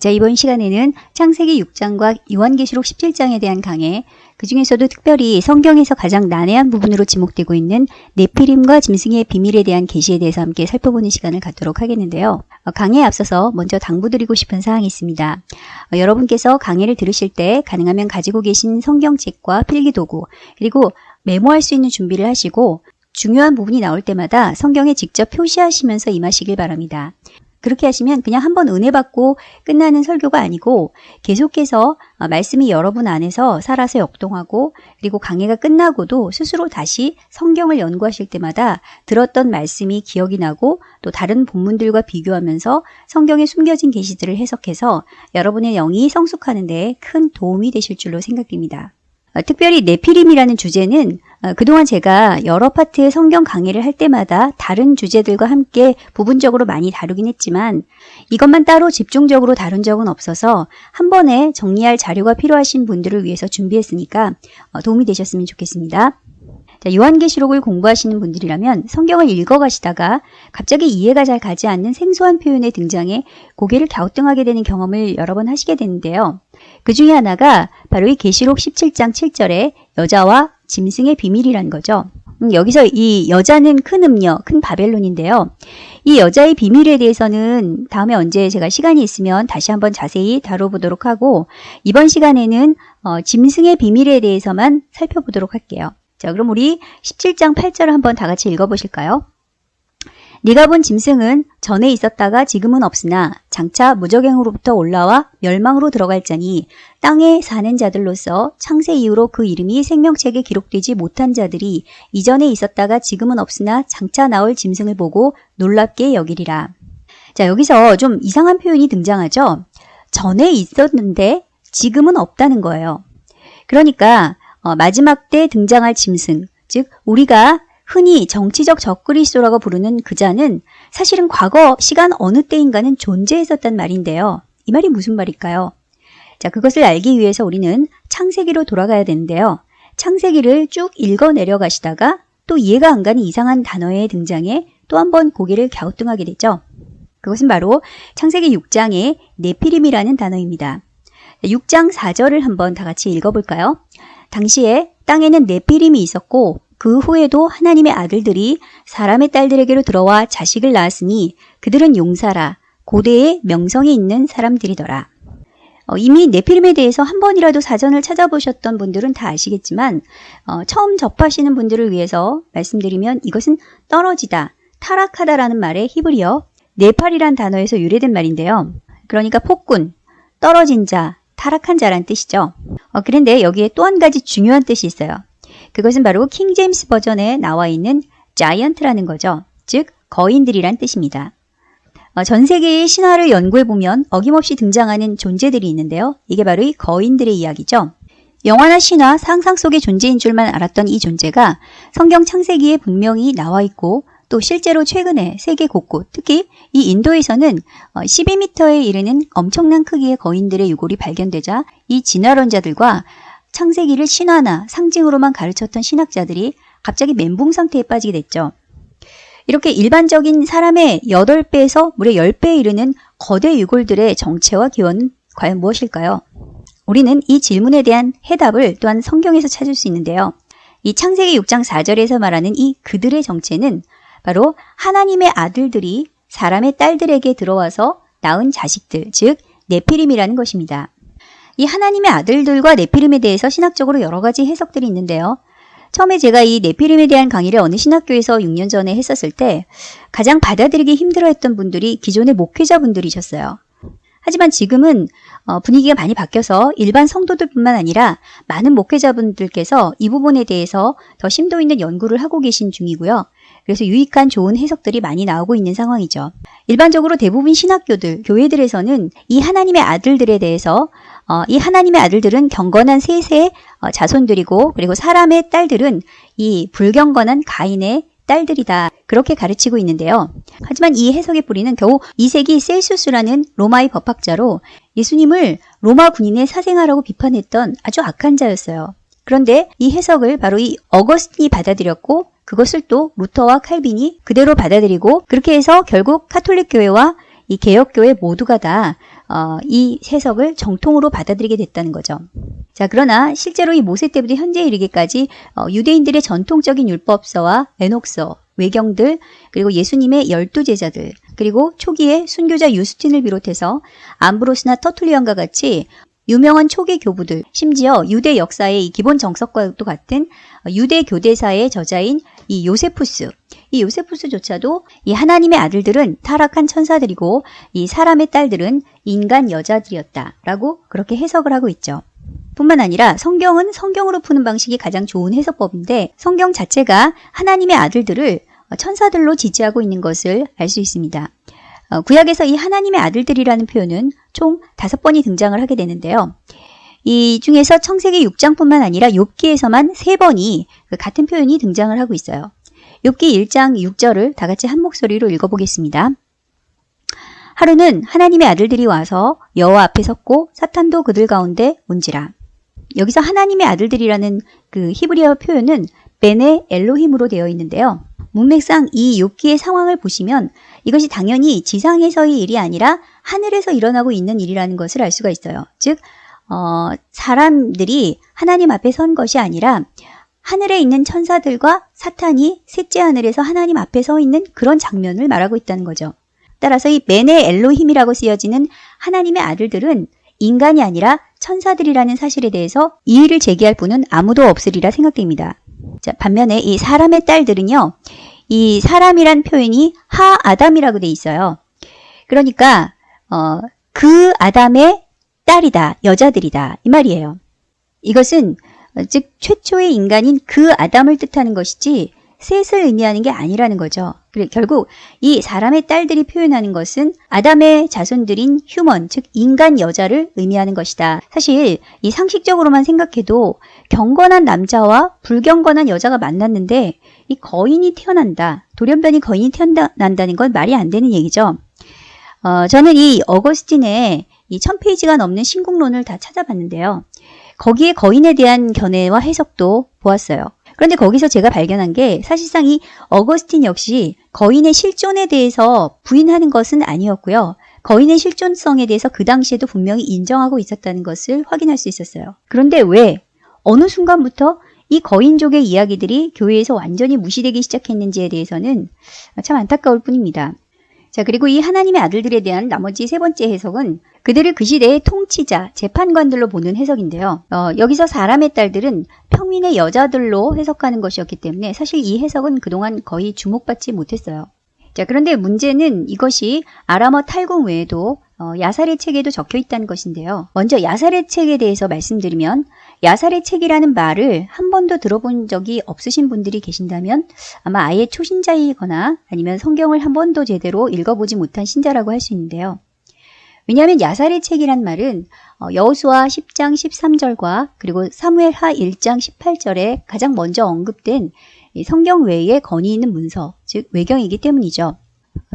자, 이번 시간에는 창세기 6장과 요한계시록 17장에 대한 강해, 그 중에서도 특별히 성경에서 가장 난해한 부분으로 지목되고 있는 네피림과 짐승의 비밀에 대한 계시에 대해서 함께 살펴보는 시간을 갖도록 하겠는데요. 어, 강해에 앞서서 먼저 당부드리고 싶은 사항이 있습니다. 어, 여러분께서 강해를 들으실 때 가능하면 가지고 계신 성경책과 필기도구, 그리고 메모할 수 있는 준비를 하시고 중요한 부분이 나올 때마다 성경에 직접 표시하시면서 임하시길 바랍니다. 그렇게 하시면 그냥 한번 은혜 받고 끝나는 설교가 아니고 계속해서 어, 말씀이 여러분 안에서 살아서 역동하고 그리고 강해가 끝나고도 스스로 다시 성경을 연구하실 때마다 들었던 말씀이 기억이 나고 또 다른 본문들과 비교하면서 성경에 숨겨진 계시들을 해석해서 여러분의 영이 성숙하는 데 큰 도움이 되실 줄로 생각됩니다. 어, 특별히 네피림이라는 주제는 어, 그동안 제가 여러 파트의 성경 강의를 할 때마다 다른 주제들과 함께 부분적으로 많이 다루긴 했지만 이것만 따로 집중적으로 다룬 적은 없어서 한 번에 정리할 자료가 필요하신 분들을 위해서 준비했으니까 어, 도움이 되셨으면 좋겠습니다. 자, 요한계시록을 공부하시는 분들이라면 성경을 읽어가시다가 갑자기 이해가 잘 가지 않는 생소한 표현에 등장해 고개를 갸우뚱하게 되는 경험을 여러 번 하시게 되는데요. 그 중에 하나가 바로 이 계시록 17장 7절에 여자와 짐승의 비밀이란 거죠. 음, 여기서 이 여자는 큰 음녀, 큰 바벨론인데요. 이 여자의 비밀에 대해서는 다음에 언제 제가 시간이 있으면 다시 한번 자세히 다뤄보도록 하고 이번 시간에는 어, 짐승의 비밀에 대해서만 살펴보도록 할게요. 자, 그럼 우리 17장 8절을 한번 다 같이 읽어보실까요? 네가 본 짐승은 전에 있었다가 지금은 없으나 장차 무적행으로부터 올라와 멸망으로 들어갈 자니 땅에 사는 자들로서 창세 이후로 그 이름이 생명책에 기록되지 못한 자들이 이전에 있었다가 지금은 없으나 장차 나올 짐승을 보고 놀랍게 여기리라. 자 여기서 좀 이상한 표현이 등장하죠. 전에 있었는데 지금은 없다는 거예요. 그러니까 어, 마지막 때 등장할 짐승, 즉 우리가 흔히 정치적 적그리스도라고 부르는 그자는 사실은 과거 시간 어느 때인가는 존재했었단 말인데요. 이 말이 무슨 말일까요? 자, 그것을 알기 위해서 우리는 창세기로 돌아가야 되는데요. 창세기를 쭉 읽어 내려가시다가 또 이해가 안 가는 이상한 단어의 등장에 또 한 번 고개를 갸우뚱하게 되죠. 그것은 바로 창세기 6장의 네피림이라는 단어입니다. 6장 4절을 한번 다 같이 읽어볼까요? 당시에 땅에는 네피림이 있었고 그 후에도 하나님의 아들들이 사람의 딸들에게로 들어와 자식을 낳았으니 그들은 용사라 고대의 명성이 있는 사람들이더라. 어, 이미 네피림에 대해서 한 번이라도 사전을 찾아보셨던 분들은 다 아시겠지만 어, 처음 접하시는 분들을 위해서 말씀드리면 이것은 떨어지다, 타락하다라는 말의 히브리어 네팔이란 단어에서 유래된 말인데요. 그러니까 폭군, 떨어진 자, 타락한 자란 뜻이죠. 어, 그런데 여기에 또 한 가지 중요한 뜻이 있어요. 그것은 바로 킹 제임스 버전에 나와 있는 자이언트라는 거죠. 즉 거인들이란 뜻입니다. 어, 전 세계의 신화를 연구해 보면 어김없이 등장하는 존재들이 있는데요. 이게 바로 이 거인들의 이야기죠. 영화나 신화, 상상 속의 존재인 줄만 알았던 이 존재가 성경 창세기에 분명히 나와 있고 또 실제로 최근에 세계 곳곳, 특히 이 인도에서는 12m에 어, 이르는 엄청난 크기의 거인들의 유골이 발견되자 이 진화론자들과 창세기를 신화나 상징으로만 가르쳤던 신학자들이 갑자기 멘붕 상태에 빠지게 됐죠. 이렇게 일반적인 사람의 8배에서 무려 10배에 이르는 거대 유골들의 정체와 기원은 과연 무엇일까요? 우리는 이 질문에 대한 해답을 또한 성경에서 찾을 수 있는데요. 이 창세기 6장 4절에서 말하는 이 그들의 정체는 바로 하나님의 아들들이 사람의 딸들에게 들어와서 낳은 자식들, 즉 네피림이라는 것입니다. 이 하나님의 아들들과 네피림에 대해서 신학적으로 여러 가지 해석들이 있는데요. 처음에 제가 이 네피림에 대한 강의를 어느 신학교에서 6년 전에 했었을 때 가장 받아들이기 힘들어했던 분들이 기존의 목회자분들이셨어요. 하지만 지금은 어, 분위기가 많이 바뀌어서 일반 성도들뿐만 아니라 많은 목회자분들께서 이 부분에 대해서 더 심도 있는 연구를 하고 계신 중이고요. 그래서 유익한 좋은 해석들이 많이 나오고 있는 상황이죠. 일반적으로 대부분 신학교들, 교회들에서는 이 하나님의 아들들에 대해서 어, 이 하나님의 아들들은 경건한 셋의 어, 자손들이고 그리고 사람의 딸들은 이 불경건한 가인의 딸들이다. 그렇게 가르치고 있는데요. 하지만 이 해석의 뿌리는 겨우 2세기 셀수스라는 로마의 법학자로 예수님을 로마 군인의 사생아라고 비판했던 아주 악한 자였어요. 그런데 이 해석을 바로 이 어거스틴이 받아들였고 그것을 또 루터와 칼빈이 그대로 받아들이고 그렇게 해서 결국 카톨릭 교회와 이 개혁교회 모두가 다 어, 이 해석을 정통으로 받아들이게 됐다는 거죠. 자, 그러나 실제로 이 모세 때부터 현재 이르기까지 어, 유대인들의 전통적인 율법서와 에녹서, 외경들, 그리고 예수님의 열두 제자들, 그리고 초기에 순교자 유스틴을 비롯해서 암브로스나 터툴리안과 같이 유명한 초기 교부들, 심지어 유대 역사의 이 기본 정석과도 같은 유대 교대사의 저자인 이 요세푸스, 이 요세푸스조차도 이 하나님의 아들들은 타락한 천사들이고 이 사람의 딸들은 인간 여자들이었다라고 그렇게 해석을 하고 있죠. 뿐만 아니라 성경은 성경으로 푸는 방식이 가장 좋은 해석법인데 성경 자체가 하나님의 아들들을 천사들로 지지하고 있는 것을 알 수 있습니다. 어, 구약에서 이 하나님의 아들들이라는 표현은 총 다섯 번이 등장을 하게 되는데요. 이 중에서 청세기 6장뿐만 아니라 욥기에서만 세 번이 그 같은 표현이 등장을 하고 있어요. 욥기 1장 6절을 다 같이 한 목소리로 읽어보겠습니다. 하루는 하나님의 아들들이 와서 여호와 앞에 섰고 사탄도 그들 가운데 온지라. 여기서 하나님의 아들들이라는 그 히브리어 표현은 베네 엘로힘으로 되어 있는데요. 문맥상 이 욥기의 상황을 보시면 이것이 당연히 지상에서의 일이 아니라 하늘에서 일어나고 있는 일이라는 것을 알 수가 있어요. 즉 어, 사람들이 하나님 앞에 선 것이 아니라 하늘에 있는 천사들과 사탄이 셋째 하늘에서 하나님 앞에 서 있는 그런 장면을 말하고 있다는 거죠. 따라서 이 메네 엘로힘이라고 쓰여지는 하나님의 아들들은 인간이 아니라 천사들이라는 사실에 대해서 이의를 제기할 분은 아무도 없으리라 생각됩니다. 자, 반면에 이 사람의 딸들은요, 이 사람이란 표현이 하 아담이라고 돼 있어요. 그러니까 어, 그 아담의 딸이다, 여자들이다 이 말이에요. 이것은 즉 최초의 인간인 그 아담을 뜻하는 것이지 셋을 의미하는 게 아니라는 거죠. 그래 결국 이 사람의 딸들이 표현하는 것은 아담의 자손들인 휴먼, 즉 인간 여자를 의미하는 것이다. 사실 이 상식적으로만 생각해도 경건한 남자와 불경건한 여자가 만났는데 이 거인이 태어난다. 돌연변이 거인이 태어난다는 건 말이 안 되는 얘기죠. 어, 저는 이 어거스틴의 이 1000페이지가 넘는 신국론을 다 찾아봤는데요. 거기에 거인에 대한 견해와 해석도 보았어요. 그런데 거기서 제가 발견한 게 사실상 이 어거스틴 역시 거인의 실존에 대해서 부인하는 것은 아니었고요. 거인의 실존성에 대해서 그 당시에도 분명히 인정하고 있었다는 것을 확인할 수 있었어요. 그런데 왜 어느 순간부터 이 거인족의 이야기들이 교회에서 완전히 무시되기 시작했는지에 대해서는 참 안타까울 뿐입니다. 자, 그리고 이 하나님의 아들들에 대한 나머지 세 번째 해석은 그들을 그 시대의 통치자, 재판관들로 보는 해석인데요. 어, 여기서 사람의 딸들은 평민의 여자들로 해석하는 것이었기 때문에 사실 이 해석은 그동안 거의 주목받지 못했어요. 자, 그런데 문제는 이것이 아람어 탈궁 외에도 어, 야살의 책에도 적혀 있다는 것인데요. 먼저 야살의 책에 대해서 말씀드리면 야살의 책이라는 말을 한 번도 들어본 적이 없으신 분들이 계신다면 아마 아예 초신자이거나 아니면 성경을 한 번도 제대로 읽어보지 못한 신자라고 할 수 있는데요. 왜냐하면 야살의 책이란 말은 어, 여호수아 10장 13절과 그리고 사무엘하 1장 18절에 가장 먼저 언급된 성경 외에 건의 있는 문서, 즉 외경이기 때문이죠.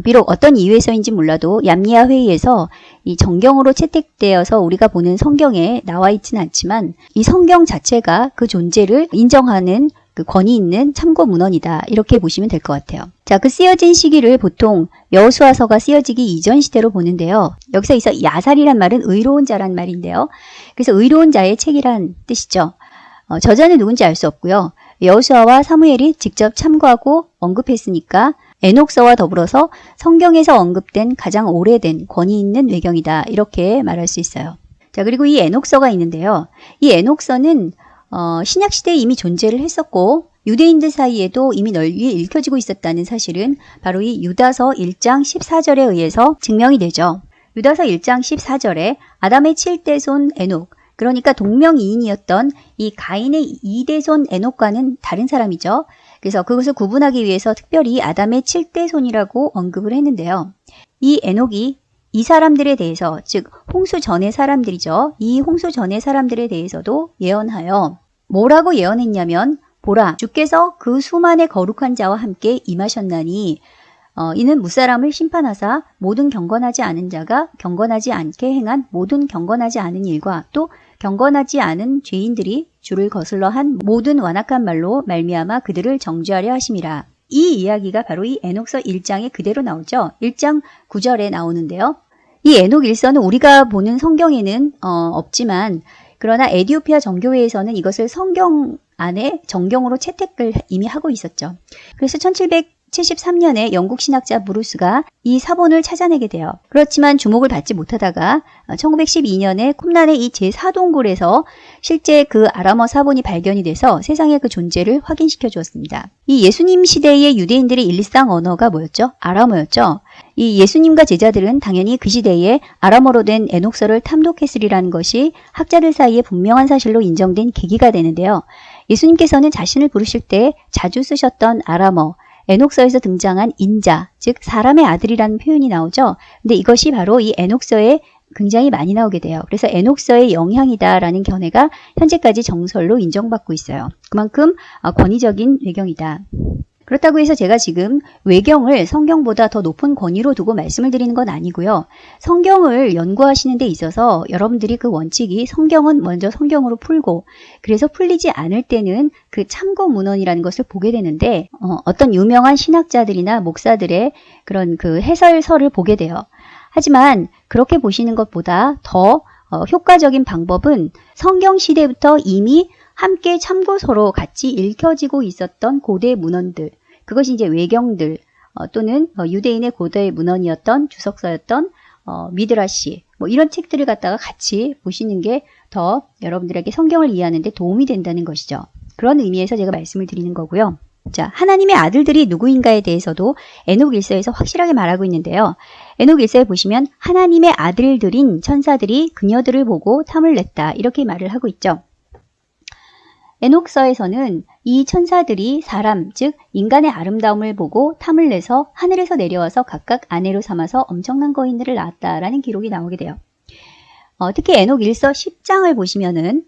비록 어떤 이유에서인지 몰라도 얌리아 회의에서 이 정경으로 채택되어서 우리가 보는 성경에 나와 있지는 않지만 이 성경 자체가 그 존재를 인정하는 그 권위 있는 참고 문헌이다 이렇게 보시면 될 것 같아요. 자, 그 쓰여진 시기를 보통 여호수아서가 쓰여지기 이전 시대로 보는데요. 여기서 있어 야살이란 말은 의로운 자란 말인데요. 그래서 의로운 자의 책이란 뜻이죠. 어, 저자는 누군지 알 수 없고요. 여호수아와 사무엘이 직접 참고하고 언급했으니까 에녹서와 더불어서 성경에서 언급된 가장 오래된 권위 있는 외경이다. 이렇게 말할 수 있어요. 자, 그리고 이 에녹서가 있는데요. 이 에녹서는 어, 신약 시대에 이미 존재를 했었고 유대인들 사이에도 이미 널리 읽혀지고 있었다는 사실은 바로 이 유다서 1장 14절에 의해서 증명이 되죠. 유다서 1장 14절에 아담의 7대손 에녹, 그러니까 동명이인이었던 이 가인의 2대손 에녹과는 다른 사람이죠. 그래서 그것을 구분하기 위해서 특별히 아담의 7대 손이라고 언급을 했는데요. 이 에녹이 이 사람들에 대해서 즉 홍수 전의 사람들이죠. 이 홍수 전의 사람들에 대해서도 예언하여 뭐라고 예언했냐면 보라 주께서 그 수만의 거룩한 자와 함께 임하셨나니 어, 이는 무사람을 심판하사 모든 경건하지 않은 자가 경건하지 않게 행한 모든 경건하지 않은 일과 또 경건하지 않은 죄인들이 주를 거슬러 한 모든 완악한 말로 말미암아 그들을 정죄하려 하심이라. 이 이야기가 바로 이 에녹서 1장에 그대로 나오죠. 1장 9절에 나오는데요. 이 에녹 일서는 우리가 보는 성경에는 어, 없지만 그러나 에디오피아 정교회에서는 이것을 성경 안에 정경으로 채택을 이미 하고 있었죠. 그래서 1773년에 영국 신학자 브루스가 이 사본을 찾아내게 돼요. 그렇지만 주목을 받지 못하다가 1912년에 쿰란의 이 제4동굴에서 실제 그 아람어 사본이 발견이 돼서 세상에 그 존재를 확인시켜 주었습니다. 이 예수님 시대의 유대인들의 일상 언어가 뭐였죠? 아람어였죠. 이 예수님과 제자들은 당연히 그 시대에 아람어로 된 에녹서를 탐독했으리라는 것이 학자들 사이에 분명한 사실로 인정된 계기가 되는데요. 예수님께서는 자신을 부르실 때 자주 쓰셨던 아람어, 에녹서에서 등장한 인자, 즉 사람의 아들이라는 표현이 나오죠. 근데 이것이 바로 이 에녹서에 굉장히 많이 나오게 돼요. 그래서 에녹서의 영향이다라는 견해가 현재까지 정설로 인정받고 있어요. 그만큼 어, 권위적인 외경이다. 그렇다고 해서 제가 지금 외경을 성경보다 더 높은 권위로 두고 말씀을 드리는 건 아니고요. 성경을 연구하시는 데 있어서 여러분들이 그 원칙이 성경은 먼저 성경으로 풀고 그래서 풀리지 않을 때는 그 참고 문헌이라는 것을 보게 되는데 어, 떤 유명한 신학자들이나 목사들의 그런 그 해설서를 보게 돼요. 하지만 그렇게 보시는 것보다 더 어, 효과적인 방법은 성경 시대부터 이미 함께 참고서로 같이 읽혀지고 있었던 고대 문헌들, 그것이 이제 외경들 어, 또는 어, 유대인의 고대 문헌이었던 주석서였던 어, 미드라시 뭐 이런 책들을 갖다가 같이 보시는 게 더 여러분들에게 성경을 이해하는 데 도움이 된다는 것이죠. 그런 의미에서 제가 말씀을 드리는 거고요. 자, 하나님의 아들들이 누구인가에 대해서도 에녹 일서에서 확실하게 말하고 있는데요. 에녹 일서에 보시면 하나님의 아들들인 천사들이 그녀들을 보고 탐을 냈다. 이렇게 말을 하고 있죠. 에녹서에서는 이 천사들이 사람, 즉 인간의 아름다움을 보고 탐을 내서 하늘에서 내려와서 각각 아내로 삼아서 엄청난 거인들을 낳았다라는 기록이 나오게 돼요. 어, 특히 에녹 1서 10장을 보시면은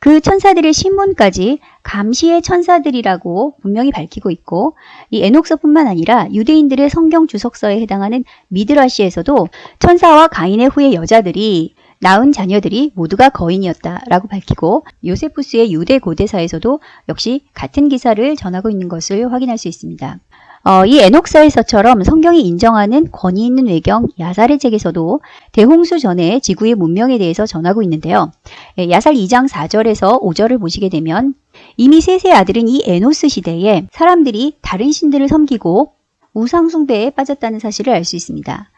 그 천사들의 신문까지 감시의 천사들이라고 분명히 밝히고 있고 이 에녹서뿐만 아니라 유대인들의 성경 주석서에 해당하는 미드라시에서도 천사와 가인의 후의 여자들이 낳은 자녀들이 모두가 거인이었다라고 밝히고 요세푸스의 유대 고대사에서도 역시 같은 기사를 전하고 있는 것을 확인할 수 있습니다. 어, 이 에녹사에서처럼 성경이 인정하는 권위 있는 외경 야살의 책에서도 대홍수 전에 지구의 문명에 대해서 전하고 있는데요. 예, 야살 2장 4절에서 5절을 보시게 되면 이미 셋의 아들은 이 에노스 시대에 사람들이 다른 신들을 섬기고 우상숭배에 빠졌다는 사실을 알 수 있습니다.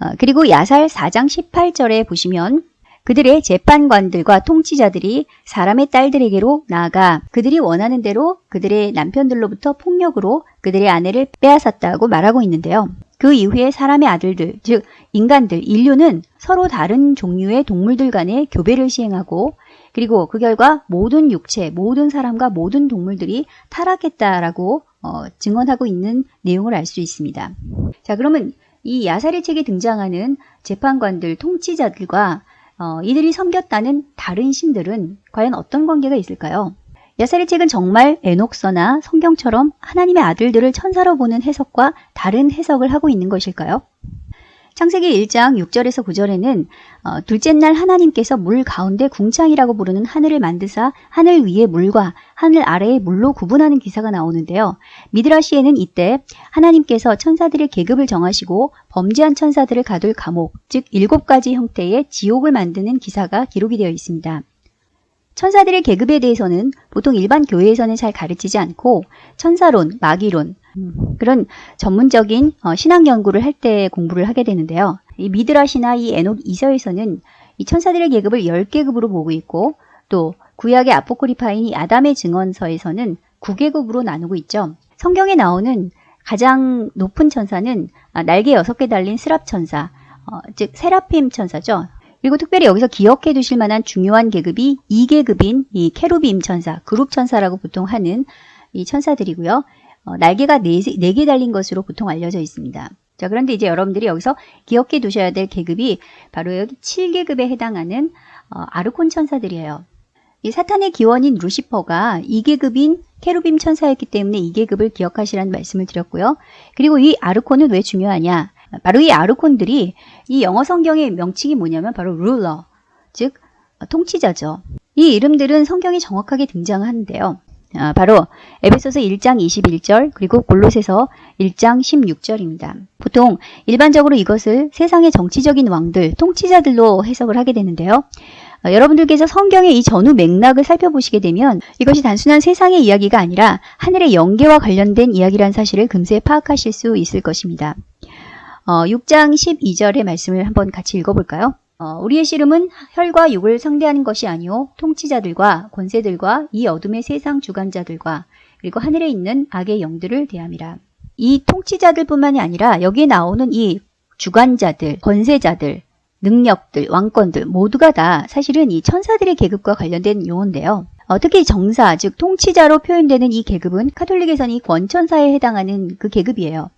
어, 그리고 야살 4장 18절에 보시면 그들의 재판관들과 통치자들이 사람의 딸들에게로 나아가 그들이 원하는 대로 그들의 남편들로부터 폭력으로 그들의 아내를 빼앗았다고 말하고 있는데요. 그 이후에 사람의 아들들, 즉 인간들, 인류는 서로 다른 종류의 동물들 간의 교배를 시행하고 그리고 그 결과 모든 육체, 모든 사람과 모든 동물들이 타락했다라고 어, 증언하고 있는 내용을 알 수 있습니다. 자, 그러면 이 야살의 책에 등장하는 재판관들, 통치자들과 어, 이들이 섬겼다는 다른 신들은 과연 어떤 관계가 있을까요? 야살의 책은 정말 에녹서나 성경처럼 하나님의 아들들을 천사로 보는 해석과 다른 해석을 하고 있는 것일까요? 창세기 1장 6절에서 9절에는 어, 둘째 날 하나님께서 물 가운데 궁창이라고 부르는 하늘을 만드사 하늘 위의 물과 하늘 아래의 물로 구분하는 기사가 나오는데요. 미드라시에는 이때 하나님께서 천사들의 계급을 정하시고 범죄한 천사들을 가둘 감옥, 즉 일곱 가지 형태의 지옥을 만드는 기사가 기록이 되어 있습니다. 천사들의 계급에 대해서는 보통 일반 교회에서는 잘 가르치지 않고 천사론, 마귀론, 그런 전문적인 어, 신앙 연구를 할 때 공부를 하게 되는데요. 이 미드라시나 이 에녹 이서에서는 이 천사들의 계급을 10계급으로 보고 있고 또 구약의 아포크리파인 이 아담의 증언서에서는 9계급으로 나누고 있죠. 성경에 나오는 가장 높은 천사는 아, 날개 6개 달린 스랍 천사, 어, 즉 세라핌 천사죠. 그리고 특별히 여기서 기억해 두실 만한 중요한 계급이 2계급인 이 케루빔 천사, 그룹 천사라고 보통 하는 이 천사들이고요. 어, 날개가 4개, 4개 달린 것으로 보통 알려져 있습니다. 자, 그런데 이제 여러분들이 여기서 기억해 두셔야 될 계급이 바로 여기 7계급에 해당하는 어, 아르콘 천사들이에요. 이 사탄의 기원인 루시퍼가 2계급인 케루빔 천사였기 때문에 2계급을 기억하시라는 말씀을 드렸고요. 그리고 이 아르콘은 왜 중요하냐? 바로 이 아르콘들이 이 영어 성경의 명칭이 뭐냐면 바로 룰러, 즉 통치자죠. 이 이름들은 성경에 정확하게 등장하는데요. 아, 바로 에베소서 1장 21절 그리고 골로새서 1장 16절입니다. 보통 일반적으로 이것을 세상의 정치적인 왕들, 통치자들로 해석을 하게 되는데요. 어, 여러분들께서 성경의 이 전후 맥락을 살펴보시게 되면 이것이 단순한 세상의 이야기가 아니라 하늘의 영계와 관련된 이야기란 사실을 금세 파악하실 수 있을 것입니다. 어, 6장 12절의 말씀을 한번 같이 읽어볼까요? 어, 우리의 씨름은 혈과 육을 상대하는 것이 아니오 통치자들과 권세들과 이 어둠의 세상 주관자들과 그리고 하늘에 있는 악의 영들을 대함이라. 이 통치자들뿐만이 아니라 여기에 나오는 이 주관자들, 권세자들, 능력들, 왕권들 모두가 다 사실은 이 천사들의 계급과 관련된 용어인데요. 어, 특히 정사, 즉 통치자로 표현되는 이 계급은 카톨릭에서는 이 권천사에 해당하는 그 계급이에요.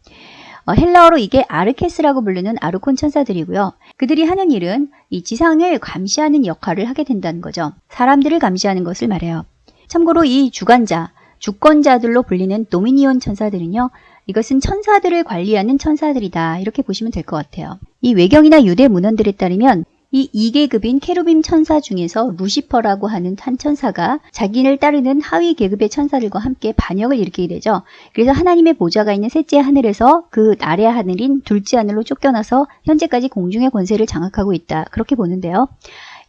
어, 헬라어로 이게 아르케스라고 부르는 아르콘 천사들이고요. 그들이 하는 일은 이 지상을 감시하는 역할을 하게 된다는 거죠. 사람들을 감시하는 것을 말해요. 참고로 이 주관자, 주권자들로 불리는 도미니온 천사들은요. 이것은 천사들을 관리하는 천사들이다. 이렇게 보시면 될 것 같아요. 이 외경이나 유대 문헌들에 따르면 이 2계급인 케루빔 천사 중에서 루시퍼라고 하는 한 천사가 자기를 따르는 하위 계급의 천사들과 함께 반역을 일으키게 되죠. 그래서 하나님의 보좌가 있는 셋째 하늘에서 그 아래 하늘인 둘째 하늘로 쫓겨나서 현재까지 공중의 권세를 장악하고 있다. 그렇게 보는데요.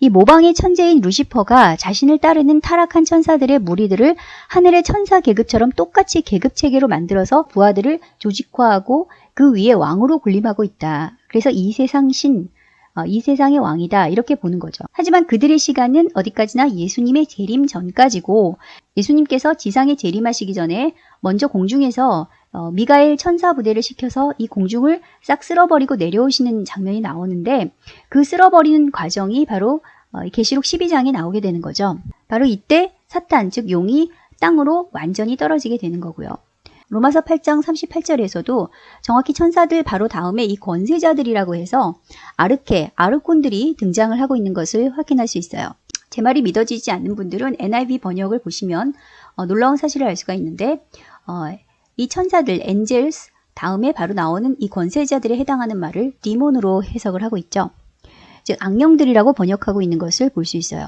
이 모방의 천재인 루시퍼가 자신을 따르는 타락한 천사들의 무리들을 하늘의 천사 계급처럼 똑같이 계급 체계로 만들어서 부하들을 조직화하고 그 위에 왕으로 군림하고 있다. 그래서 이 세상 신, 어, 이 세상의 왕이다 이렇게 보는 거죠. 하지만 그들의 시간은 어디까지나 예수님의 재림 전까지고 예수님께서 지상에 재림하시기 전에 먼저 공중에서 어, 미가엘 천사 부대를 시켜서 이 공중을 싹 쓸어버리고 내려오시는 장면이 나오는데 그 쓸어버리는 과정이 바로 어, 계시록 12장에 나오게 되는 거죠. 바로 이때 사탄 즉 용이 땅으로 완전히 떨어지게 되는 거고요. 로마서 8장 38절에서도 정확히 천사들 바로 다음에 이 권세자들이라고 해서 아르케, 아르콘들이 등장을 하고 있는 것을 확인할 수 있어요. 제 말이 믿어지지 않는 분들은 NIV 번역을 보시면 어, 놀라운 사실을 알 수가 있는데 어, 이 천사들, 엔젤스 다음에 바로 나오는 이 권세자들에 해당하는 말을 디몬으로 해석을 하고 있죠. 즉 악령들이라고 번역하고 있는 것을 볼 수 있어요.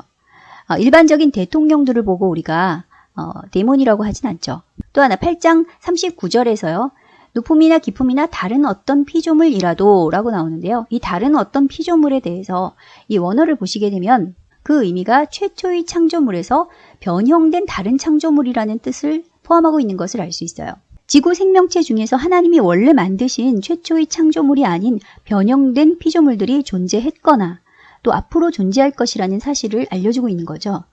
어, 일반적인 대통령들을 보고 우리가 어, 데몬이라고 하진 않죠. 또 하나 8장 39절에서요. 누품이나 기품이나 다른 어떤 피조물이라도 라고 나오는데요. 이 다른 어떤 피조물에 대해서 이 원어를 보시게 되면 그 의미가 최초의 창조물에서 변형된 다른 창조물이라는 뜻을 포함하고 있는 것을 알 수 있어요. 지구 생명체 중에서 하나님이 원래 만드신 최초의 창조물이 아닌 변형된 피조물들이 존재했거나 또 앞으로 존재할 것이라는 사실을 알려주고 있는 거죠.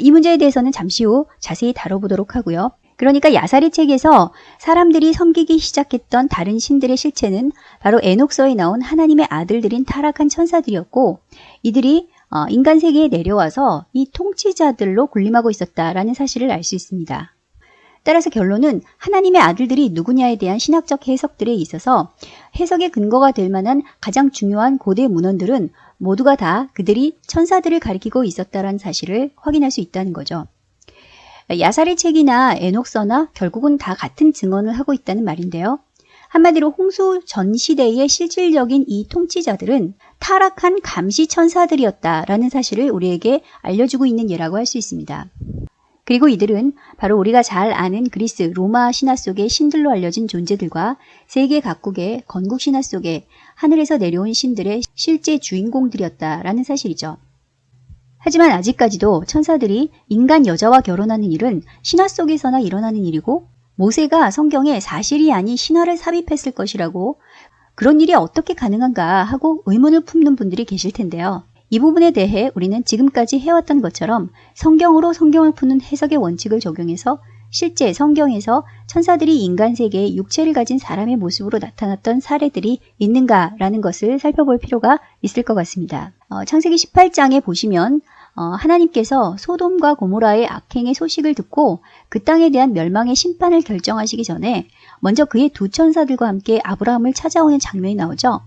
이 문제에 대해서는 잠시 후 자세히 다뤄보도록 하고요. 그러니까 야사리 책에서 사람들이 섬기기 시작했던 다른 신들의 실체는 바로 에녹서에 나온 하나님의 아들들인 타락한 천사들이었고 이들이 어, 인간 세계에 내려와서 이 통치자들로 군림하고 있었다라는 사실을 알 수 있습니다. 따라서 결론은 하나님의 아들들이 누구냐에 대한 신학적 해석들에 있어서 해석의 근거가 될 만한 가장 중요한 고대 문헌들은 모두가 다 그들이 천사들을 가리키고 있었다는 사실을 확인할 수 있다는 거죠. 야살의 책이나 에녹서나 결국은 다 같은 증언을 하고 있다는 말인데요. 한마디로 홍수 전 시대의 실질적인 이 통치자들은 타락한 감시 천사들이었다라는 사실을 우리에게 알려주고 있는 예라고 할 수 있습니다. 그리고 이들은 바로 우리가 잘 아는 그리스 로마 신화 속의 신들로 알려진 존재들과 세계 각국의 건국 신화 속에 하늘에서 내려온 신들의 실제 주인공들이었다라는 사실이죠. 하지만 아직까지도 천사들이 인간 여자와 결혼하는 일은 신화 속에서나 일어나는 일이고 모세가 성경에 사실이 아닌 신화를 삽입했을 것이라고 그런 일이 어떻게 가능한가 하고 의문을 품는 분들이 계실 텐데요. 이 부분에 대해 우리는 지금까지 해왔던 것처럼 성경으로 성경을 푸는 해석의 원칙을 적용해서 실제 성경에서 천사들이 인간 세계에 육체를 가진 사람의 모습으로 나타났던 사례들이 있는가라는 것을 살펴볼 필요가 있을 것 같습니다. 어, 창세기 18장에 보시면 어, 하나님께서 소돔과 고모라의 악행의 소식을 듣고 그 땅에 대한 멸망의 심판을 결정하시기 전에 먼저 그의 두 천사들과 함께 아브라함을 찾아오는 장면이 나오죠.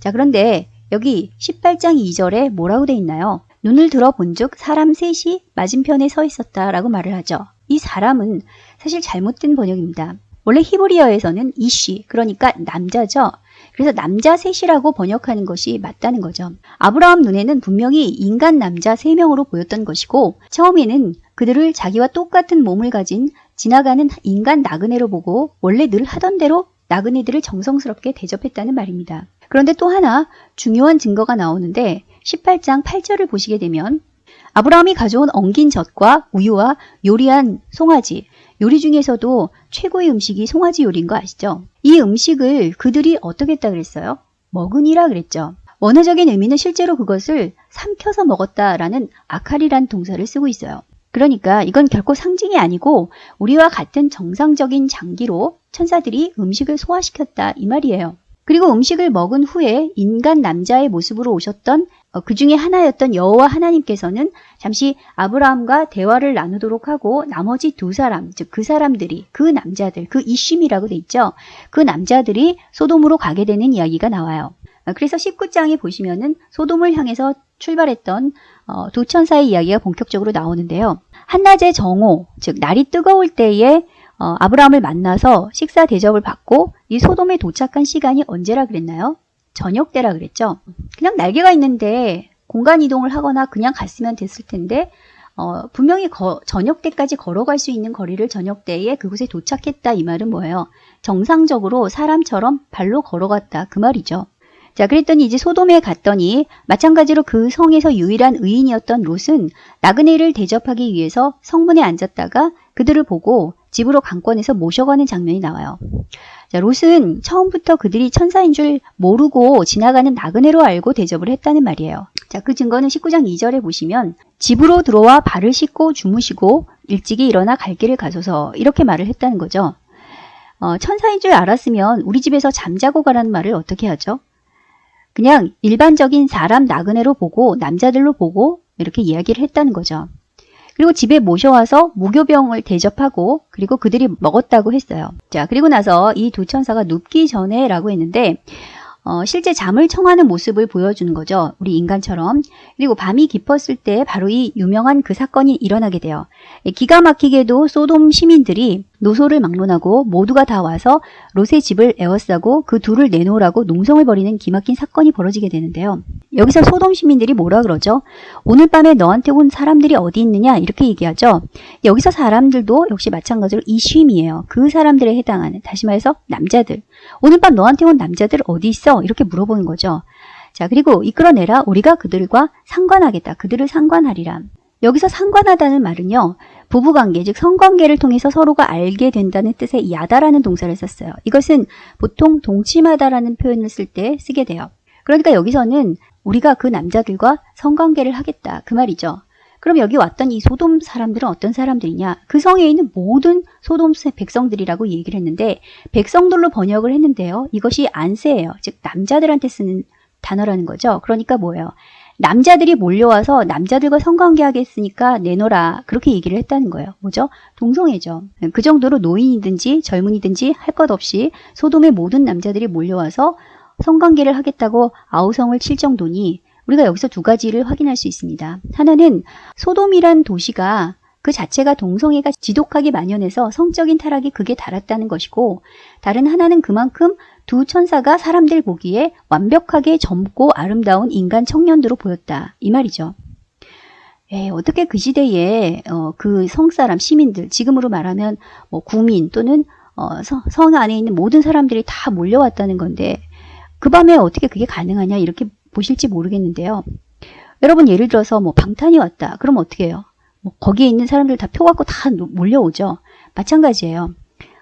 자 그런데 여기 18장 2절에 뭐라고 돼 있나요? 눈을 들어 본 즉 사람 셋이 맞은편에 서 있었다 라고 말을 하죠. 이 사람은 사실 잘못된 번역입니다. 원래 히브리어에서는 이쉬 그러니까 남자죠. 그래서 남자 셋이라고 번역하는 것이 맞다는 거죠. 아브라함 눈에는 분명히 인간 남자 3명으로 보였던 것이고 처음에는 그들을 자기와 똑같은 몸을 가진 지나가는 인간 나그네로 보고 원래 늘 하던 대로 나그네들을 정성스럽게 대접했다는 말입니다. 그런데 또 하나 중요한 증거가 나오는데 18장 8절을 보시게 되면 아브라함이 가져온 엉긴 젖과 우유와 요리한 송아지, 요리 중에서도 최고의 음식이 송아지 요리인 거 아시죠? 이 음식을 그들이 어떻게 했다 그랬어요? 먹으니라 그랬죠. 원어적인 의미는 실제로 그것을 삼켜서 먹었다라는 아칼이란 동사를 쓰고 있어요. 그러니까 이건 결코 상징이 아니고 우리와 같은 정상적인 장기로 천사들이 음식을 소화시켰다 이 말이에요. 그리고 음식을 먹은 후에 인간 남자의 모습으로 오셨던 어, 그 중에 하나였던 여호와 하나님께서는 잠시 아브라함과 대화를 나누도록 하고 나머지 두 사람, 즉 그 사람들이 그 남자들, 그 이심이라고 돼 있죠. 그 남자들이 소돔으로 가게 되는 이야기가 나와요. 어, 그래서 19장에 보시면은 소돔을 향해서 출발했던 어, 두 천사의 이야기가 본격적으로 나오는데요. 한낮의 정오, 즉 날이 뜨거울 때에 어, 아브라함을 만나서 식사 대접을 받고 이 소돔에 도착한 시간이 언제라 그랬나요? 저녁 때라 그랬죠. 그냥 날개가 있는데 공간 이동을 하거나 그냥 갔으면 됐을 텐데 어, 분명히 거, 저녁 때까지 걸어갈 수 있는 거리를 저녁 때에 그곳에 도착했다 이 말은 뭐예요? 정상적으로 사람처럼 발로 걸어갔다 그 말이죠. 자, 그랬더니 이제 소돔에 갔더니 마찬가지로 그 성에서 유일한 의인이었던 롯은 나그네를 대접하기 위해서 성문에 앉았다가 그들을 보고 집으로 강권해서 모셔가는 장면이 나와요. 자, 롯은 처음부터 그들이 천사인 줄 모르고 지나가는 나그네로 알고 대접을 했다는 말이에요. 자, 그 증거는 19장 2절에 보시면 집으로 들어와 발을 씻고 주무시고 일찍이 일어나 갈 길을 가소서 이렇게 말을 했다는 거죠. 어, 천사인 줄 알았으면 우리 집에서 잠자고 가라는 말을 어떻게 하죠? 그냥 일반적인 사람 나그네로 보고 남자들로 보고 이렇게 이야기를 했다는 거죠. 그리고 집에 모셔와서 무교병을 대접하고 그리고 그들이 먹었다고 했어요. 자, 그리고 나서 이 두 천사가 눕기 전에 라고 했는데 어, 실제 잠을 청하는 모습을 보여주는 거죠. 우리 인간처럼. 그리고 밤이 깊었을 때 바로 이 유명한 그 사건이 일어나게 돼요. 기가 막히게도 소돔 시민들이 노소를 막론하고 모두가 다 와서 롯의 집을 에워싸고 그 둘을 내놓으라고 농성을 벌이는 기막힌 사건이 벌어지게 되는데요. 여기서 소돔 시민들이 뭐라 그러죠? 오늘 밤에 너한테 온 사람들이 어디 있느냐 이렇게 얘기하죠. 여기서 사람들도 역시 마찬가지로 이쉼이에요. 그 사람들에 해당하는 다시 말해서 남자들. 오늘 밤 너한테 온 남자들 어디 있어? 이렇게 물어보는 거죠. 자 그리고 이끌어내라 우리가 그들과 상관하겠다. 그들을 상관하리라. 여기서 상관하다는 말은요. 부부관계, 즉 성관계를 통해서 서로가 알게 된다는 뜻의 야다라는 동사를 썼어요. 이것은 보통 동침하다라는 표현을 쓸 때 쓰게 돼요. 그러니까 여기서는 우리가 그 남자들과 성관계를 하겠다 그 말이죠. 그럼 여기 왔던 이 소돔 사람들은 어떤 사람들이냐? 그 성에 있는 모든 소돔 백성들이라고 얘기를 했는데 백성들로 번역을 했는데요. 이것이 안세예요. 즉 남자들한테 쓰는 단어라는 거죠. 그러니까 뭐예요? 남자들이 몰려와서 남자들과 성관계하겠으니까 내놓으라 그렇게 얘기를 했다는 거예요. 뭐죠? 동성애죠. 그 정도로 노인이든지 젊은이든지 할 것 없이 소돔의 모든 남자들이 몰려와서 성관계를 하겠다고 아우성을 칠 정도니 우리가 여기서 두 가지를 확인할 수 있습니다. 하나는 소돔이란 도시가 그 자체가 동성애가 지독하게 만연해서 성적인 타락이 극에 달았다는 것이고 다른 하나는 그만큼 두 천사가 사람들 보기에 완벽하게 젊고 아름다운 인간 청년으로 보였다. 이 말이죠. 에, 어떻게 그 시대에 어, 그 성사람 시민들 지금으로 말하면 뭐 구민 또는 어, 성, 성 안에 있는 모든 사람들이 다 몰려왔다는 건데 그 밤에 어떻게 그게 가능하냐 이렇게 보실지 모르겠는데요. 여러분 예를 들어서 뭐 방탄이 왔다. 그럼 어떻게 해요? 뭐 거기에 있는 사람들 다 표 갖고 다 몰려오죠. 마찬가지예요.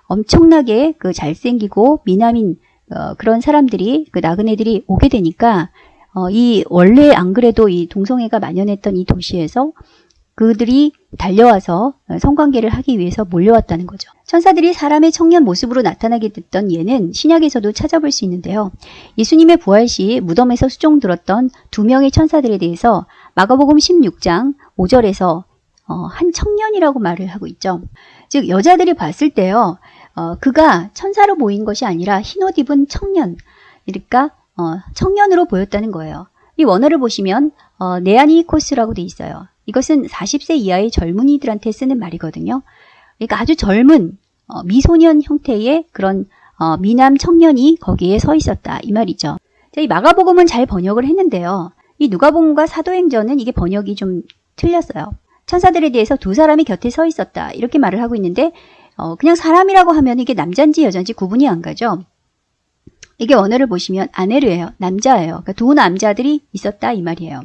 엄청나게 그 잘생기고 미남인 어, 그런 사람들이 그 나그네들이 오게 되니까 어, 이 원래 안 그래도 이 동성애가 만연했던 이 도시에서 그들이 달려와서 성관계를 하기 위해서 몰려왔다는 거죠. 천사들이 사람의 청년 모습으로 나타나게 됐던 예는 신약에서도 찾아볼 수 있는데요. 예수님의 부활 시 무덤에서 수종 들었던 두 명의 천사들에 대해서 마가복음 16장 5절에서 어, 한 청년이라고 말을 하고 있죠. 즉 여자들이 봤을 때요. 어, 그가 천사로 보인 것이 아니라 흰옷 입은 청년, 그러니까 어, 청년으로 보였다는 거예요. 이 원어를 보시면 어, 네아니코스라고 돼 있어요. 이것은 40세 이하의 젊은이들한테 쓰는 말이거든요. 그러니까 아주 젊은 어, 미소년 형태의 그런 어, 미남 청년이 거기에 서 있었다 이 말이죠. 자, 이 마가복음은 잘 번역을 했는데요. 이 누가복음과 사도행전은 이게 번역이 좀 틀렸어요. 천사들에 대해서 두 사람이 곁에 서 있었다 이렇게 말을 하고 있는데 어, 그냥 사람이라고 하면 이게 남자인지 여자인지 구분이 안 가죠. 이게 원어를 보시면 아네르예요. 남자예요. 그러니까 두 남자들이 있었다 이 말이에요.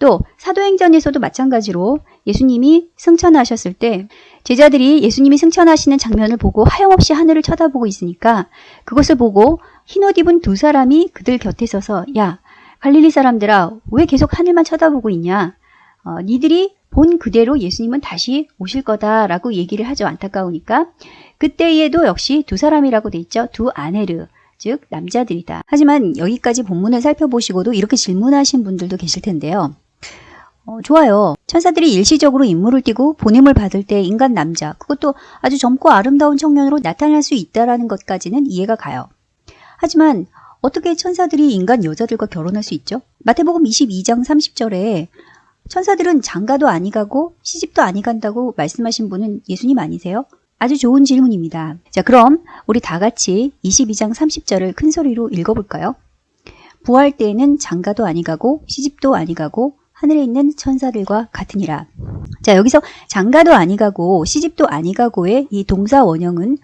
또 사도행전에서도 마찬가지로 예수님이 승천하셨을 때 제자들이 예수님이 승천하시는 장면을 보고 하염없이 하늘을 쳐다보고 있으니까 그것을 보고 흰옷 입은 두 사람이 그들 곁에 서서 야 갈릴리 사람들아 왜 계속 하늘만 쳐다보고 있냐 어, 니들이 본 그대로 예수님은 다시 오실 거다라고 얘기를 하죠 안타까우니까 그때에도 역시 두 사람이라고 돼 있죠 두 아네르 즉 남자들이다 하지만 여기까지 본문을 살펴보시고도 이렇게 질문하신 분들도 계실 텐데요 어, 좋아요. 천사들이 일시적으로 임무를 띠고 보냄을 받을 때 인간 남자, 그것도 아주 젊고 아름다운 청년으로 나타날 수 있다라는 것까지는 이해가 가요. 하지만 어떻게 천사들이 인간 여자들과 결혼할 수 있죠? 마태복음 22장 30절에 천사들은 장가도 아니 가고 시집도 아니 간다고 말씀하신 분은 예수님 아니세요? 아주 좋은 질문입니다. 자, 그럼 우리 다 같이 22장 30절을 큰 소리로 읽어볼까요? 부활 때에는 장가도 아니 가고 시집도 아니 가고 하늘에 있는 천사들과 같으니라. 자, 여기서 장가도 아니 가고 시집도 아니 가고의 이 동사 원형은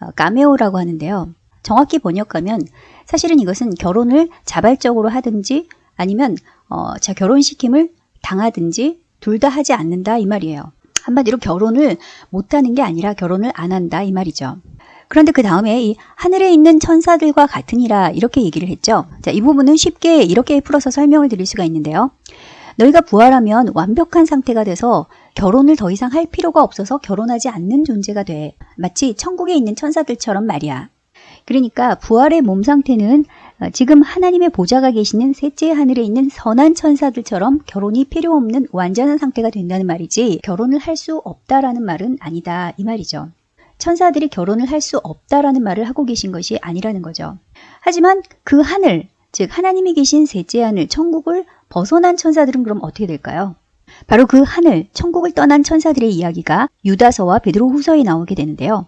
어, 까메오라고 하는데요. 정확히 번역하면 사실은 이것은 결혼을 자발적으로 하든지 아니면 어, 자 결혼시킴을 당하든지 둘 다 하지 않는다 이 말이에요. 한마디로 결혼을 못하는 게 아니라 결혼을 안 한다 이 말이죠. 그런데 그 다음에 이 하늘에 있는 천사들과 같으니라 이렇게 얘기를 했죠. 자, 이 부분은 쉽게 이렇게 풀어서 설명을 드릴 수가 있는데요. 너희가 부활하면 완벽한 상태가 돼서 결혼을 더 이상 할 필요가 없어서 결혼하지 않는 존재가 돼. 마치 천국에 있는 천사들처럼 말이야. 그러니까 부활의 몸 상태는 어, 지금 하나님의 보좌가 계시는 셋째 하늘에 있는 선한 천사들처럼 결혼이 필요 없는 완전한 상태가 된다는 말이지 결혼을 할 수 없다라는 말은 아니다 이 말이죠. 천사들이 결혼을 할 수 없다라는 말을 하고 계신 것이 아니라는 거죠. 하지만 그 하늘, 즉 하나님이 계신 셋째 하늘, 천국을 벗어난 천사들은 그럼 어떻게 될까요? 바로 그 하늘, 천국을 떠난 천사들의 이야기가 유다서와 베드로 후서에 나오게 되는데요.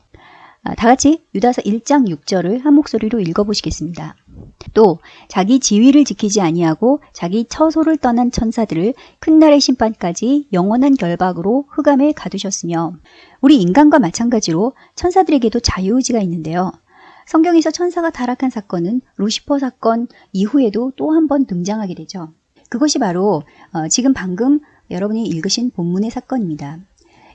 아, 다 같이 유다서 1장 6절을 한 목소리로 읽어보시겠습니다. 또 자기 지위를 지키지 아니하고 자기 처소를 떠난 천사들을 큰 날의 심판까지 영원한 결박으로 흑암에 가두셨으며 우리 인간과 마찬가지로 천사들에게도 자유의지가 있는데요. 성경에서 천사가 타락한 사건은 루시퍼 사건 이후에도 또 한 번 등장하게 되죠. 그것이 바로 어, 지금 방금 여러분이 읽으신 본문의 사건입니다.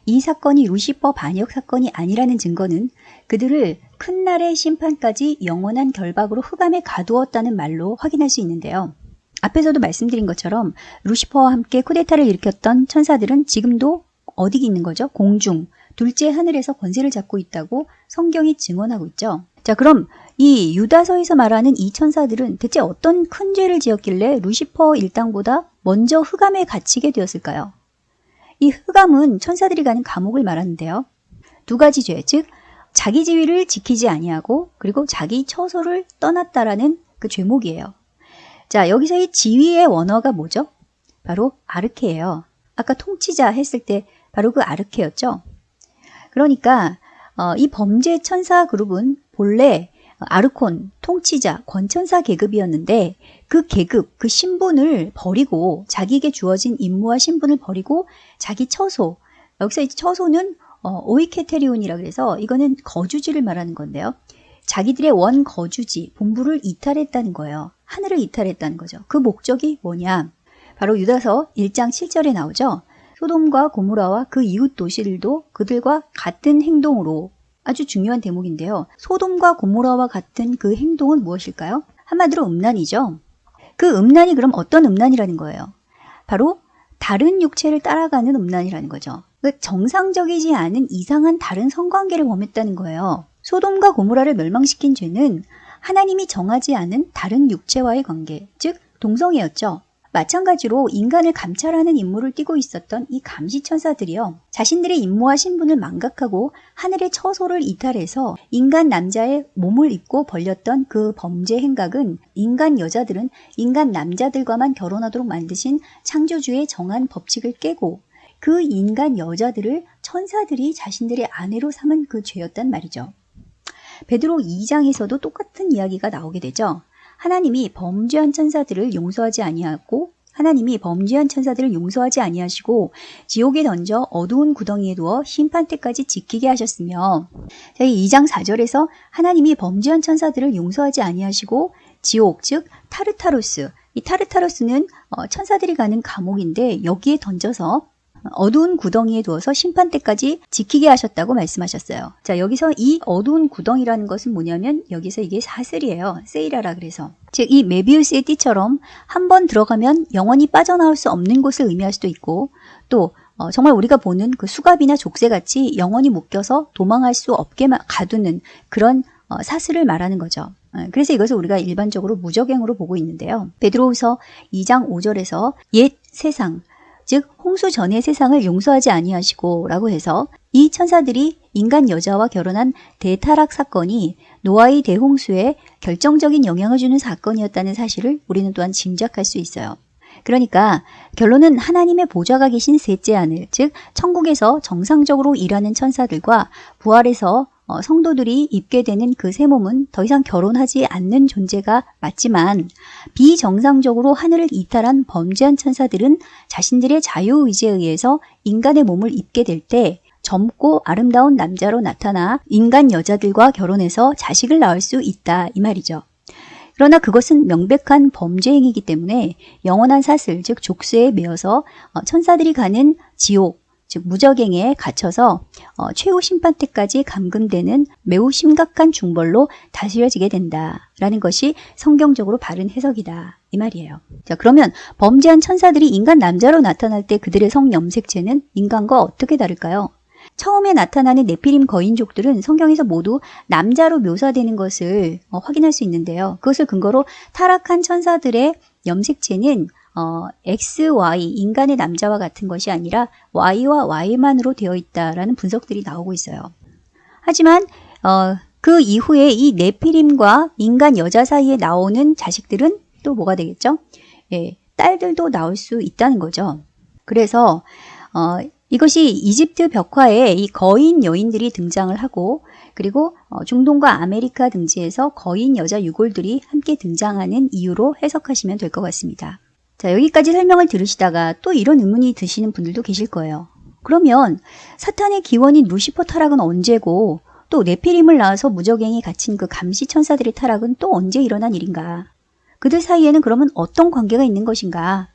이 사건이 루시퍼 반역 사건이 아니라는 증거는 그들을 큰 날의 심판까지 영원한 결박으로 흑암에 가두었다는 말로 확인할 수 있는데요. 앞에서도 말씀드린 것처럼 루시퍼와 함께 쿠데타를 일으켰던 천사들은 지금도 어디 있는 거죠? 공중, 둘째 하늘에서 권세를 잡고 있다고 성경이 증언하고 있죠. 자, 그럼 이 유다서에서 말하는 이 천사들은 대체 어떤 큰 죄를 지었길래 루시퍼 일당보다 먼저 흑암에 갇히게 되었을까요? 이 흑암은 천사들이 가는 감옥을 말하는데요. 두 가지 죄, 즉 자기 지위를 지키지 아니하고 그리고 자기 처소를 떠났다라는 그 죄목이에요. 자, 여기서 이 지위의 원어가 뭐죠? 바로 아르케예요. 아까 통치자 했을 때 바로 그 아르케였죠. 그러니까 어, 이 범죄 천사 그룹은 본래 아르콘, 통치자, 권천사 계급이었는데 그 계급, 그 신분을 버리고 자기에게 주어진 임무와 신분을 버리고 자기 처소, 여기서 이 처소는 어, 오이케테리온이라 그래서 이거는 거주지를 말하는 건데요. 자기들의 원 거주지, 본부를 이탈했다는 거예요. 하늘을 이탈했다는 거죠. 그 목적이 뭐냐? 바로 유다서 1장 7절에 나오죠. 소돔과 고무라와 그 이웃 도시들도 그들과 같은 행동으로 아주 중요한 대목인데요. 소돔과 고모라와 같은 그 행동은 무엇일까요? 한마디로 음란이죠. 그 음란이 그럼 어떤 음란이라는 거예요? 바로 다른 육체를 따라가는 음란이라는 거죠. 그 정상적이지 않은 이상한 다른 성관계를 범했다는 거예요. 소돔과 고모라를 멸망시킨 죄는 하나님이 정하지 않은 다른 육체와의 관계, 즉 동성애였죠. 마찬가지로 인간을 감찰하는 임무를 띠고 있었던 이 감시천사들이요. 자신들의 임무와 신분을 망각하고 하늘의 처소를 이탈해서 인간 남자의 몸을 입고 벌렸던 그 범죄 행각은 인간 여자들은 인간 남자들과만 결혼하도록 만드신 창조주의 정한 법칙을 깨고 그 인간 여자들을 천사들이 자신들의 아내로 삼은 그 죄였단 말이죠. 베드로 2장에서도 똑같은 이야기가 나오게 되죠. 하나님이 범죄한 천사들을 용서하지 아니하고 하나님이 범죄한 천사들을 용서하지 아니하시고 지옥에 던져 어두운 구덩이에 두어 심판 때까지 지키게 하셨으며 저희 2장 4절에서 하나님이 범죄한 천사들을 용서하지 아니하시고 지옥 즉 타르타로스 이 타르타로스는 어, 천사들이 가는 감옥인데 여기에 던져서 어두운 구덩이에 두어서 심판 때까지 지키게 하셨다고 말씀하셨어요. 자, 여기서 이 어두운 구덩이라는 것은 뭐냐면 여기서 이게 사슬이에요. 세이라라 그래서. 즉, 이 메비우스의 띠처럼 한 번 들어가면 영원히 빠져나올 수 없는 곳을 의미할 수도 있고 또 어, 정말 우리가 보는 그 수갑이나 족쇄같이 영원히 묶여서 도망할 수 없게 마- 가두는 그런 어, 사슬을 말하는 거죠. 어, 그래서 이것을 우리가 일반적으로 무적행으로 보고 있는데요. 베드로후서 2장 5절에서 옛 세상 즉 홍수 전의 세상을 용서하지 아니하시고 라고 해서 이 천사들이 인간 여자와 결혼한 대타락 사건이 노아의 대홍수에 결정적인 영향을 주는 사건이었다는 사실을 우리는 또한 짐작할 수 있어요. 그러니까 결론은 하나님의 보좌가 계신 셋째 하늘, 즉 천국에서 정상적으로 일하는 천사들과 부활해서 어, 성도들이 입게 되는 그 새 몸은 더 이상 결혼하지 않는 존재가 맞지만 비정상적으로 하늘을 이탈한 범죄한 천사들은 자신들의 자유의지에 의해서 인간의 몸을 입게 될 때 젊고 아름다운 남자로 나타나 인간 여자들과 결혼해서 자식을 낳을 수 있다 이 말이죠. 그러나 그것은 명백한 범죄 행위이기 때문에 영원한 사슬 즉 족쇄에 매어서 어, 천사들이 가는 지옥 즉 무적행에 갇혀서 어, 최후 심판 때까지 감금되는 매우 심각한 중벌로 다스려지게 된다라는 것이 성경적으로 바른 해석이다 이 말이에요. 자 그러면 범죄한 천사들이 인간 남자로 나타날 때 그들의 성 염색체는 인간과 어떻게 다를까요? 처음에 나타나는 네피림 거인족들은 성경에서 모두 남자로 묘사되는 것을 어, 확인할 수 있는데요. 그것을 근거로 타락한 천사들의 염색체는 어, X, Y, 인간의 남자와 같은 것이 아니라 Y와 Y만으로 되어 있다라는 분석들이 나오고 있어요. 하지만 어, 그 이후에 이 네피림과 인간 여자 사이에 나오는 자식들은 또 뭐가 되겠죠? 예, 딸들도 나올 수 있다는 거죠. 그래서 어, 이것이 이집트 벽화에 이 거인 여인들이 등장을 하고 그리고 어, 중동과 아메리카 등지에서 거인 여자 유골들이 함께 등장하는 이유로 해석하시면 될 것 같습니다. 자, 여기까지 설명을 들으시다가 또 이런 의문이 드시는 분들도 계실 거예요. 그러면 사탄의 기원인 루시퍼 타락은 언제고 또 네피림을 낳아서 무저갱에 갇힌 그 감시 천사들의 타락은 또 언제 일어난 일인가? 그들 사이에는 그러면 어떤 관계가 있는 것인가?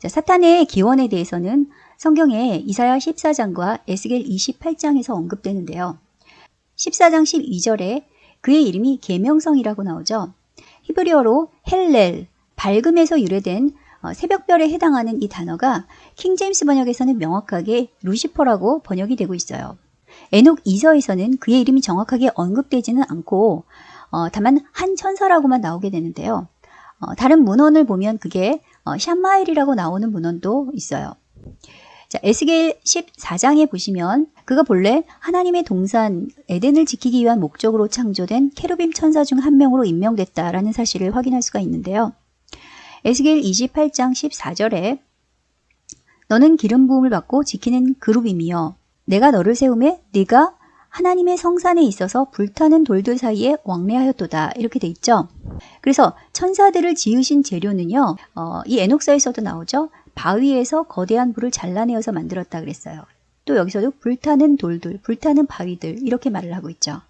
자, 사탄의 기원에 대해서는 성경에 이사야 14장과 에스겔 28장에서 언급되는데요. 14장 12절에 그의 이름이 계명성이라고 나오죠. 히브리어로 헬렐, 밝음에서 유래된 어, 새벽별에 해당하는 이 단어가 킹제임스 번역에서는 명확하게 루시퍼라고 번역이 되고 있어요. 에녹 2서에서는 그의 이름이 정확하게 언급되지는 않고 어, 다만 한 천사라고만 나오게 되는데요. 어, 다른 문헌을 보면 그게 어, 샴마엘이라고 나오는 문헌도 있어요. 자, 에스겔 14장에 보시면 그가 본래 하나님의 동산 에덴을 지키기 위한 목적으로 창조된 케루빔 천사 중 한 명으로 임명됐다라는 사실을 확인할 수가 있는데요. 에스겔 28장 14절에 너는 기름 부음을 받고 지키는 그룹이며 내가 너를 세우매 네가 하나님의 성산에 있어서 불타는 돌들 사이에 왕래하였도다 이렇게 돼 있죠. 그래서 천사들을 지으신 재료는요. 어, 이 에녹서에서도 나오죠. 바위에서 거대한 불을 잘라내어서 만들었다 그랬어요. 또 여기서도 불타는 돌들, 불타는 바위들 이렇게 말을 하고 있죠.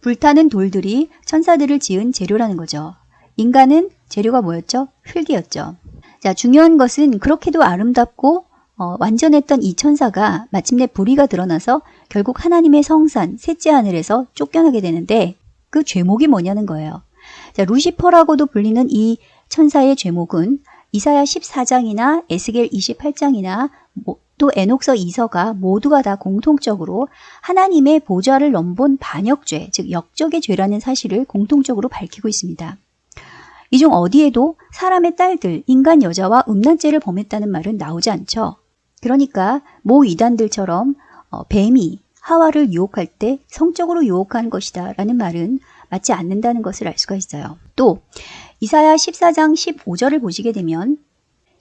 불타는 돌들이 천사들을 지은 재료라는 거죠. 인간은 재료가 뭐였죠? 흙이었죠. 자, 중요한 것은 그렇게도 아름답고 어, 완전했던 이 천사가 마침내 불의가 드러나서 결국 하나님의 성산, 셋째 하늘에서 쫓겨나게 되는데 그 죄목이 뭐냐는 거예요. 자, 루시퍼라고도 불리는 이 천사의 죄목은 이사야 14장이나 에스겔 28장이나 또 에녹서 2서가 모두가 다 공통적으로 하나님의 보좌를 넘본 반역죄, 즉 역적의 죄라는 사실을 공통적으로 밝히고 있습니다. 이 중 어디에도 사람의 딸들, 인간 여자와 음란죄를 범했다는 말은 나오지 않죠. 그러니까 모 이단들처럼 어, 뱀이 하와를 유혹할 때 성적으로 유혹한 것이다 라는 말은 맞지 않는다는 것을 알 수가 있어요. 또 이사야 14장 15절을 보시게 되면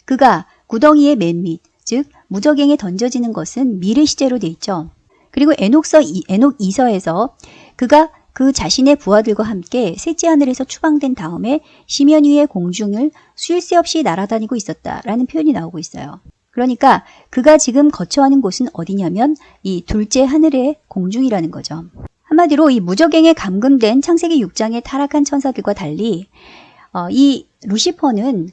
그가 구덩이의 맨 밑, 즉 무적행에 던져지는 것은 미래 시제로 돼 있죠. 그리고 에녹서 이, 에녹 2서에서 그가 그 자신의 부하들과 함께 셋째 하늘에서 추방된 다음에 심연 위의 공중을 쉴새 없이 날아다니고 있었다라는 표현이 나오고 있어요. 그러니까 그가 지금 거처하는 곳은 어디냐면 이 둘째 하늘의 공중이라는 거죠. 한마디로 이 무적행에 감금된 창세기 6장의 타락한 천사들과 달리 어, 이 루시퍼는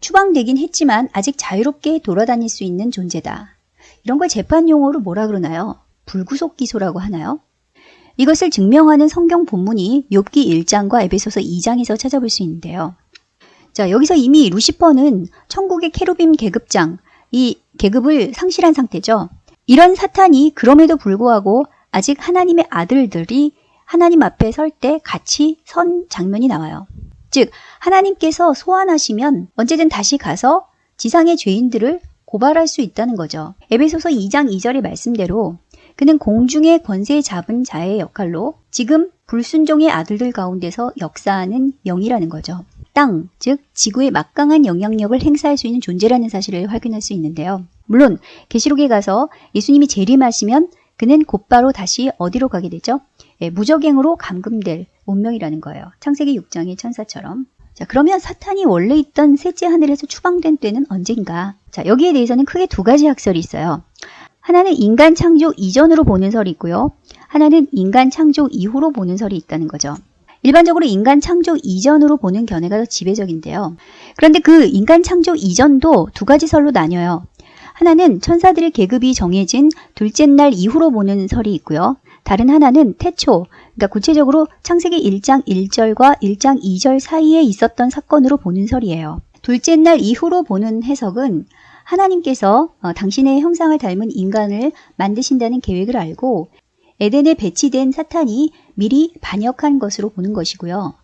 추방되긴 했지만 아직 자유롭게 돌아다닐 수 있는 존재다. 이런 걸 재판 용어로 뭐라 그러나요? 불구속 기소라고 하나요? 이것을 증명하는 성경 본문이 욥기 1장과 에베소서 2장에서 찾아볼 수 있는데요. 자, 여기서 이미 루시퍼는 천국의 케루빔 계급장, 이 계급을 상실한 상태죠. 이런 사탄이 그럼에도 불구하고 아직 하나님의 아들들이 하나님 앞에 설 때 같이 선 장면이 나와요. 즉, 하나님께서 소환하시면 언제든 다시 가서 지상의 죄인들을 고발할 수 있다는 거죠. 에베소서 2장 2절의 말씀대로 그는 공중의 권세 잡은 자의 역할로 지금 불순종의 아들들 가운데서 역사하는 영이라는 거죠. 땅, 즉 지구의 막강한 영향력을 행사할 수 있는 존재라는 사실을 확인할 수 있는데요. 물론 계시록에 가서 예수님이 재림하시면 그는 곧바로 다시 어디로 가게 되죠? 예, 무적행으로 감금될 운명이라는 거예요. 창세기 6장의 천사처럼. 자, 그러면 사탄이 원래 있던 셋째 하늘에서 추방된 때는 언젠가? 자, 여기에 대해서는 크게 두 가지 학설이 있어요. 하나는 인간 창조 이전으로 보는 설이 있고요. 하나는 인간 창조 이후로 보는 설이 있다는 거죠. 일반적으로 인간 창조 이전으로 보는 견해가 더 지배적인데요. 그런데 그 인간 창조 이전도 두 가지 설로 나뉘어요. 하나는 천사들의 계급이 정해진 둘째 날 이후로 보는 설이 있고요. 다른 하나는 태초, 그러니까 구체적으로 창세기 1장 1절과 1장 2절 사이에 있었던 사건으로 보는 설이에요. 둘째 날 이후로 보는 해석은 하나님께서 어, 당신의 형상을 닮은 인간을 만드신다는 계획을 알고 에덴에 배치된 사탄이 미리 반역한 것으로 보는 것이고요.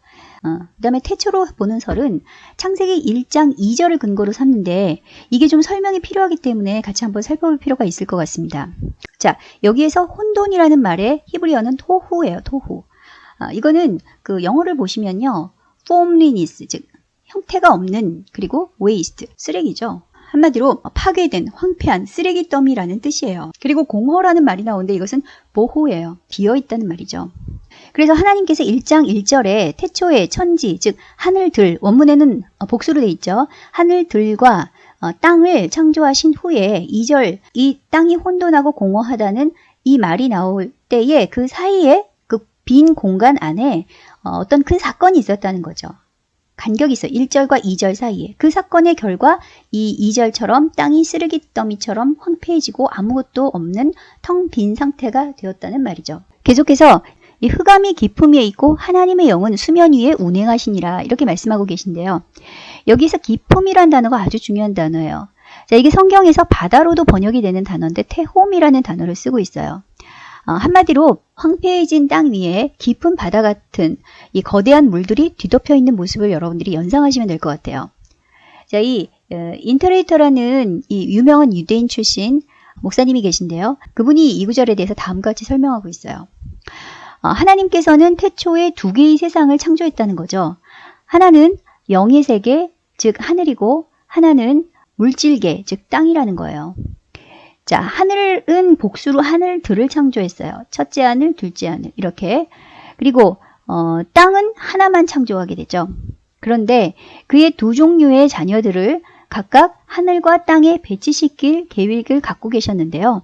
어, 그 다음에 태초로 보는 설은 창세기 1장 2절을 근거로 삼는데 이게 좀 설명이 필요하기 때문에 같이 한번 살펴볼 필요가 있을 것 같습니다. 자, 여기에서 혼돈이라는 말의 히브리어는 토후예요, 토후. 아, 이거는 그 영어를 보시면요. formlessness, 즉 형태가 없는 그리고 waste, 쓰레기죠. 한마디로 파괴된 황폐한 쓰레기 더미라는 뜻이에요. 그리고 공허라는 말이 나오는데 이것은 보호예요. 비어 있다는 말이죠. 그래서 하나님께서 1장 1절에 태초의 천지, 즉 하늘들, 원문에는 복수로 돼 있죠. 하늘들과 어, 땅을 창조하신 후에 2절 이 땅이 혼돈하고 공허하다는 이 말이 나올 때에 그 사이에 그 빈 공간 안에 어, 어떤 큰 사건이 있었다는 거죠. 간격이 있어요. 1절과 2절 사이에. 그 사건의 결과 이 2절처럼 땅이 쓰레기 더미처럼 황폐해지고 아무것도 없는 텅 빈 상태가 되었다는 말이죠. 계속해서 이 흑암이 깊음 위에 있고 하나님의 영은 수면 위에 운행하시니라 이렇게 말씀하고 계신데요. 여기서 깊음이란 단어가 아주 중요한 단어예요. 자, 이게 성경에서 바다로도 번역이 되는 단어인데 테홈이라는 단어를 쓰고 있어요. 어, 한마디로 황폐해진 땅 위에 깊은 바다 같은 이 거대한 물들이 뒤덮여 있는 모습을 여러분들이 연상하시면 될 것 같아요. 자, 이 어, 인터레이터라는 이 유명한 유대인 출신 목사님이 계신데요. 그분이 이 구절에 대해서 다음과 같이 설명하고 있어요. 어, 하나님께서는 태초에 두 개의 세상을 창조했다는 거죠. 하나는 영의 세계, 즉 하늘이고 하나는 물질계, 즉 땅이라는 거예요. 자, 하늘은 복수로 하늘들을 창조했어요. 첫째 하늘, 둘째 하늘 이렇게. 그리고 어, 땅은 하나만 창조하게 되죠. 그런데 그의 두 종류의 자녀들을 각각 하늘과 땅에 배치시킬 계획을 갖고 계셨는데요.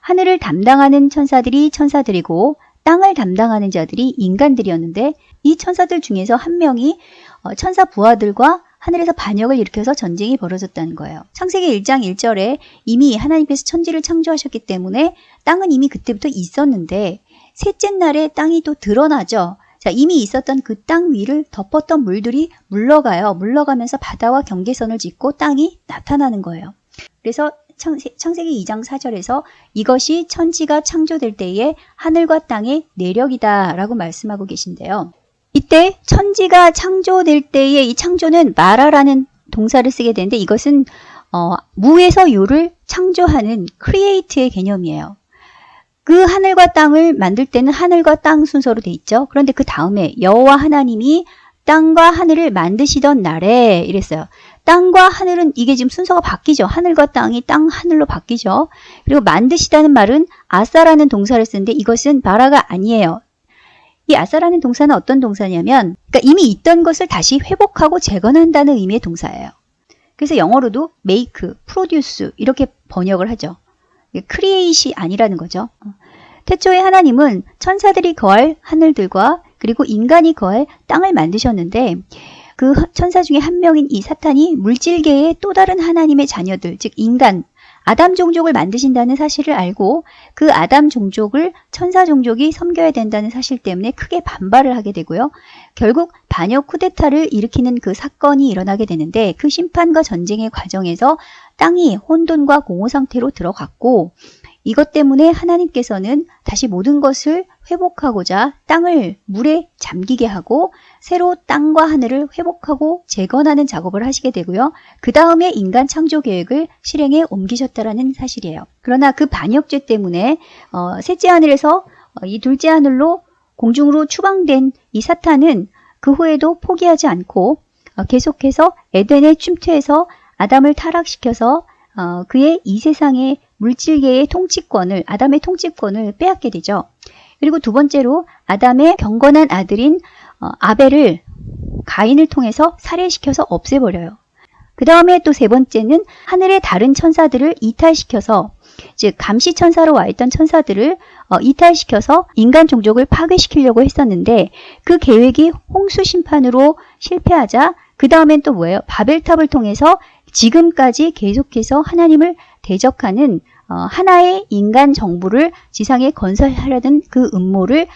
하늘을 담당하는 천사들이 천사들이고 땅을 담당하는 자들이 인간들이었는데 이 천사들 중에서 한 명이 어, 천사 부하들과 하늘에서 반역을 일으켜서 전쟁이 벌어졌다는 거예요. 창세기 1장 1절에 이미 하나님께서 천지를 창조하셨기 때문에 땅은 이미 그때부터 있었는데 셋째 날에 땅이 또 드러나죠. 자, 이미 있었던 그 땅 위를 덮었던 물들이 물러가요. 물러가면서 바다와 경계선을 짓고 땅이 나타나는 거예요. 그래서 창세기 2장 4절에서 이것이 천지가 창조될 때에 하늘과 땅의 내력이다 라고 말씀하고 계신데요. 이때 천지가 창조될 때의 이 창조는 바라라는 동사를 쓰게 되는데 이것은 어, 무에서 유를 창조하는 create의 개념이에요. 그 하늘과 땅을 만들 때는 하늘과 땅 순서로 돼 있죠. 그런데 그 다음에 여호와 하나님이 땅과 하늘을 만드시던 날에 이랬어요. 땅과 하늘은 이게 지금 순서가 바뀌죠. 하늘과 땅이 땅, 하늘로 바뀌죠. 그리고 만드시다는 말은 아싸라는 동사를 쓰는데 이것은 바라가 아니에요. 이 아사라는 동사는 어떤 동사냐면 그러니까 이미 있던 것을 다시 회복하고 재건한다는 의미의 동사예요. 그래서 영어로도 make, produce 이렇게 번역을 하죠. 크리에이시 아니라는 거죠. 태초에 하나님은 천사들이 거할 하늘들과 그리고 인간이 거할 땅을 만드셨는데 그 천사 중에 한 명인 이 사탄이 물질계의 또 다른 하나님의 자녀들, 즉 인간, 아담 종족을 만드신다는 사실을 알고 그 아담 종족을 천사 종족이 섬겨야 된다는 사실 때문에 크게 반발을 하게 되고요. 결국 반역 쿠데타를 일으키는 그 사건이 일어나게 되는데 그 심판과 전쟁의 과정에서 땅이 혼돈과 공허 상태로 들어갔고 이것 때문에 하나님께서는 다시 모든 것을 회복하고자 땅을 물에 잠기게 하고 새로 땅과 하늘을 회복하고 재건하는 작업을 하시게 되고요. 그 다음에 인간 창조 계획을 실행에 옮기셨다라는 사실이에요. 그러나 그 반역죄 때문에 어, 셋째 하늘에서 어, 이 둘째 하늘로 공중으로 추방된 이 사탄은 그 후에도 포기하지 않고 어, 계속해서 에덴의 춤퇴에서 아담을 타락시켜서 어, 그의 이 세상의 물질계의 통치권을 아담의 통치권을 빼앗게 되죠. 그리고 두 번째로 아담의 경건한 아들인 어, 아벨을 가인을 통해서 살해시켜서 없애버려요. 그 다음에 또 세 번째는 하늘의 다른 천사들을 이탈시켜서 즉 감시 천사로 와 있던 천사들을 어, 이탈시켜서 인간 종족을 파괴시키려고 했었는데 그 계획이 홍수 심판으로 실패하자 그 다음엔 또 뭐예요? 바벨탑을 통해서 지금까지 계속해서 하나님을 대적하는 어, 하나의 인간 정부를 지상에 건설하려는 그 음모를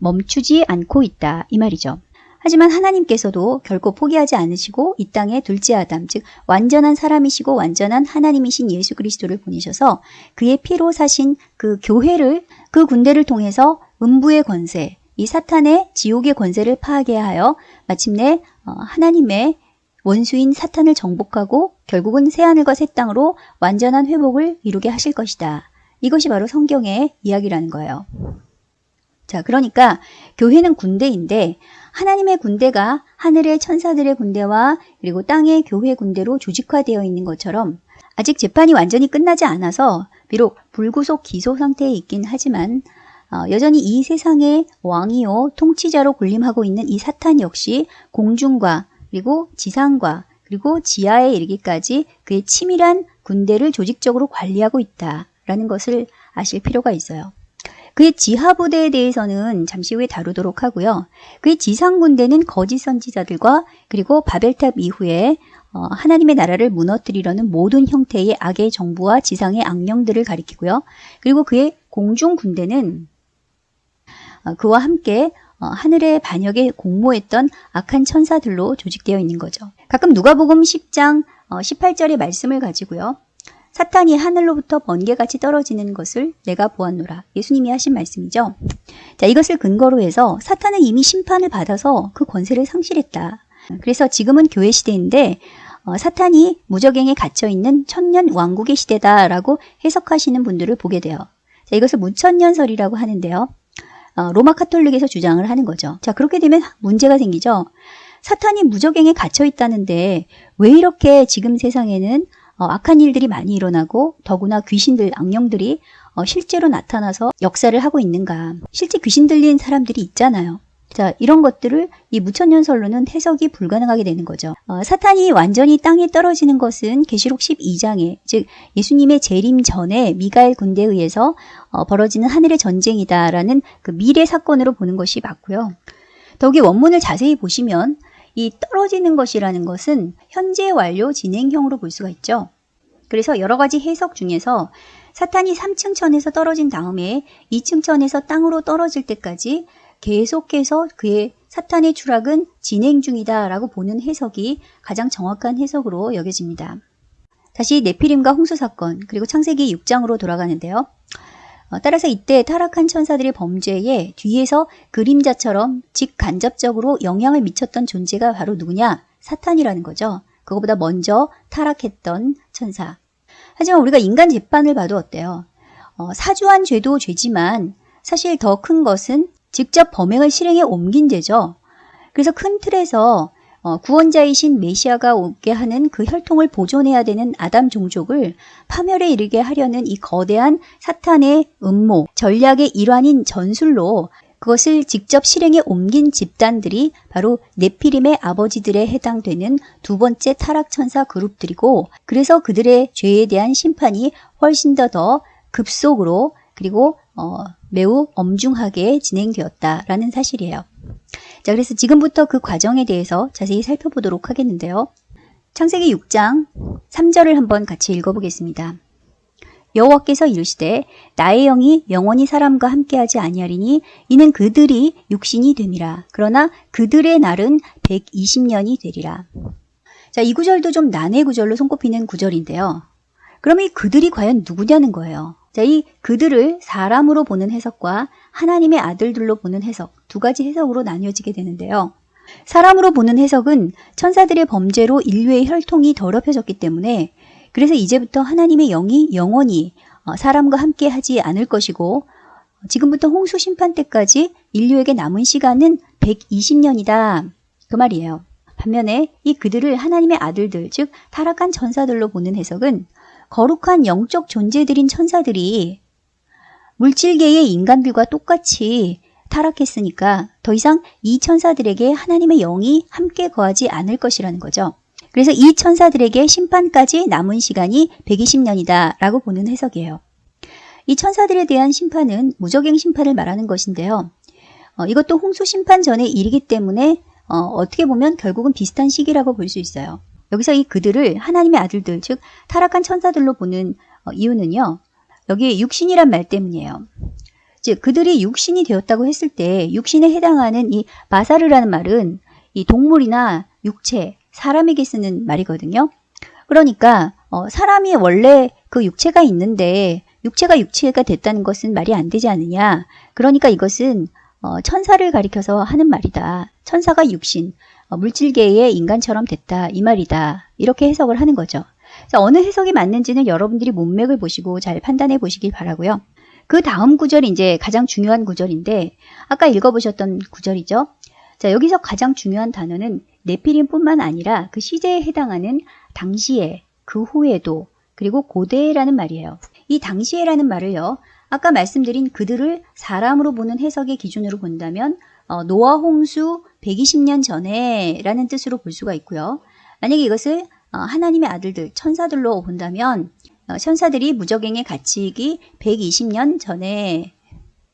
멈추지 않고 있다 이 말이죠. 하지만 하나님께서도 결코 포기하지 않으시고 이 땅에 둘째 아담, 즉 완전한 사람이시고 완전한 하나님이신 예수 그리스도를 보내셔서 그의 피로 사신 그 교회를 그 군대를 통해서 음부의 권세, 이 사탄의 지옥의 권세를 파하게 하여 마침내 어, 하나님의 원수인 사탄을 정복하고 결국은 새하늘과 새 땅으로 완전한 회복을 이루게 하실 것이다. 이것이 바로 성경의 이야기라는 거예요. 자, 그러니까 교회는 군대인데 하나님의 군대가 하늘의 천사들의 군대와 그리고 땅의 교회 군대로 조직화되어 있는 것처럼 아직 재판이 완전히 끝나지 않아서 비록 불구속 기소 상태에 있긴 하지만 어, 여전히 이 세상의 왕이요 통치자로 군림하고 있는 이 사탄 역시 공중과 그리고 지상과 그리고 지하에 이르기까지 그의 치밀한 군대를 조직적으로 관리하고 있다라는 것을 아실 필요가 있어요. 그의 지하 부대에 대해서는 잠시 후에 다루도록 하고요. 그의 지상 군대는 거짓 선지자들과 그리고 바벨탑 이후에 어, 하나님의 나라를 무너뜨리려는 모든 형태의 악의 정부와 지상의 악령들을 가리키고요. 그리고 그의 공중 군대는 어, 그와 함께 어, 하늘의 반역에 공모했던 악한 천사들로 조직되어 있는 거죠. 가끔 누가복음 10장 18절의 말씀을 가지고요. 사탄이 하늘로부터 번개같이 떨어지는 것을 내가 보았노라. 예수님이 하신 말씀이죠. 자, 이것을 근거로 해서 사탄은 이미 심판을 받아서 그 권세를 상실했다. 그래서 지금은 교회 시대인데 어, 사탄이 무적행에 갇혀 있는 천년 왕국의 시대다라고 해석하시는 분들을 보게 돼요. 자, 이것을 무천년설이라고 하는데요. 어, 로마 카톨릭에서 주장을 하는 거죠. 자, 그렇게 되면 문제가 생기죠. 사탄이 무적행에 갇혀 있다는데 왜 이렇게 지금 세상에는 어, 악한 일들이 많이 일어나고 더구나 귀신들, 악령들이 어, 실제로 나타나서 역사를 하고 있는가. 실제 귀신 들린 사람들이 있잖아요. 자, 이런 것들을 이 무천년설로는 해석이 불가능하게 되는 거죠. 어, 사탄이 완전히 땅에 떨어지는 것은 계시록 12장에 즉 예수님의 재림 전에 미가엘 군대에 의해서 어, 벌어지는 하늘의 전쟁이다라는 그 미래 사건으로 보는 것이 맞고요. 더욱이 원문을 자세히 보시면 이 떨어지는 것이라는 것은 현재 완료 진행형으로 볼 수가 있죠. 그래서 여러 가지 해석 중에서 사탄이 3층 천에서 떨어진 다음에 2층 천에서 땅으로 떨어질 때까지 계속해서 그의 사탄의 추락은 진행 중이다 라고 보는 해석이 가장 정확한 해석으로 여겨집니다. 다시 네피림과 홍수 사건 그리고 창세기 6장으로 돌아가는데요. 어, 따라서 이때 타락한 천사들의 범죄에 뒤에서 그림자처럼 직간접적으로 영향을 미쳤던 존재가 바로 누구냐? 사탄이라는 거죠. 그거보다 먼저 타락했던 천사. 하지만 우리가 인간 재판을 봐도 어때요? 어, 사주한 죄도 죄지만 사실 더 큰 것은 직접 범행을 실행에 옮긴 죄죠. 그래서 큰 틀에서 어, 구원자이신 메시아가 오게 하는 그 혈통을 보존해야 되는 아담 종족을 파멸에 이르게 하려는 이 거대한 사탄의 음모, 전략의 일환인 전술로 그것을 직접 실행에 옮긴 집단들이 바로 네피림의 아버지들에 해당되는 두 번째 타락천사 그룹들이고 그래서 그들의 죄에 대한 심판이 훨씬 더 더 급속으로 그리고 어, 매우 엄중하게 진행되었다라는 사실이에요. 자, 그래서 지금부터 그 과정에 대해서 자세히 살펴보도록 하겠는데요. 창세기 6장 3절을 한번 같이 읽어보겠습니다. 여호와께서 이르시되 나의 영이 영원히 사람과 함께하지 아니하리니 이는 그들이 육신이 됨이라. 그러나 그들의 날은 120년이 되리라. 자, 이 구절도 좀 난해 구절로 손꼽히는 구절인데요. 그럼 이 그들이 과연 누구냐는 거예요. 자, 이 그들을 사람으로 보는 해석과 하나님의 아들들로 보는 해석 두 가지 해석으로 나뉘어지게 되는데요. 사람으로 보는 해석은 천사들의 범죄로 인류의 혈통이 더럽혀졌기 때문에 그래서 이제부터 하나님의 영이 영원히 어, 사람과 함께 하지 않을 것이고 지금부터 홍수 심판 때까지 인류에게 남은 시간은 120년이다. 그 말이에요. 반면에 이 그들을 하나님의 아들들, 즉 타락한 천사들로 보는 해석은 거룩한 영적 존재들인 천사들이 물질계의 인간들과 똑같이 타락했으니까 더 이상 이 천사들에게 하나님의 영이 함께 거하지 않을 것이라는 거죠. 그래서 이 천사들에게 심판까지 남은 시간이 120년이다 라고 보는 해석이에요. 이 천사들에 대한 심판은 무적행 심판을 말하는 것인데요. 어, 이것도 홍수 심판 전의 일이기 때문에 어, 떻게 보면 결국은 비슷한 시기라고 볼 수 있어요. 여기서 이 그들을 하나님의 아들들, 즉 타락한 천사들로 보는 어, 이유는요. 여기 육신이란 말 때문이에요. 즉 그들이 육신이 되었다고 했을 때 육신에 해당하는 이 바사르라는 말은 이 동물이나 육체, 사람에게 쓰는 말이거든요. 그러니까 어, 사람이 원래 그 육체가 있는데 육체가 육체가 됐다는 것은 말이 안 되지 않느냐. 그러니까 이것은 어, 천사를 가리켜서 하는 말이다. 천사가 육신, 어, 물질계의 인간처럼 됐다. 이 말이다. 이렇게 해석을 하는 거죠. 자, 어느 해석이 맞는지는 여러분들이 문맥을 보시고 잘 판단해 보시길 바라고요. 그 다음 구절이 이제 가장 중요한 구절인데 아까 읽어보셨던 구절이죠. 자, 여기서 가장 중요한 단어는 네피림뿐만 아니라 그 시제에 해당하는 당시에, 그 후에도, 그리고 고대라는 말이에요. 이 당시에라는 말을요. 아까 말씀드린 그들을 사람으로 보는 해석의 기준으로 본다면 어, 노아 홍수 120년 전에 라는 뜻으로 볼 수가 있고요. 만약에 이것을 어, 하나님의 아들들, 천사들로 본다면 어, 천사들이 무적행에 갇히기 120년 전에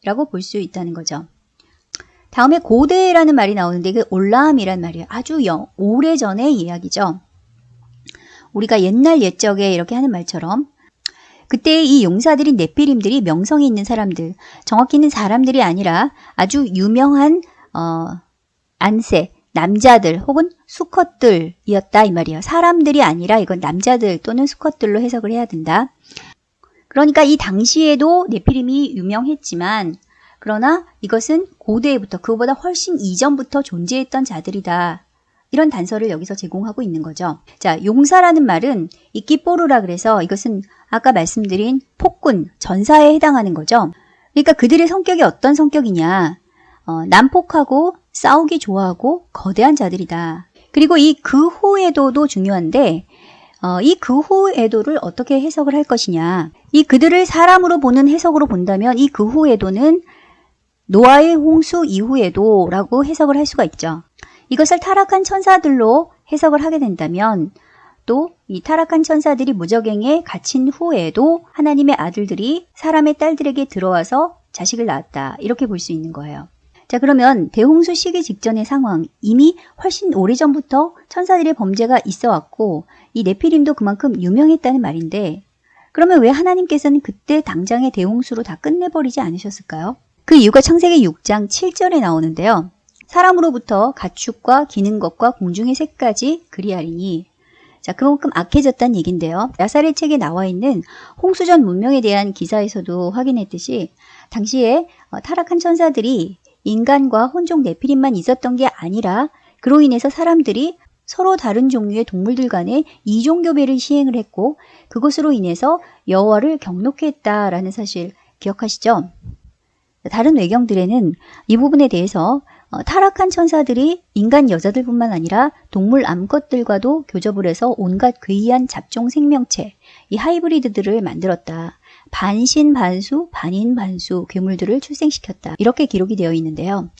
라고 볼 수 있다는 거죠. 다음에 고대라는 말이 나오는데 그 올라함이란 말이에요. 아주 영, 오래전의 이야기죠. 우리가 옛날 옛적에 이렇게 하는 말처럼 그때 이 용사들이 네피림들이 명성이 있는 사람들, 정확히는 사람들이 아니라 아주 유명한 어, 안세, 남자들 혹은 수컷들이었다 이 말이에요. 사람들이 아니라 이건 남자들 또는 수컷들로 해석을 해야 된다. 그러니까 이 당시에도 네피림이 유명했지만 그러나 이것은 고대부터 그보다 훨씬 이전부터 존재했던 자들이다. 이런 단서를 여기서 제공하고 있는 거죠. 자, 용사라는 말은 이 끼뽀르라 그래서 이것은 아까 말씀드린 폭군, 전사에 해당하는 거죠. 그러니까 그들의 성격이 어떤 성격이냐. 어, 난폭하고 싸우기 좋아하고 거대한 자들이다. 그리고 이그 후에도도 중요한데 어, 이그 후에도를 어떻게 해석을 할 것이냐. 이 그들을 사람으로 보는 해석으로 본다면 이그 후에도는 노아의 홍수 이후에도 라고 해석을 할 수가 있죠. 이것을 타락한 천사들로 해석을 하게 된다면 또 이 타락한 천사들이 무적행에 갇힌 후에도 하나님의 아들들이 사람의 딸들에게 들어와서 자식을 낳았다. 이렇게 볼 수 있는 거예요. 자 그러면 대홍수 시기 직전의 상황 이미 훨씬 오래전부터 천사들의 범죄가 있어 왔고 이 네피림도 그만큼 유명했다는 말인데 그러면 왜 하나님께서는 그때 당장의 대홍수로 다 끝내버리지 않으셨을까요? 그 이유가 창세기 6장 7절에 나오는데요. 사람으로부터 가축과 기는 것과 공중의 새까지 그리하리니 자 그만큼 악해졌다는 얘긴데요. 야살의 책에 나와 있는 홍수전 문명에 대한 기사에서도 확인했듯이 당시에 어, 타락한 천사들이 인간과 혼종 네피림만 있었던 게 아니라 그로 인해서 사람들이 서로 다른 종류의 동물들 간의 이종교배를 시행을 했고 그것으로 인해서 여호와를 경록해 했다라는 사실 기억하시죠? 다른 외경들에는 이 부분에 대해서 어, 타락한 천사들이 인간 여자들뿐만 아니라 동물 암컷들과도 교접을 해서 온갖 괴이한 잡종 생명체, 이 하이브리드들을 만들었다. 반신반수, 반인반수 괴물들을 출생시켰다. 이렇게 기록이 되어 있는데요.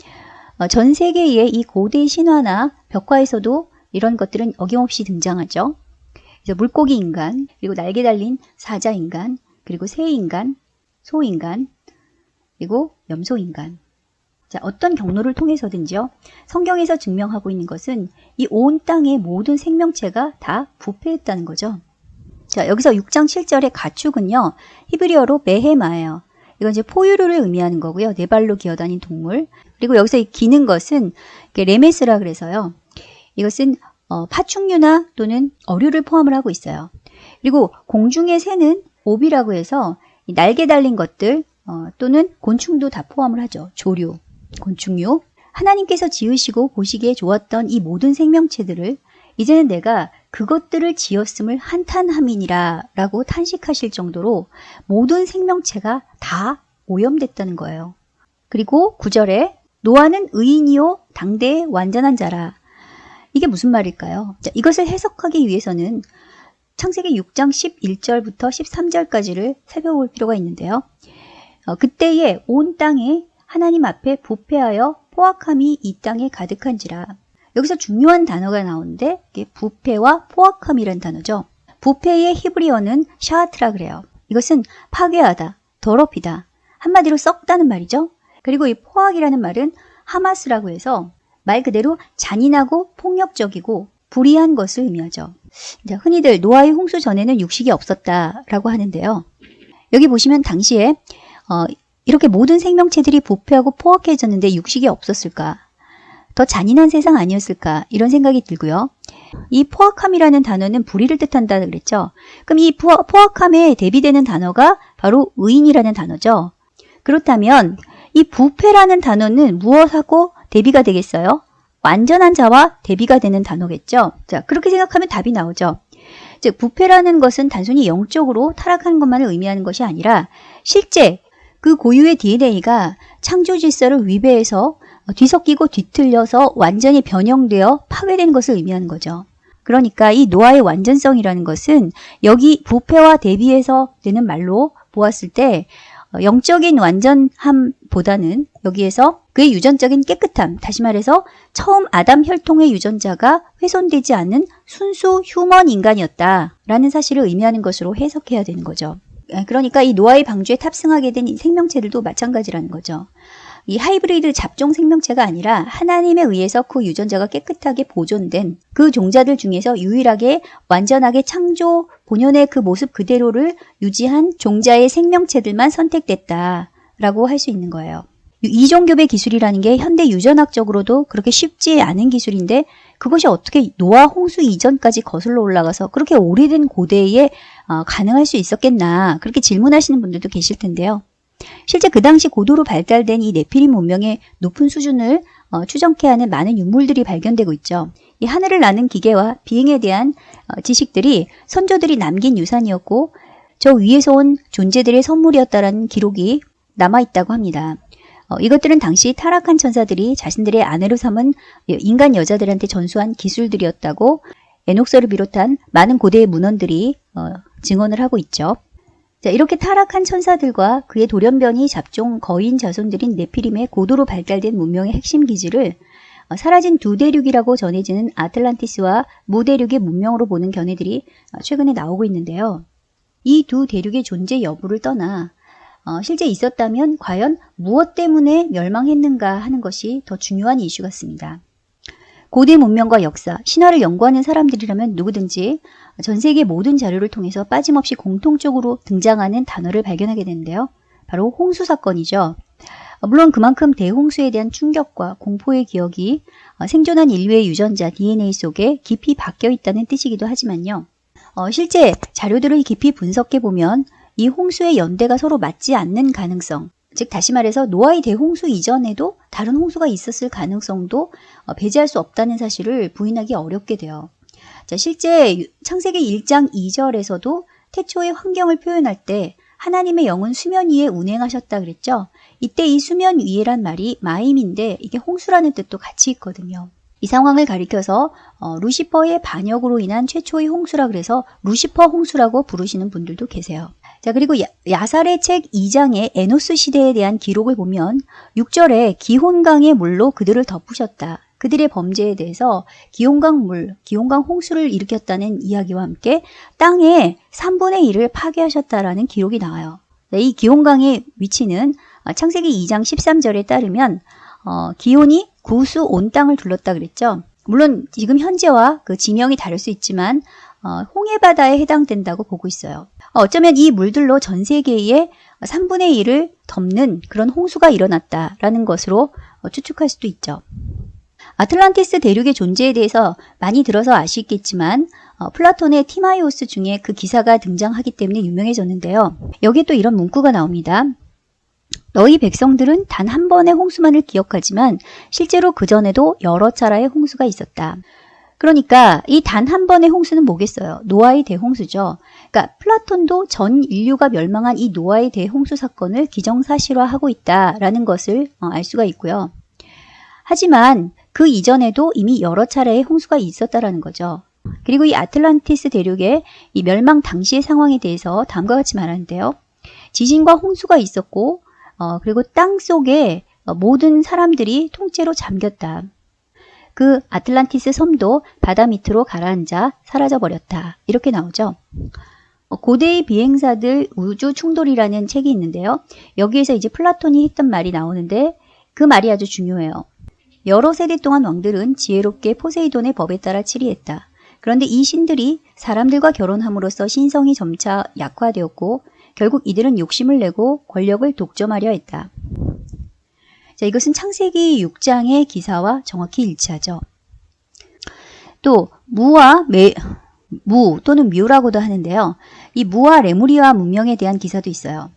어, 전 세계의 이 고대 신화나 벽화에서도 이런 것들은 어김없이 등장하죠. 물고기 인간, 그리고 날개 달린 사자 인간, 그리고 새 인간, 소 인간, 그리고 염소 인간. 자, 어떤 경로를 통해서든지요. 성경에서 증명하고 있는 것은 이 온 땅의 모든 생명체가 다 부패했다는 거죠. 자, 여기서 6장 7절의 가축은요. 히브리어로 메헤마예요. 이건 이제 포유류를 의미하는 거고요. 네 발로 기어다닌 동물. 그리고 여기서 이 기는 것은 레메스라 그래서요. 이것은 어, 파충류나 또는 어류를 포함을 하고 있어요. 그리고 공중의 새는 옵이라고 해서 날개 달린 것들 어, 또는 곤충도 다 포함을 하죠. 조류, 곤충류. 하나님께서 지으시고 보시기에 좋았던 이 모든 생명체들을 이제는 내가 그것들을 지었음을 한탄함이니라 라고 탄식하실 정도로 모든 생명체가 다 오염됐다는 거예요. 그리고 9절에 노아는 의인이요 당대의 완전한 자라. 이게 무슨 말일까요? 자, 이것을 해석하기 위해서는 창세기 6장 11절부터 13절까지를 살펴볼 필요가 있는데요. 어, 그때에 온 땅에 하나님 앞에 부패하여 포악함이 이 땅에 가득한지라. 여기서 중요한 단어가 나오는데 이게 부패와 포악함이란 단어죠. 부패의 히브리어는 샤아트라 그래요. 이것은 파괴하다, 더럽히다, 한마디로 썩다는 말이죠. 그리고 이 포악이라는 말은 하마스라고 해서 말 그대로 잔인하고 폭력적이고 불의한 것을 의미하죠. 흔히들 노아의 홍수 전에는 육식이 없었다라고 하는데요. 여기 보시면 당시에 어, 이렇게 모든 생명체들이 부패하고 포악해졌는데 육식이 없었을까? 더 잔인한 세상 아니었을까? 이런 생각이 들고요. 이 포악함이라는 단어는 불의를 뜻한다 그랬죠. 그럼 이 포악함에 대비되는 단어가 바로 의인이라는 단어죠. 그렇다면 이 부패라는 단어는 무엇하고 대비가 되겠어요? 완전한 자와 대비가 되는 단어겠죠. 자, 그렇게 생각하면 답이 나오죠. 즉, 부패라는 것은 단순히 영적으로 타락하는 것만을 의미하는 것이 아니라 실제 그 고유의 DNA가 창조 질서를 위배해서 뒤섞이고 뒤틀려서 완전히 변형되어 파괴된 것을 의미하는 거죠. 그러니까 이 노아의 완전성이라는 것은 여기 부패와 대비해서 되는 말로 보았을 때 영적인 완전함보다는 여기에서 그의 유전적인 깨끗함, 다시 말해서 처음 아담 혈통의 유전자가 훼손되지 않는 순수 휴먼 인간이었다라는 사실을 의미하는 것으로 해석해야 되는 거죠. 그러니까 이 노아의 방주에 탑승하게 된 생명체들도 마찬가지라는 거죠. 이 하이브리드 잡종 생명체가 아니라 하나님에 의해서 그 유전자가 깨끗하게 보존된 그 종자들 중에서 유일하게 완전하게 창조 본연의 그 모습 그대로를 유지한 종자의 생명체들만 선택됐다 라고 할 수 있는 거예요. 이종교배 기술이라는 게 현대 유전학적으로도 그렇게 쉽지 않은 기술인데 그것이 어떻게 노아 홍수 이전까지 거슬러 올라가서 그렇게 오래된 고대에 어, 가능할 수 있었겠나 그렇게 질문하시는 분들도 계실 텐데요. 실제 그 당시 고도로 발달된 이 네피림 문명의 높은 수준을 어, 추정케 하는 많은 유물들이 발견되고 있죠. 이 하늘을 나는 기계와 비행에 대한 어, 지식들이 선조들이 남긴 유산이었고 저 위에서 온 존재들의 선물이었다라는 기록이 남아있다고 합니다. 어, 이것들은 당시 타락한 천사들이 자신들의 아내로 삼은 인간 여자들한테 전수한 기술들이었다고 에녹서를 비롯한 많은 고대의 문헌들이 어, 증언을 하고 있죠. 자, 이렇게 타락한 천사들과 그의 돌연변이 잡종 거인 자손들인 네피림의 고도로 발달된 문명의 핵심 기지를 어, 사라진 두 대륙이라고 전해지는 아틀란티스와 무대륙의 문명으로 보는 견해들이 어, 최근에 나오고 있는데요. 이 두 대륙의 존재 여부를 떠나 어, 실제 있었다면 과연 무엇 때문에 멸망했는가 하는 것이 더 중요한 이슈 같습니다. 고대 문명과 역사, 신화를 연구하는 사람들이라면 누구든지 전 세계 모든 자료를 통해서 빠짐없이 공통적으로 등장하는 단어를 발견하게 되는데요. 바로 홍수 사건이죠. 물론 그만큼 대홍수에 대한 충격과 공포의 기억이 생존한 인류의 유전자 DNA 속에 깊이 박혀 있다는 뜻이기도 하지만요. 어, 실제 자료들을 깊이 분석해 보면 이 홍수의 연대가 서로 맞지 않는 가능성, 즉 다시 말해서 노아의 대홍수 이전에도 다른 홍수가 있었을 가능성도 어, 배제할 수 없다는 사실을 부인하기 어렵게 돼요. 자, 실제 창세기 1장 2절에서도 태초의 환경을 표현할 때 하나님의 영은 수면 위에 운행하셨다 그랬죠. 이때 이 수면 위에란 말이 마임인데 이게 홍수라는 뜻도 같이 있거든요. 이 상황을 가리켜서 어, 루시퍼의 반역으로 인한 최초의 홍수라 그래서 루시퍼 홍수라고 부르시는 분들도 계세요. 자, 그리고 야, 야살의 책 2장의 에노스 시대에 대한 기록을 보면 6절에 기혼강의 물로 그들을 덮으셨다. 그들의 범죄에 대해서 기온강 물, 기온강 홍수를 일으켰다는 이야기와 함께 땅의 3분의 1을 파괴하셨다라는 기록이 나와요. 네, 이 기온강의 위치는 창세기 2장 13절에 따르면 어, 기온이 구수 온 땅을 둘렀다 그랬죠. 물론 지금 현재와 그 지명이 다를 수 있지만 어, 홍해바다에 해당된다고 보고 있어요. 어, 어쩌면 이 물들로 전 세계의 3분의 1을 덮는 그런 홍수가 일어났다라는 것으로 어, 추측할 수도 있죠. 아틀란티스 대륙의 존재에 대해서 많이 들어서 아시겠지만 어, 플라톤의 티마이오스 중에 그 기사가 등장하기 때문에 유명해졌는데요. 여기에 또 이런 문구가 나옵니다. 너희 백성들은 단 한 번의 홍수만을 기억하지만 실제로 그전에도 여러 차례의 홍수가 있었다. 그러니까 이 단 한 번의 홍수는 뭐겠어요? 노아의 대홍수죠. 그러니까 플라톤도 전 인류가 멸망한 이 노아의 대홍수 사건을 기정사실화하고 있다라는 것을 어, 알 수가 있고요. 하지만 그 이전에도 이미 여러 차례의 홍수가 있었다라는 거죠. 그리고 이 아틀란티스 대륙의 이 멸망 당시의 상황에 대해서 다음과 같이 말하는데요. 지진과 홍수가 있었고 어, 그리고 땅 속에 어, 모든 사람들이 통째로 잠겼다. 그 아틀란티스 섬도 바다 밑으로 가라앉아 사라져 버렸다. 이렇게 나오죠. 어, 고대의 비행사들 우주 충돌이라는 책이 있는데요. 여기에서 이제 플라톤이 했던 말이 나오는데 그 말이 아주 중요해요. 여러 세대 동안 왕들은 지혜롭게 포세이돈의 법에 따라 치리했다. 그런데 이 신들이 사람들과 결혼함으로써 신성이 점차 약화되었고 결국 이들은 욕심을 내고 권력을 독점하려 했다. 자, 이것은 창세기 6장의 기사와 정확히 일치하죠. 또 무와 매, 무 또는 뮤라고도 하는데요. 이 무와 레무리아 문명에 대한 기사도 있어요.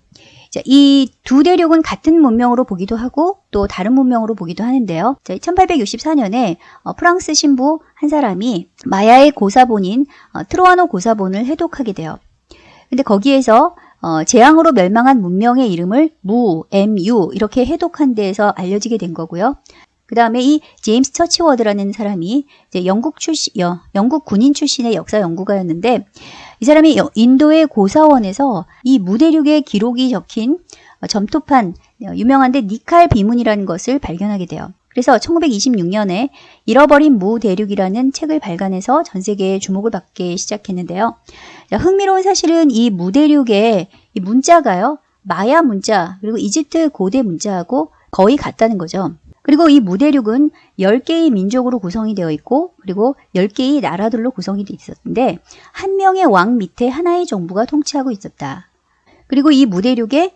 이 두 대륙은 같은 문명으로 보기도 하고 또 다른 문명으로 보기도 하는데요. 자, 1864년에 어, 프랑스 신부 한 사람이 마야의 고사본인 어, 트로아노 고사본을 해독하게 돼요. 근데 거기에서 어, 재앙으로 멸망한 문명의 이름을 무, MU 이렇게 해독한 데에서 알려지게 된 거고요. 그 다음에 이 제임스 처치워드라는 사람이 영국 출신, 영국 군인 출신의 역사 연구가였는데 이 사람이 인도의 고사원에서 이 무대륙의 기록이 적힌 점토판 유명한데 니칼 비문이라는 것을 발견하게 돼요. 그래서 1926년에 잃어버린 무 대륙이라는 책을 발간해서 전 세계에 주목을 받기 시작했는데요. 흥미로운 사실은 이 무 대륙의 이 문자가요. 마야 문자 그리고 이집트 고대 문자하고 거의 같다는 거죠. 그리고 이 무대륙은 10개의 민족으로 구성이 되어 있고 그리고 10개의 나라들로 구성이 되어 있었는데 한 명의 왕 밑에 하나의 정부가 통치하고 있었다. 그리고 이 무대륙의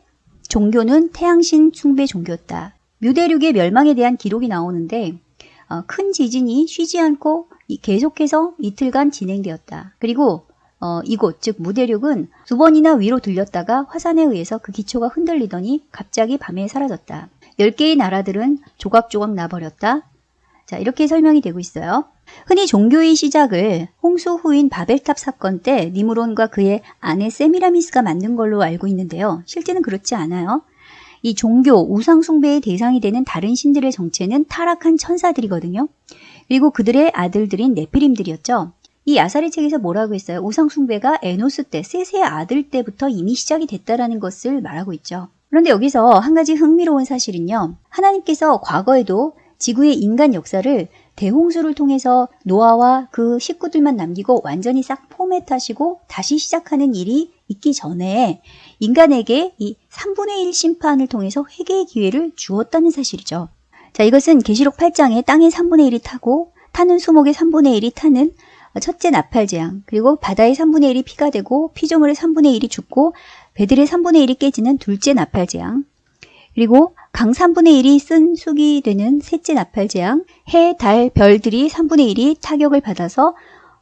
종교는 태양신 숭배 종교였다. 무대륙의 멸망에 대한 기록이 나오는데 어, 큰 지진이 쉬지 않고 계속해서 이틀간 진행되었다. 그리고 어, 이곳 즉 무대륙은 두 번이나 위로 들렸다가 화산에 의해서 그 기초가 흔들리더니 갑자기 밤에 사라졌다. 10개의 나라들은 조각조각 나버렸다. 자, 이렇게 설명이 되고 있어요. 흔히 종교의 시작을 홍수 후인 바벨탑 사건 때 니무론과 그의 아내 세미라미스가 만든 걸로 알고 있는데요. 실제는 그렇지 않아요. 이 종교, 우상숭배의 대상이 되는 다른 신들의 정체는 타락한 천사들이거든요. 그리고 그들의 아들들인 네피림들이었죠. 이 아사리 책에서 뭐라고 했어요? 우상숭배가 에노스 때, 셋의 아들 때부터 이미 시작이 됐다라는 것을 말하고 있죠. 그런데 여기서 한 가지 흥미로운 사실은요. 하나님께서 과거에도 지구의 인간 역사를 대홍수를 통해서 노아와 그 식구들만 남기고 완전히 싹 포맷하시고 다시 시작하는 일이 있기 전에 인간에게 이 3분의 1 심판을 통해서 회개의 기회를 주었다는 사실이죠. 자, 이것은 계시록 8장에 땅의 3분의 1이 타고 타는 수목의 3분의 1이 타는 첫째 나팔 재앙, 그리고 바다의 3분의 1이 피가 되고 피조물의 3분의 1이 죽고 배들의 3분의 1이 깨지는 둘째 나팔재앙, 그리고 강 3분의 1이 쓴 숙이 되는 셋째 나팔재앙, 해, 달, 별들이 3분의 1이 타격을 받아서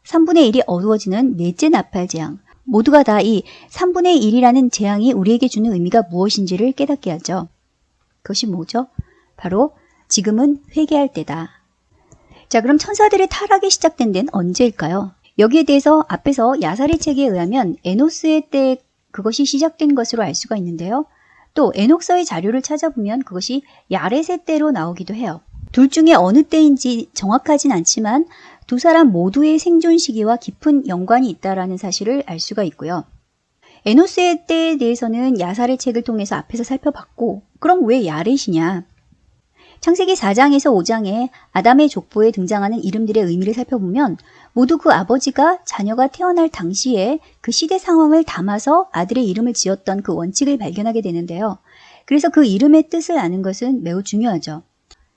3분의 1이 어두워지는 넷째 나팔재앙. 모두가 다 이 3분의 1이라는 재앙이 우리에게 주는 의미가 무엇인지를 깨닫게 하죠. 그것이 뭐죠? 바로 지금은 회개할 때다. 자, 그럼 천사들의 타락이 시작된 데는 언제일까요? 여기에 대해서 앞에서 야사리 책에 의하면 에노스의 때 그것이 시작된 것으로 알 수가 있는데요. 또 에녹서의 자료를 찾아보면 그것이 야레세 때로 나오기도 해요. 둘 중에 어느 때인지 정확하진 않지만 두 사람 모두의 생존 시기와 깊은 연관이 있다라는 사실을 알 수가 있고요. 에노스의 때에 대해서는 야살의 책을 통해서 앞에서 살펴봤고 그럼 왜 야렛이냐? 창세기 4장에서 5장에 아담의 족보에 등장하는 이름들의 의미를 살펴보면 모두 그 아버지가 자녀가 태어날 당시에 그 시대 상황을 담아서 아들의 이름을 지었던 그 원칙을 발견하게 되는데요. 그래서 그 이름의 뜻을 아는 것은 매우 중요하죠.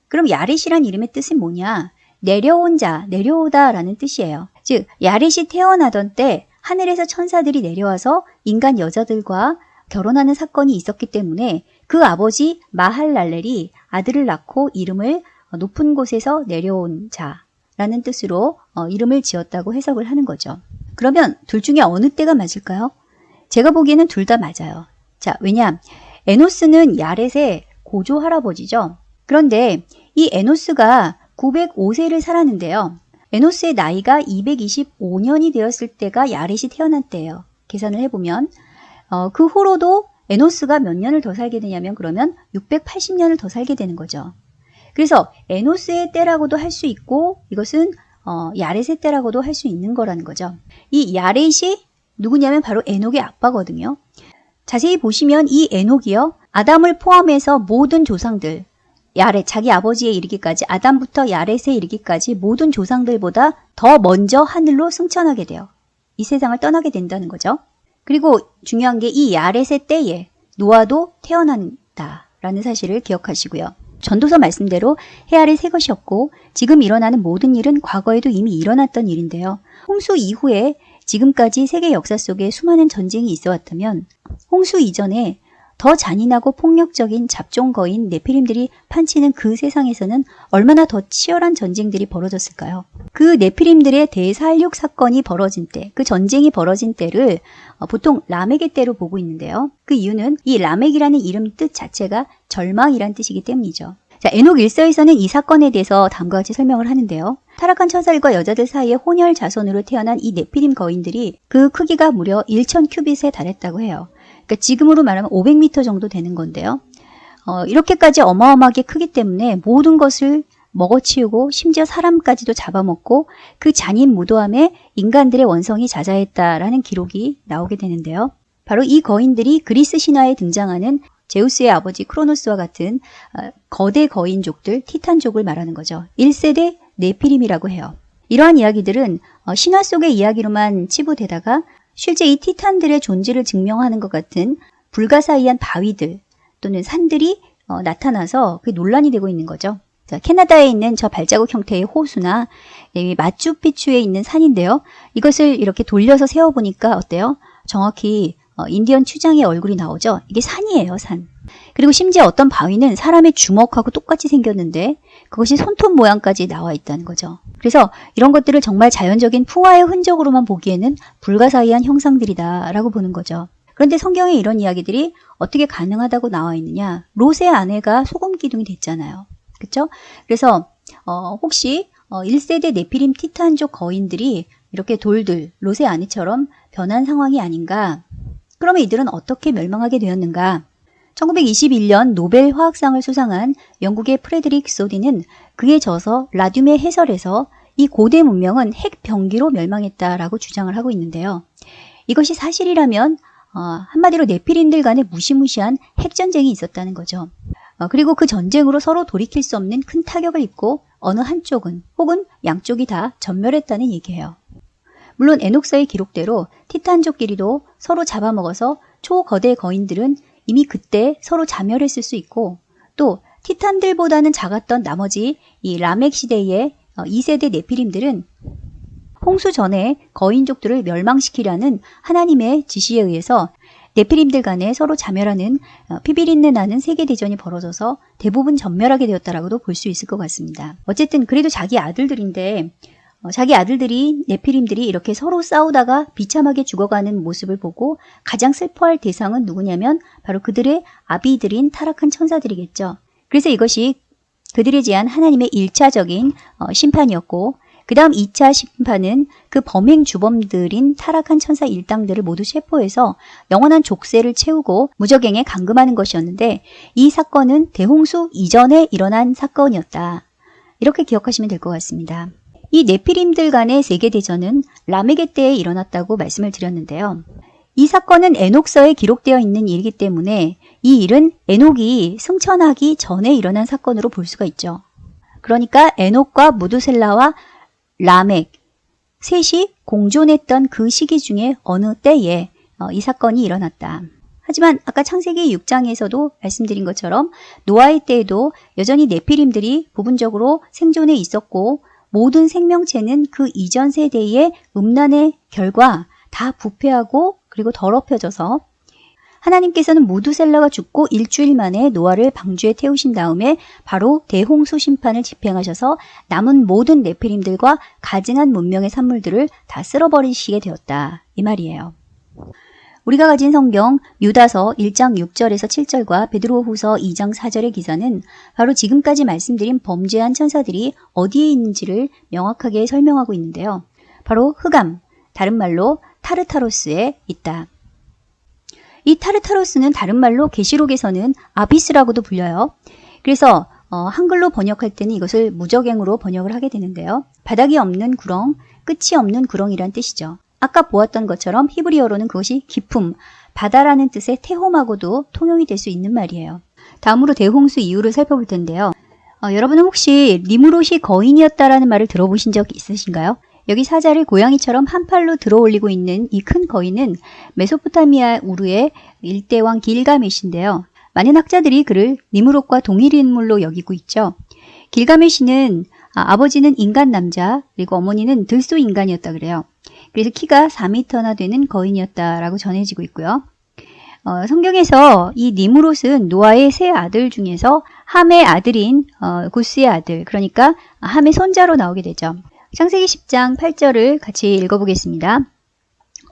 그럼 야렛이란 이름의 뜻은 뭐냐? 내려온 자, 내려오다 라는 뜻이에요. 즉, 야렛이 태어나던 때 하늘에서 천사들이 내려와서 인간 여자들과 결혼하는 사건이 있었기 때문에 그 아버지 마할랄렐이 아들을 낳고 이름을 높은 곳에서 내려온 자 라는 뜻으로 어, 이름을 지었다고 해석을 하는 거죠. 그러면 둘 중에 어느 때가 맞을까요? 제가 보기에는 둘 다 맞아요. 자, 왜냐? 에노스는 야렛의 고조 할아버지죠. 그런데 이 에노스가 905세를 살았는데요. 에노스의 나이가 225년이 되었을 때가 야렛이 태어난 때예요. 계산을 해보면 어, 그 후로도 에노스가 몇 년을 더 살게 되냐면 그러면 680년을 더 살게 되는 거죠. 그래서 에노스의 때라고도 할 수 있고 이것은 어, 야렛의 때라고도 할 수 있는 거라는 거죠. 이 야렛이 누구냐면 바로 에녹의 아빠거든요. 자세히 보시면 이 에녹이요. 아담을 포함해서 모든 조상들, 야렛, 자기 아버지에 이르기까지 아담부터 야렛에 이르기까지 모든 조상들보다 더 먼저 하늘로 승천하게 돼요. 이 세상을 떠나게 된다는 거죠. 그리고 중요한 게 이 야렛의 때에 노아도 태어난다라는 사실을 기억하시고요. 전도서 말씀대로 해아를 새 것이었고 지금 일어나는 모든 일은 과거에도 이미 일어났던 일인데요. 홍수 이후에 지금까지 세계 역사 속에 수많은 전쟁이 있어 왔다면 홍수 이전에 더 잔인하고 폭력적인 잡종거인 네피림들이 판치는 그 세상에서는 얼마나 더 치열한 전쟁들이 벌어졌을까요? 그 네피림들의 대살육 사건이 벌어진 때, 그 전쟁이 벌어진 때를 어, 보통 라멕의 때로 보고 있는데요. 그 이유는 이 라멕이라는 이름 뜻 자체가 절망이란 뜻이기 때문이죠. 자, 에녹 1서에서는 이 사건에 대해서 다음과 같이 설명을 하는데요. 타락한 천사들과 여자들 사이에 혼혈 자손으로 태어난 이 네피림 거인들이 그 크기가 무려 1천 큐빗에 달했다고 해요. 그러니까 지금으로 말하면 500m 정도 되는 건데요. 어, 이렇게까지 어마어마하게 크기 때문에 모든 것을 먹어치우고 심지어 사람까지도 잡아먹고 그 잔인 무도함에 인간들의 원성이 자자했다라는 기록이 나오게 되는데요. 바로 이 거인들이 그리스 신화에 등장하는 제우스의 아버지 크로노스와 같은 어, 거대 거인족들 티탄족을 말하는 거죠. 1세대 네피림이라고 해요. 이러한 이야기들은 어, 신화 속의 이야기로만 치부되다가 실제 이 티탄들의 존재를 증명하는 것 같은 불가사의한 바위들 또는 산들이 어, 나타나서 그 논란이 되고 있는 거죠. 자, 캐나다에 있는 저 발자국 형태의 호수나 마추피추에 있는 산인데요. 이것을 이렇게 돌려서 세워보니까 어때요? 정확히 어, 인디언 추장의 얼굴이 나오죠. 이게 산이에요, 산. 그리고 심지어 어떤 바위는 사람의 주먹하고 똑같이 생겼는데 그것이 손톱 모양까지 나와 있다는 거죠. 그래서 이런 것들을 정말 자연적인 풍화의 흔적으로만 보기에는 불가사의한 형상들이다라고 보는 거죠. 그런데 성경에 이런 이야기들이 어떻게 가능하다고 나와 있느냐? 롯의 아내가 소금 기둥이 됐잖아요. 그렇죠? 그래서 어, 혹시 어, 1세대 네피림 티탄족 거인들이 이렇게 돌들, 롯의 아내처럼 변한 상황이 아닌가? 그러면 이들은 어떻게 멸망하게 되었는가? 1921년 노벨 화학상을 수상한 영국의 프레드릭 소디는 그의 저서 라듐의 해설에서 이 고대 문명은 핵 병기로 멸망했다라고 주장을 하고 있는데요. 이것이 사실이라면 어, 한마디로 네피림들 간의 무시무시한 핵전쟁이 있었다는 거죠. 어, 그리고 그 전쟁으로 서로 돌이킬 수 없는 큰 타격을 입고 어느 한쪽은 혹은 양쪽이 다 전멸했다는 얘기예요. 물론 에녹서의 기록대로 티탄족끼리도 서로 잡아먹어서 초거대 거인들은 이미 그때 서로 자멸했을 수 있고 또 티탄들보다는 작았던 나머지 이 라멕 시대의 2세대 어, 네피림들은 홍수 전에 거인족들을 멸망시키려는 하나님의 지시에 의해서 네피림들 간에 서로 자멸하는 어, 피비린내 나는 세계대전이 벌어져서 대부분 전멸하게 되었다라고도 볼 수 있을 것 같습니다. 어쨌든 그래도 자기 아들들인데 어, 자기 아들들이 네피림들이 이렇게 서로 싸우다가 비참하게 죽어가는 모습을 보고 가장 슬퍼할 대상은 누구냐면 바로 그들의 아비들인 타락한 천사들이겠죠. 그래서 이것이 그들에 대한 하나님의 1차적인 어, 심판이었고 그 다음 2차 심판은 그 범행 주범들인 타락한 천사 일당들을 모두 체포해서 영원한 족쇄를 채우고 무적행에 감금하는 것이었는데 이 사건은 대홍수 이전에 일어난 사건이었다. 이렇게 기억하시면 될 것 같습니다. 이 네피림들 간의 세계대전은 라메게 때에 일어났다고 말씀을 드렸는데요. 이 사건은 에녹서에 기록되어 있는 일이기 때문에 이 일은 에녹이 승천하기 전에 일어난 사건으로 볼 수가 있죠. 그러니까 에녹과 무두셀라와 라멕 셋이 공존했던 그 시기 중에 어느 때에 어, 이 사건이 일어났다. 하지만 아까 창세기 6장에서도 말씀드린 것처럼 노아의 때에도 여전히 네피림들이 부분적으로 생존해 있었고 모든 생명체는 그 이전 세대의 음란의 결과 다 부패하고 그리고 더럽혀져서 하나님께서는 무두셀라가 죽고 일주일 만에 노아를 방주에 태우신 다음에 바로 대홍수 심판을 집행하셔서 남은 모든 네피림들과 가증한 문명의 산물들을 다 쓸어버리시게 되었다. 이 말이에요. 우리가 가진 성경 유다서 1장 6절에서 7절과 베드로후서 2장 4절의 기사는 바로 지금까지 말씀드린 범죄한 천사들이 어디에 있는지를 명확하게 설명하고 있는데요. 바로 흑암, 다른 말로 타르타로스에 있다. 이 타르타로스는 다른 말로 계시록에서는 아비스라고도 불려요. 그래서 어, 한글로 번역할 때는 이것을 무적행으로 번역을 하게 되는데요. 바닥이 없는 구렁, 끝이 없는 구렁이란 뜻이죠. 아까 보았던 것처럼 히브리어로는 그것이 깊음, 바다라는 뜻의 태홈하고도 통용이 될 수 있는 말이에요. 다음으로 대홍수 이유를 살펴볼 텐데요. 어, 여러분은 혹시 니무롯이 거인이었다라는 말을 들어보신 적 있으신가요? 여기 사자를 고양이처럼 한 팔로 들어 올리고 있는 이 큰 거인은 메소포타미아 우르의 일대왕 길가메시인데요. 많은 학자들이 그를 니무롯과 동일 인물로 여기고 있죠. 길가메시는 아, 아버지는 인간 남자 그리고 어머니는 들소 인간이었다 그래요. 그래서 키가 4미터나 되는 거인이었다라고 전해지고 있고요. 어, 성경에서 이 니무롯은 노아의 세 아들 중에서 함의 아들인 어, 구스의 아들, 그러니까 함의 손자로 나오게 되죠. 창세기 10장 8절을 같이 읽어보겠습니다.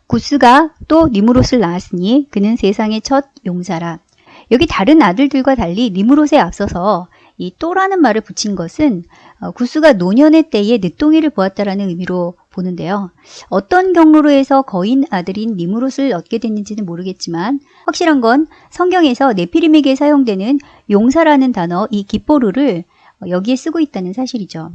구스가 또 니무롯을 낳았으니 그는 세상의 첫 용사라. 여기 다른 아들들과 달리 니무롯에 앞서서 이 또라는 말을 붙인 것은 어, 구스가 노년의 때에 늦동이를 보았다라는 의미로 보는데요. 어떤 경로로 해서 거인 아들인 니무롯을 얻게 됐는지는 모르겠지만 확실한 건 성경에서 네피림에게 사용되는 용사라는 단어 이 기포르를 여기에 쓰고 있다는 사실이죠.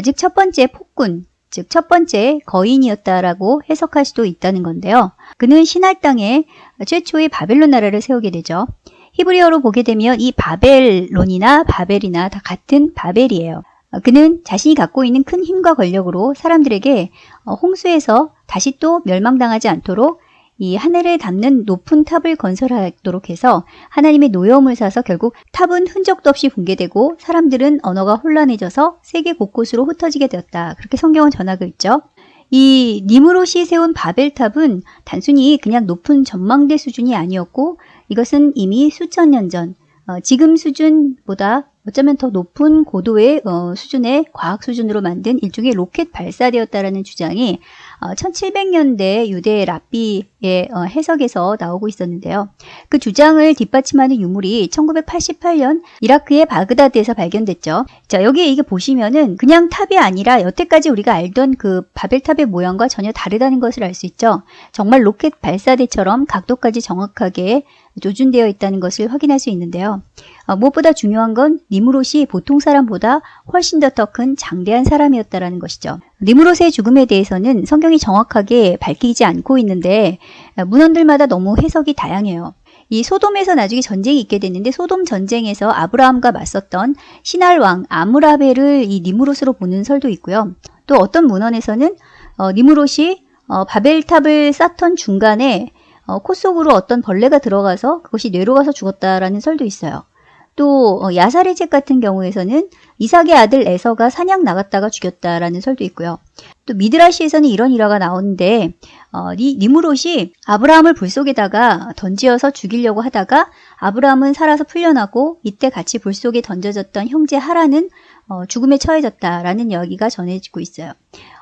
즉 첫 번째 폭군, 즉 첫 번째 거인이었다라고 해석할 수도 있다는 건데요. 그는 신할 땅에 최초의 바벨론 나라를 세우게 되죠. 히브리어로 보게 되면 이 바벨론이나 바벨이나 다 같은 바벨이에요. 그는 자신이 갖고 있는 큰 힘과 권력으로 사람들에게 어, 홍수에서 다시 또 멸망당하지 않도록 이 하늘에 닿는 높은 탑을 건설하도록 해서 하나님의 노여움을 사서 결국 탑은 흔적도 없이 붕괴되고 사람들은 언어가 혼란해져서 세계 곳곳으로 흩어지게 되었다. 그렇게 성경은 전하고 있죠. 이 니무롯이 세운 바벨탑은 단순히 그냥 높은 전망대 수준이 아니었고 이것은 이미 수천 년 전, 어, 지금 수준보다 어쩌면 더 높은 고도의 어, 수준의 과학 수준으로 만든 일종의 로켓 발사되었다라는 주장이 어, 1700년대 유대 라비의 어, 해석에서 나오고 있었는데요. 그 주장을 뒷받침하는 유물이 1988년 이라크의 바그다드에서 발견됐죠. 자, 여기에 이게 보시면은 그냥 탑이 아니라 여태까지 우리가 알던 그 바벨탑의 모양과 전혀 다르다는 것을 알 수 있죠. 정말 로켓 발사대처럼 각도까지 정확하게 조준되어 있다는 것을 확인할 수 있는데요. 어, 무엇보다 중요한 건 니므롯이 보통 사람보다 훨씬 더 더 큰 장대한 사람이었다는 것이죠. 니무롯의 죽음에 대해서는 성경이 정확하게 밝히지 않고 있는데 어, 문헌들마다 너무 해석이 다양해요. 이 소돔에서 나중에 전쟁이 있게 됐는데 소돔 전쟁에서 아브라함과 맞섰던 신할 왕 아무라벨을 이 니무롯으로 보는 설도 있고요. 또 어떤 문헌에서는 어, 니무롯이 어, 바벨탑을 쌓던 중간에 어, 코 속으로 어떤 벌레가 들어가서 그것이 뇌로 가서 죽었다라는 설도 있어요. 또 어, 야살의 책 같은 경우에서는 이삭의 아들 에서가 사냥 나갔다가 죽였다라는 설도 있고요. 또 미드라시에서는 이런 일화가 나오는데 어, 니, 니무롯이 아브라함을 불 속에다가 던지어서 죽이려고 하다가 아브라함은 살아서 풀려나고 이때 같이 불 속에 던져졌던 형제 하라는 어, 죽음에 처해졌다라는 이야기가 전해지고 있어요.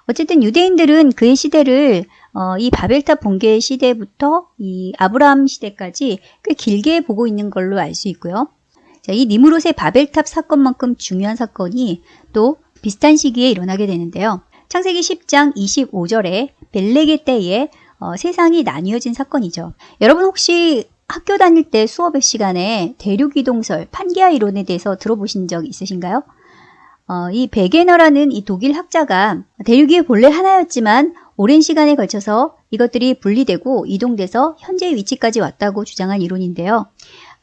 어쨌든 유대인들은 그의 시대를 어, 이 바벨탑 붕괴 시대부터 이 아브라함 시대까지 꽤 길게 보고 있는 걸로 알 수 있고요. 자, 이 니무롯의 바벨탑 사건만큼 중요한 사건이 또 비슷한 시기에 일어나게 되는데요. 창세기 10장 25절에 벨레게 때에 어, 세상이 나뉘어진 사건이죠. 여러분 혹시 학교 다닐 때 수업의 시간에 대륙이동설, 판기아 이론에 대해서 들어보신 적 있으신가요? 어, 이 베게너라는 이 독일 학자가 대륙이 본래 하나였지만 오랜 시간에 걸쳐서 이것들이 분리되고 이동돼서 현재 위치까지 왔다고 주장한 이론인데요.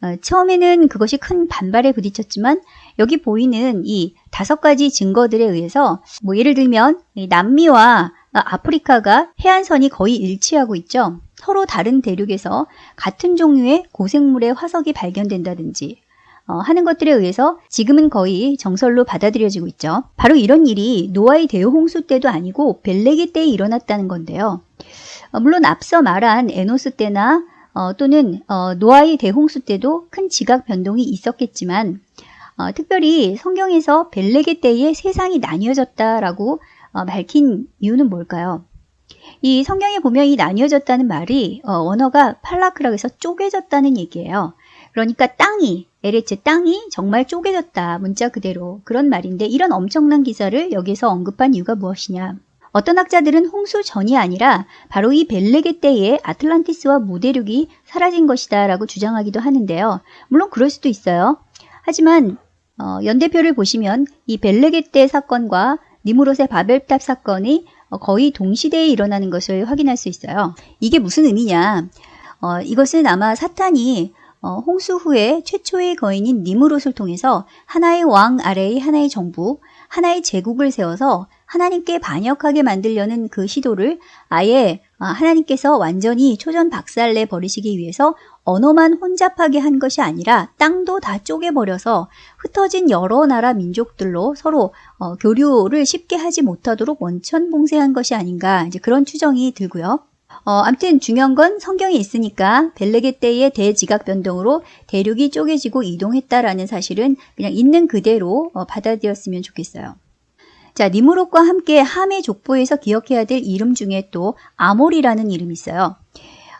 어, 처음에는 그것이 큰 반발에 부딪혔지만 여기 보이는 이 다섯 가지 증거들에 의해서 뭐 예를 들면 이 남미와 아프리카가 해안선이 거의 일치하고 있죠. 서로 다른 대륙에서 같은 종류의 고생물의 화석이 발견된다든지 어, 하는 것들에 의해서 지금은 거의 정설로 받아들여지고 있죠. 바로 이런 일이 노아의 대홍수 때도 아니고 벨레기 때에 일어났다는 건데요. 어, 물론 앞서 말한 에노스 때나 어, 또는 어, 노아의 대홍수 때도 큰 지각 변동이 있었겠지만 어, 특별히 성경에서 벨레게 때에 세상이 나뉘어졌다라고 어, 밝힌 이유는 뭘까요? 이 성경에 보면 이 나뉘어졌다는 말이 어, 원어가 팔라크라고 해서 쪼개졌다는 얘기예요. 그러니까 땅이 에레츠 땅이 정말 쪼개졌다. 문자 그대로. 그런 말인데 이런 엄청난 기사를 여기서 언급한 이유가 무엇이냐. 어떤 학자들은 홍수 전이 아니라 바로 이 벨레게 때에 아틀란티스와 무대륙이 사라진 것이다 라고 주장하기도 하는데요. 물론 그럴 수도 있어요. 하지만 어, 연대표를 보시면 이 벨레게 때 사건과 니무롯의 바벨탑 사건이 어, 거의 동시대에 일어나는 것을 확인할 수 있어요. 이게 무슨 의미냐. 어, 이것은 아마 사탄이 어, 홍수 후에 최초의 거인인 니무롯을 통해서 하나의 왕 아래의 하나의 정부, 하나의 제국을 세워서 하나님께 반역하게 만들려는 그 시도를 아예 아, 하나님께서 완전히 초전 박살내 버리시기 위해서 언어만 혼잡하게 한 것이 아니라 땅도 다 쪼개버려서 흩어진 여러 나라 민족들로 서로 어, 교류를 쉽게 하지 못하도록 원천봉쇄한 것이 아닌가 이제 그런 추정이 들고요. 어, 암튼 중요한 건 성경에 있으니까 벨레게 때의 대지각 변동으로 대륙이 쪼개지고 이동했다라는 사실은 그냥 있는 그대로 어, 받아들였으면 좋겠어요. 자, 니무롯과 함께 함의 족보에서 기억해야 될 이름 중에 또 아몰이라는 이름이 있어요.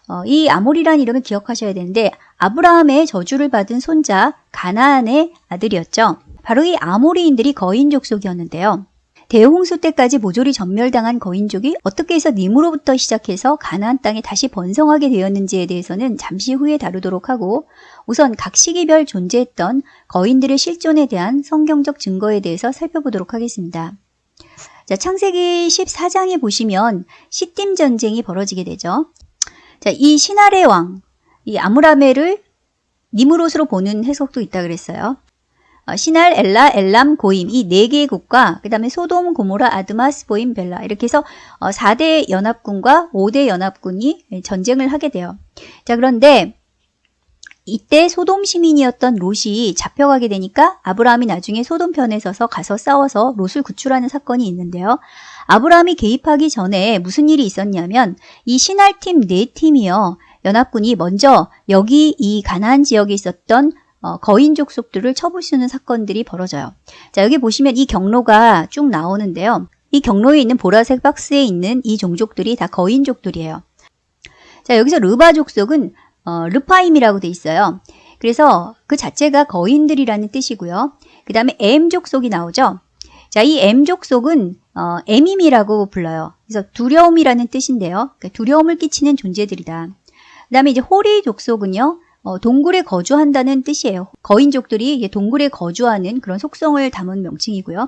어, 이 아몰이라는 이름을 기억하셔야 되는데 아브라함의 저주를 받은 손자 가나안의 아들이었죠. 바로 이 아모리인들이 거인 족속이었는데요. 대홍수 때까지 모조리 전멸당한 거인족이 어떻게 해서 님으로부터 시작해서 가나안 땅에 다시 번성하게 되었는지에 대해서는 잠시 후에 다루도록 하고 우선 각 시기별 존재했던 거인들의 실존에 대한 성경적 증거에 대해서 살펴보도록 하겠습니다. 자, 창세기 14장에 보시면 시딤 전쟁이 벌어지게 되죠. 자, 이 신할의 왕, 이 아므라메를 니무롯으로 보는 해석도 있다 그랬어요. 어, 시날, 엘라, 엘람, 고임 이 네 개의 국가 그 다음에 소돔, 고모라, 아드마, 스보임, 벨라 이렇게 해서 4대 어, 연합군과 5대 연합군이 전쟁을 하게 돼요. 자 그런데 이때 소돔 시민이었던 롯이 잡혀가게 되니까 아브라함이 나중에 소돔 편에 서서 가서 싸워서 롯을 구출하는 사건이 있는데요. 아브라함이 개입하기 전에 무슨 일이 있었냐면 이 신할팀 네 팀이요. 연합군이 먼저 여기 이 가나안 지역에 있었던 어, 거인족 속들을 쳐부수는 사건들이 벌어져요. 자 여기 보시면 이 경로가 쭉 나오는데요. 이 경로에 있는 보라색 박스에 있는 이 종족들이 다 거인족들이에요. 자 여기서 르바 족속은 어, 르파임이라고 돼 있어요. 그래서 그 자체가 거인들이라는 뜻이고요. 그 다음에 M 족속이 나오죠. 자, 이 M 족속은 어, 에밈이라고 불러요. 그래서 두려움이라는 뜻인데요. 그러니까 두려움을 끼치는 존재들이다. 그 다음에 이제 호리 족속은요. 어, 동굴에 거주한다는 뜻이에요. 거인족들이 동굴에 거주하는 그런 속성을 담은 명칭이고요.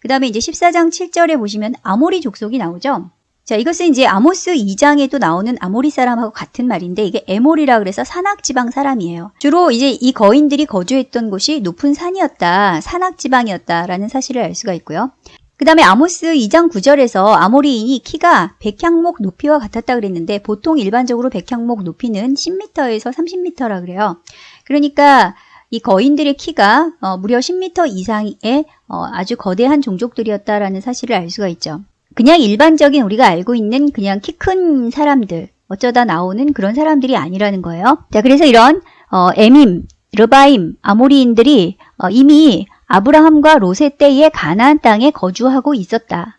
그 다음에 이제 14장 7절에 보시면 아모리 족속이 나오죠. 자, 이것은 이제 아모스 2장에도 나오는 아모리 사람하고 같은 말인데 이게 에몰이라 그래서 산악 지방 사람이에요. 주로 이제 이 거인들이 거주했던 곳이 높은 산이었다, 산악 지방이었다라는 사실을 알 수가 있고요. 그 다음에 아모스 2장 9절에서 아모리인이 키가 백향목 높이와 같았다 그랬는데 보통 일반적으로 백향목 높이는 10m에서 30m라 그래요. 그러니까 이 거인들의 키가 어, 무려 10m 이상의 어, 아주 거대한 종족들이었다라는 사실을 알 수가 있죠. 그냥 일반적인 우리가 알고 있는 그냥 키 큰 사람들 어쩌다 나오는 그런 사람들이 아니라는 거예요. 자 그래서 이런 어, 에밈, 르바임, 아모리인들이 어, 이미 아브라함과 롯의 때에 가나안 땅에 거주하고 있었다.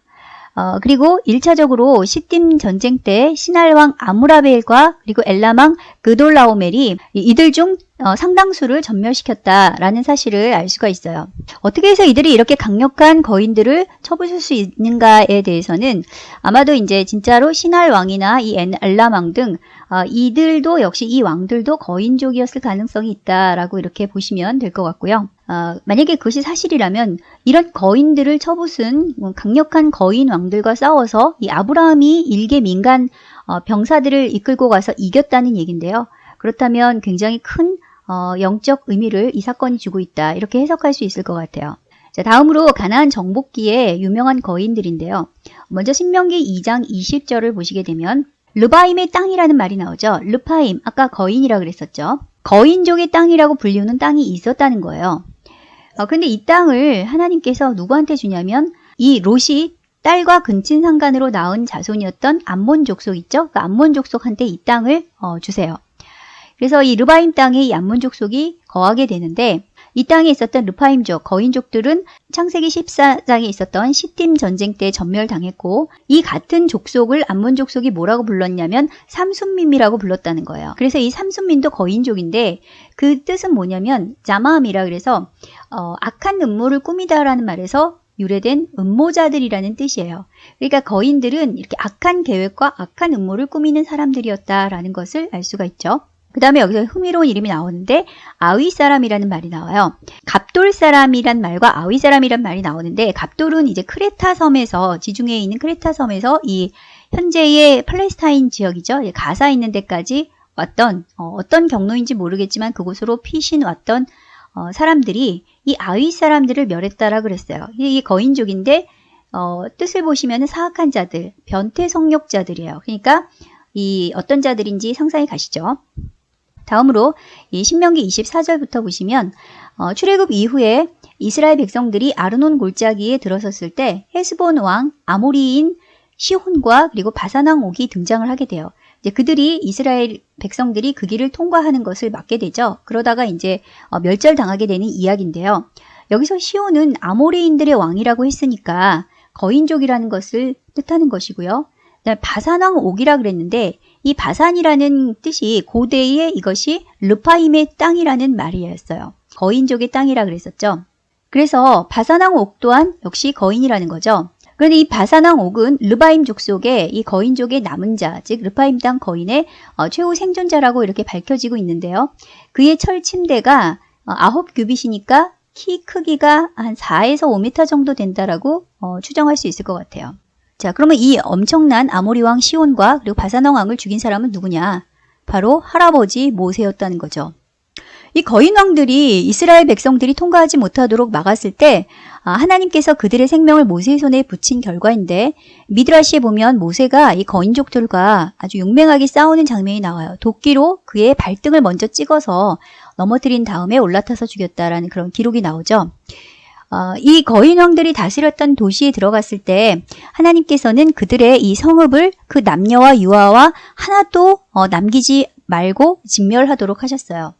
어, 그리고 1차적으로 시딤 전쟁 때 신할왕 아무라벨과 그리고 엘라망 그돌라오멜이 이들 중 어, 상당수를 전멸시켰다라는 사실을 알 수가 있어요. 어떻게 해서 이들이 이렇게 강력한 거인들을 쳐부술 수 있는가에 대해서는 아마도 이제 진짜로 신할 왕이나 이 엘라망 등 어, 이들도 역시 이 왕들도 거인족이었을 가능성이 있다라고 이렇게 보시면 될 것 같고요. 어, 만약에 그것이 사실이라면 이런 거인들을 쳐부순 강력한 거인 왕들과 싸워서 이 아브라함이 일개 민간 어, 병사들을 이끌고 가서 이겼다는 얘기인데요. 그렇다면 굉장히 큰 어, 영적 의미를 이 사건이 주고 있다. 이렇게 해석할 수 있을 것 같아요. 자, 다음으로 가나안 정복기의 유명한 거인들인데요. 먼저 신명기 2장 20절을 보시게 되면 르바임의 땅이라는 말이 나오죠. 르파임, 아까 거인이라 그랬었죠. 거인족의 땅이라고 불리우는 땅이 있었다는 거예요. 어, 근데 이 땅을 하나님께서 누구한테 주냐면 이 롯이 딸과 근친 상간으로 낳은 자손이었던 암몬 족속 있죠? 그 암몬 족속한테 이 땅을 어, 주세요. 그래서 이 르바임 땅에 이 암몬 족속이 거하게 되는데 이 땅에 있었던 르파임족, 거인족들은 창세기 14장에 있었던 시팀 전쟁 때 전멸당했고 이 같은 족속을 암몬 족속이 뭐라고 불렀냐면 삼순민이라고 불렀다는 거예요. 그래서 이 삼순민도 거인족인데 그 뜻은 뭐냐면 자마함이라 그래서 어, 악한 음모를 꾸미다라는 말에서 유래된 음모자들이라는 뜻이에요. 그러니까 거인들은 이렇게 악한 계획과 악한 음모를 꾸미는 사람들이었다라는 것을 알 수가 있죠. 그 다음에 여기서 흥미로운 이름이 나오는데 아위 사람이라는 말이 나와요. 갑돌 사람이란 말과 아위 사람이란 말이 나오는데 갑돌은 이제 크레타 섬에서 지중해에 있는 크레타 섬에서 이 현재의 팔레스타인 지역이죠. 가사 있는 데까지 왔던 어, 떤 경로인지 모르겠지만 그곳으로 피신 왔던 어, 사람들이 이 아위 사람들을 멸했다라 그랬어요. 이게 거인족인데 어, 뜻을 보시면 사악한 자들, 변태 성욕자들이에요. 그러니까 이 어떤 자들인지 상상이 가시죠. 다음으로 이 신명기 24절부터 보시면 어, 출애굽 이후에 이스라엘 백성들이 아르논 골짜기에 들어섰을 때 헤스본 왕 아모리인 시혼과 그리고 바사낭 옥이 등장을 하게 돼요. 이제 그들이 이스라엘 백성들이 그 길을 통과하는 것을 막게 되죠. 그러다가 이제 어, 멸절당하게 되는 이야기인데요. 여기서 시온은 아모리인들의 왕이라고 했으니까 거인족이라는 것을 뜻하는 것이고요. 바산왕 옥이라 그랬는데 이 바산이라는 뜻이 고대의 이것이 르파임의 땅이라는 말이었어요. 거인족의 땅이라 그랬었죠. 그래서 바산왕 옥 또한 역시 거인이라는 거죠. 그런데 이 바산왕 옥은 르바임 족 속의 이 거인족의 남은 자, 즉 르파임 땅 거인의 어, 최후 생존자라고 이렇게 밝혀지고 있는데요. 그의 철 침대가 어, 아홉 규빗이니까 키 크기가 한 4에서 5m 정도 된다라고 어, 추정할 수 있을 것 같아요. 자, 그러면 이 엄청난 아모리 왕 시온과 그리고 바사왕 왕을 죽인 사람은 누구냐? 바로 할아버지 모세였다는 거죠. 이 거인 왕들이 이스라엘 백성들이 통과하지 못하도록 막았을 때 아, 하나님께서 그들의 생명을 모세의 손에 붙인 결과인데 미드라시에 보면 모세가 이 거인족들과 아주 용맹하게 싸우는 장면이 나와요. 도끼로 그의 발등을 먼저 찍어서 넘어뜨린 다음에 올라타서 죽였다라는 그런 기록이 나오죠. 어, 이 거인왕들이 다스렸던 도시에 들어갔을 때 하나님께서는 그들의 이 성읍을 그 남녀와 유아와 하나도 어, 남기지 말고 진멸하도록 하셨어요.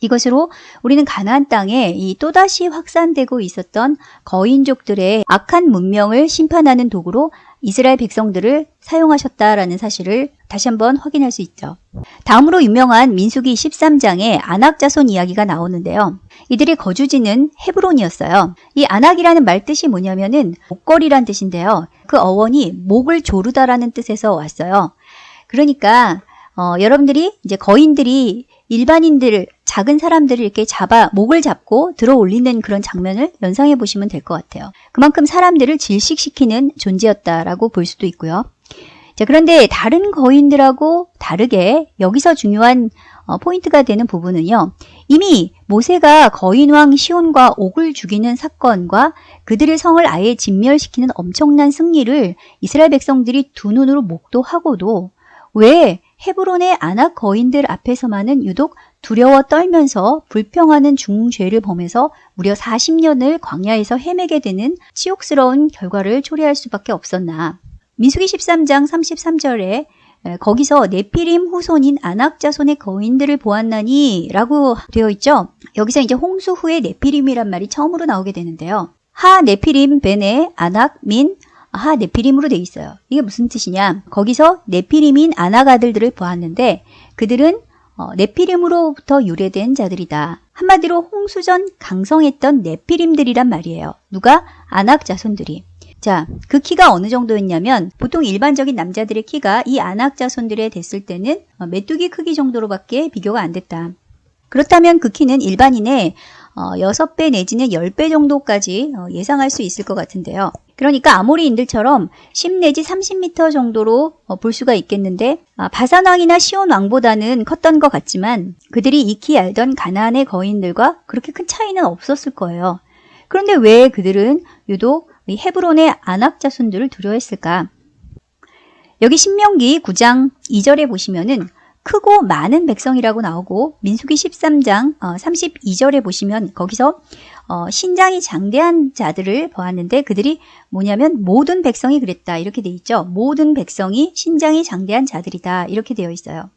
이것으로 우리는 가나안 땅에 이 또다시 확산되고 있었던 거인족들의 악한 문명을 심판하는 도구로 이스라엘 백성들을 사용하셨다라는 사실을 다시 한번 확인할 수 있죠. 다음으로 유명한 민수기 13장에 안악자손 이야기가 나오는데요. 이들의 거주지는 헤브론이었어요. 이 안악이라는 말 뜻이 뭐냐면은 목걸이란 뜻인데요. 그 어원이 목을 조르다라는 뜻에서 왔어요. 그러니까 어, 여러분들이 이제 거인들이 일반인들, 작은 사람들을 이렇게 잡아 목을 잡고 들어 올리는 그런 장면을 연상해 보시면 될 것 같아요. 그만큼 사람들을 질식시키는 존재였다라고 볼 수도 있고요. 자, 그런데 다른 거인들하고 다르게 여기서 중요한 어, 포인트가 되는 부분은요. 이미 모세가 거인왕 시온과 옥을 죽이는 사건과 그들의 성을 아예 진멸시키는 엄청난 승리를 이스라엘 백성들이 두 눈으로 목도하고도 왜 헤브론의 아낙 거인들 앞에서만은 유독 두려워 떨면서 불평하는 중죄를 범해서 무려 40년을 광야에서 헤매게 되는 치욕스러운 결과를 초래할 수밖에 없었나. 민수기 13장 33절에 거기서 네피림 후손인 아낙 자손의 거인들을 보았나니 라고 되어 있죠. 여기서 이제 홍수 후에 네피림이란 말이 처음으로 나오게 되는데요. 하 네피림 베네 아낙 민하 네피림으로 되어 있어요. 이게 무슨 뜻이냐? 거기서 네피림인 아낙 아들들을 보았는데 그들은 어, 네피림으로부터 유래된 자들이다. 한마디로 홍수전 강성했던 네피림들이란 말이에요. 누가? 아낙 자손들이. 자, 그 키가 어느 정도였냐면 보통 일반적인 남자들의 키가 이 안악 자손들에 됐을 때는 어, 메뚜기 크기 정도로밖에 비교가 안 됐다. 그렇다면 그 키는 일반인의 6배 어, 내지는 10배 정도까지 어, 예상할 수 있을 것 같은데요. 그러니까 아모리인들처럼 10 내지 30m 정도로 어, 볼 수가 있겠는데 아, 바산왕이나 시온왕보다는 컸던 것 같지만 그들이 익히 알던 가나안의 거인들과 그렇게 큰 차이는 없었을 거예요. 그런데 왜 그들은 유독 이 헤브론의 아낙 자손들을 두려워했을까? 여기 신명기 9장 2절에 보시면은 크고 많은 백성이라고 나오고 민수기 13장 32절에 보시면 거기서 어, 신장이 장대한 자들을 보았는데 그들이 뭐냐면 모든 백성이 그랬다 이렇게 돼 있죠. 모든 백성이 신장이 장대한 자들이다 이렇게 되어 있어요.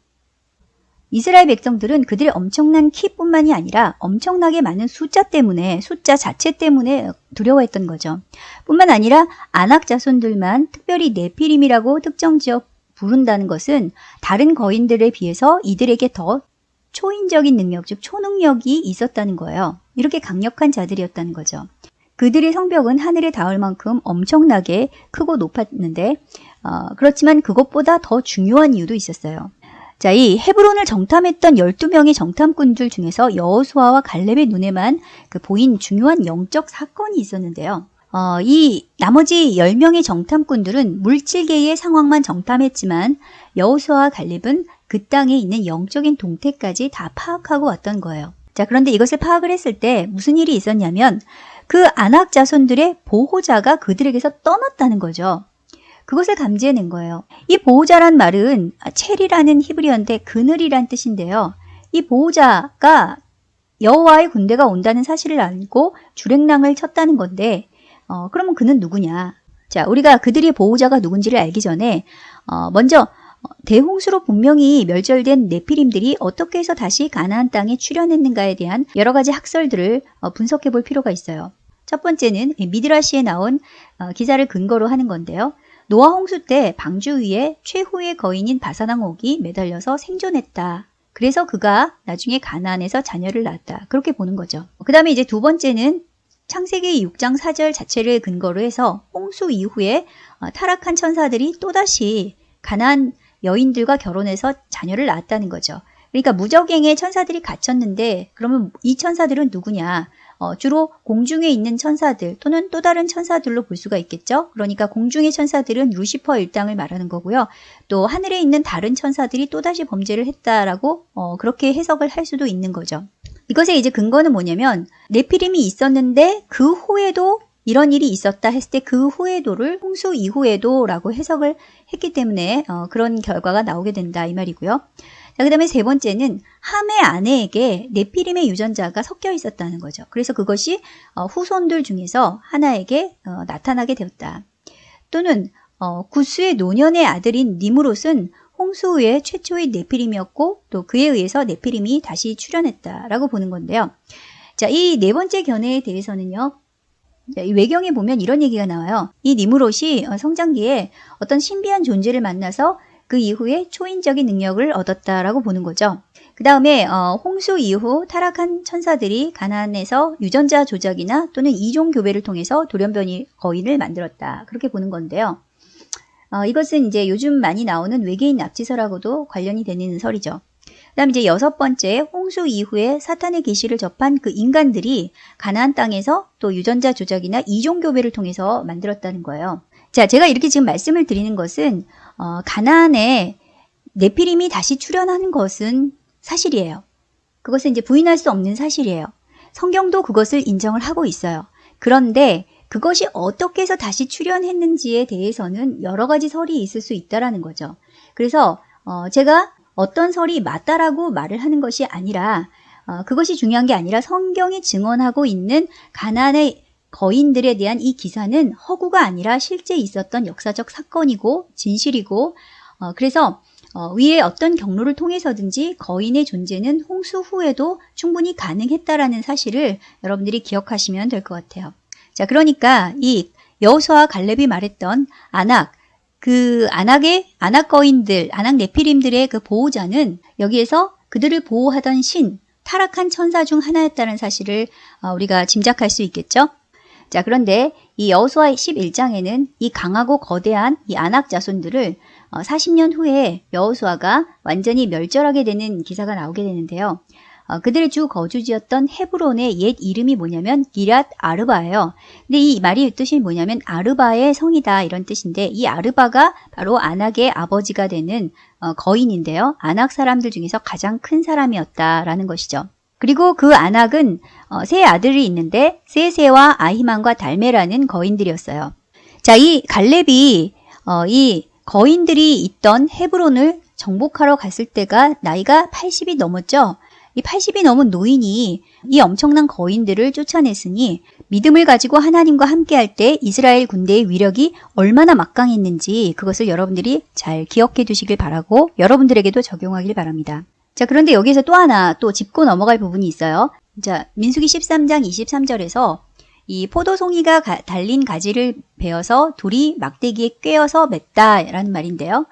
이스라엘 백성들은 그들의 엄청난 키뿐만이 아니라 엄청나게 많은 숫자 때문에 숫자 자체 때문에 두려워했던 거죠. 뿐만 아니라 안악 자손들만 특별히 네피림이라고 특정 지역 부른다는 것은 다른 거인들에 비해서 이들에게 더 초인적인 능력, 즉 초능력이 있었다는 거예요. 이렇게 강력한 자들이었다는 거죠. 그들의 성벽은 하늘에 닿을 만큼 엄청나게 크고 높았는데 어, 그렇지만 그것보다 더 중요한 이유도 있었어요. 자, 이 헤브론을 정탐했던 12명의 정탐꾼들 중에서 여호수아와 갈렙의 눈에만 그 보인 중요한 영적 사건이 있었는데요. 어, 이 나머지 10명의 정탐꾼들은 물질계의 상황만 정탐했지만 여호수아와 갈렙은 그 땅에 있는 영적인 동태까지 다 파악하고 왔던 거예요. 자, 그런데 이것을 파악을 했을 때 무슨 일이 있었냐면 그 안악 자손들의 보호자가 그들에게서 떠났다는 거죠. 그것을 감지해낸 거예요. 이 보호자란 말은 체리라는 히브리어인데 그늘이란 뜻인데요. 이 보호자가 여호와의 군대가 온다는 사실을 알고 주랭랑을 쳤다는 건데 어, 그러면 그는 누구냐? 자, 우리가 그들의 보호자가 누군지를 알기 전에 어, 먼저 대홍수로 분명히 멸절된 네피림들이 어떻게 해서 다시 가나안 땅에 출현했는가에 대한 여러 가지 학설들을 어, 분석해 볼 필요가 있어요. 첫 번째는 미드라시에 나온 어, 기사를 근거로 하는 건데요. 노아 홍수 때 방주 위에 최후의 거인인 바사나옥이 매달려서 생존했다. 그래서 그가 나중에 가나안에서 자녀를 낳았다. 그렇게 보는 거죠. 그 다음에 이제 두 번째는 창세기 6장 4절 자체를 근거로 해서 홍수 이후에 어, 타락한 천사들이 또다시 가난 여인들과 결혼해서 자녀를 낳았다는 거죠. 그러니까 무적행에 천사들이 갇혔는데 그러면 이 천사들은 누구냐? 어, 주로 공중에 있는 천사들 또는 또 다른 천사들로 볼 수가 있겠죠. 그러니까 공중의 천사들은 루시퍼 일당을 말하는 거고요. 또 하늘에 있는 다른 천사들이 또다시 범죄를 했다라고 어, 그렇게 해석을 할 수도 있는 거죠. 이것의 이제 근거는 뭐냐면 네피림이 있었는데 그 후에도 이런 일이 있었다 했을 때 그 후에도를 홍수 이후에도라고 해석을 했기 때문에 어, 그런 결과가 나오게 된다 이 말이고요. 자, 그 다음에 세 번째는 함의 아내에게 네피림의 유전자가 섞여 있었다는 거죠. 그래서 그것이 어, 후손들 중에서 하나에게 어, 나타나게 되었다. 또는 어, 구스의 노년의 아들인 니무롯은 홍수 후에 최초의 네피림이었고 또 그에 의해서 네피림이 다시 출현했다라고 보는 건데요. 자, 이 네 번째 견해에 대해서는요. 이 외경에 보면 이런 얘기가 나와요. 이 니무롯이 어, 성장기에 어떤 신비한 존재를 만나서 그 이후에 초인적인 능력을 얻었다라고 보는 거죠. 그 다음에 어, 홍수 이후 타락한 천사들이 가난에서 유전자 조작이나 또는 이종 교배를 통해서 돌연변이 거인을 만들었다. 그렇게 보는 건데요. 어, 이것은 이제 요즘 많이 나오는 외계인 납치설하고도 관련이 되는 설이죠. 그 다음 이제 여섯 번째 홍수 이후에 사탄의 계시를 접한 그 인간들이 가나안 땅에서 또 유전자 조작이나 이종 교배를 통해서 만들었다는 거예요. 자, 제가 이렇게 지금 말씀을 드리는 것은 어, 가나안에 네피림이 다시 출현하는 것은 사실이에요. 그것은 이제 부인할 수 없는 사실이에요. 성경도 그것을 인정을 하고 있어요. 그런데 그것이 어떻게 해서 다시 출현했는지에 대해서는 여러 가지 설이 있을 수 있다라는 거죠. 그래서 어, 제가 어떤 설이 맞다라고 말을 하는 것이 아니라 어, 그것이 중요한 게 아니라 성경이 증언하고 있는 가난의 거인들에 대한 이 기사는 허구가 아니라 실제 있었던 역사적 사건이고 진실이고 어, 그래서 어, 위에 어떤 경로를 통해서든지 거인의 존재는 홍수 후에도 충분히 가능했다라는 사실을 여러분들이 기억하시면 될 것 같아요. 자, 그러니까 이 여호수아 갈렙이 말했던 아낙 그 아낙의 아낙 거인들, 아낙 네피림들의 그 보호자는 여기에서 그들을 보호하던 신, 타락한 천사 중 하나였다는 사실을 어, 우리가 짐작할 수 있겠죠. 자, 그런데 이 여호수아 11장에는 이 강하고 거대한 이 아낙 자손들을 40년 어, 후에 여호수아가 완전히 멸절하게 되는 기사가 나오게 되는데요. 어, 그들의 주 거주지였던 헤브론의 옛 이름이 뭐냐면 기랏 아르바예요. 근데 이 말이 뜻이 뭐냐면 아르바의 성이다 이런 뜻인데 이 아르바가 바로 아낙의 아버지가 되는 어, 거인인데요. 아낙 사람들 중에서 가장 큰 사람이었다라는 것이죠. 그리고 그 아낙은 어, 세 아들이 있는데 세세와 아히만과 달메라는 거인들이었어요. 자, 이 갈렙이 어, 이 거인들이 있던 헤브론을 정복하러 갔을 때가 나이가 80이 넘었죠. 이 80이 넘은 노인이 이 엄청난 거인들을 쫓아냈으니 믿음을 가지고 하나님과 함께할 때 이스라엘 군대의 위력이 얼마나 막강했는지 그것을 여러분들이 잘 기억해 두시길 바라고 여러분들에게도 적용하길 바랍니다. 자, 그런데 여기서 또 하나 또 짚고 넘어갈 부분이 있어요. 자, 민수기 13장 23절에서 이 포도송이가 가, 달린 가지를 베어서 둘이 막대기에 꿰어서 맸다라는 말인데요.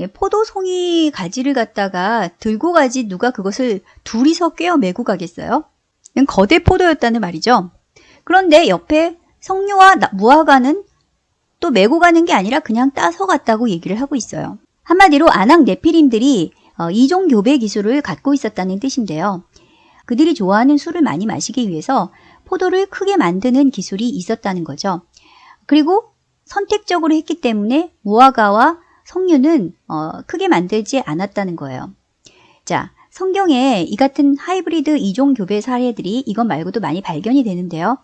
예, 포도송이 가지를 갖다가 들고 가지 누가 그것을 둘이서 꿰어 메고 가겠어요? 거대 포도였다는 말이죠. 그런데 옆에 성류와 무화과는 또 메고 가는 게 아니라 그냥 따서 갔다고 얘기를 하고 있어요. 한마디로 아낙 네피림들이 어, 이종 교배 기술을 갖고 있었다는 뜻인데요. 그들이 좋아하는 술을 많이 마시기 위해서 포도를 크게 만드는 기술이 있었다는 거죠. 그리고 선택적으로 했기 때문에 무화과와 석류는 어, 크게 만들지 않았다는 거예요. 자, 성경에 이 같은 하이브리드 이종 교배 사례들이 이것 말고도 많이 발견이 되는데요.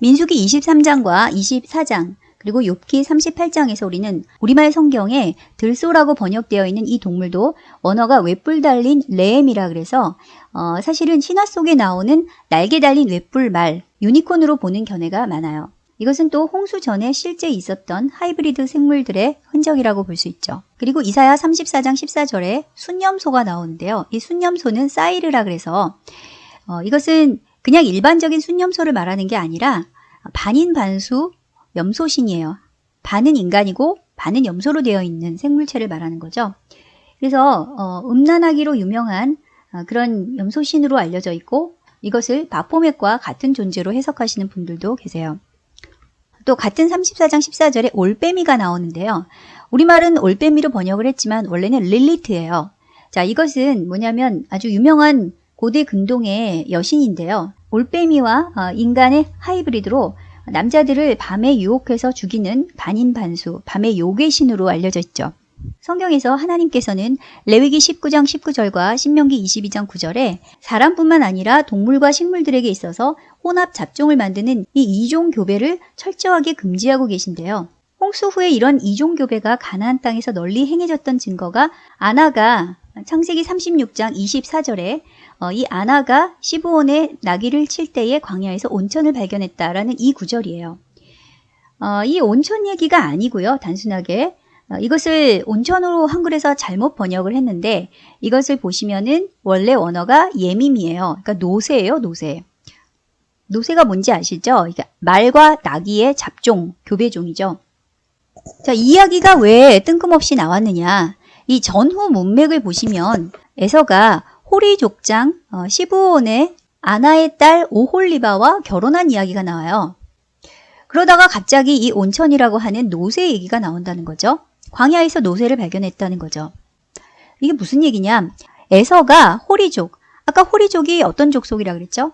민수기 23장과 24장 그리고 욥기 38장에서 우리는 우리말 성경에 들소라고 번역되어 있는 이 동물도 원어가 외뿔 달린 레엠이라 그래서 어, 사실은 신화 속에 나오는 날개 달린 외뿔 말 유니콘으로 보는 견해가 많아요. 이것은 또 홍수 전에 실제 있었던 하이브리드 생물들의 흔적이라고 볼 수 있죠. 그리고 이사야 34장 14절에 순념소가 나오는데요. 이 순념소는 사이르라 그래서 어, 이것은 그냥 일반적인 순념소를 말하는 게 아니라 반인반수 염소신이에요. 반은 인간이고 반은 염소로 되어 있는 생물체를 말하는 거죠. 그래서 어, 음란하기로 유명한 어, 그런 염소신으로 알려져 있고 이것을 바포맥과 같은 존재로 해석하시는 분들도 계세요. 또 같은 34장 14절에 올빼미가 나오는데요. 우리말은 올빼미로 번역을 했지만 원래는 릴리트예요. 자, 이것은 뭐냐면 아주 유명한 고대 근동의 여신인데요. 올빼미와 어, 인간의 하이브리드로 남자들을 밤에 유혹해서 죽이는 반인반수, 밤의 요괴 신으로 알려져 있죠. 성경에서 하나님께서는 레위기 19장 19절과 신명기 22장 9절에 사람뿐만 아니라 동물과 식물들에게 있어서 혼합 잡종을 만드는 이 이종 교배를 철저하게 금지하고 계신데요. 홍수 후에 이런 이종 교배가 가나안 땅에서 널리 행해졌던 증거가 아나가 창세기 36장 24절에 어, 이 아나가 시부온의 나귀를 칠 때에 광야에서 온천을 발견했다라는 이 구절이에요. 어, 이 온천 얘기가 아니고요. 단순하게 어, 이것을 온천으로 한글에서 잘못 번역을 했는데 이것을 보시면은 원래 원어가 예밈이에요. 그러니까 노새예요, 노새. 노새가 뭔지 아시죠? 그러니까 말과 나귀의 잡종, 교배종이죠. 자, 이야기가 왜 뜬금없이 나왔느냐? 이 전후 문맥을 보시면 에서가 호리 족장 어, 시부온의 아나의 딸 오홀리바와 결혼한 이야기가 나와요. 그러다가 갑자기 이 온천이라고 하는 노새 얘기가 나온다는 거죠. 광야에서 노새를 발견했다는 거죠. 이게 무슨 얘기냐? 에서가 호리족, 아까 호리족이 어떤 족속이라 그랬죠?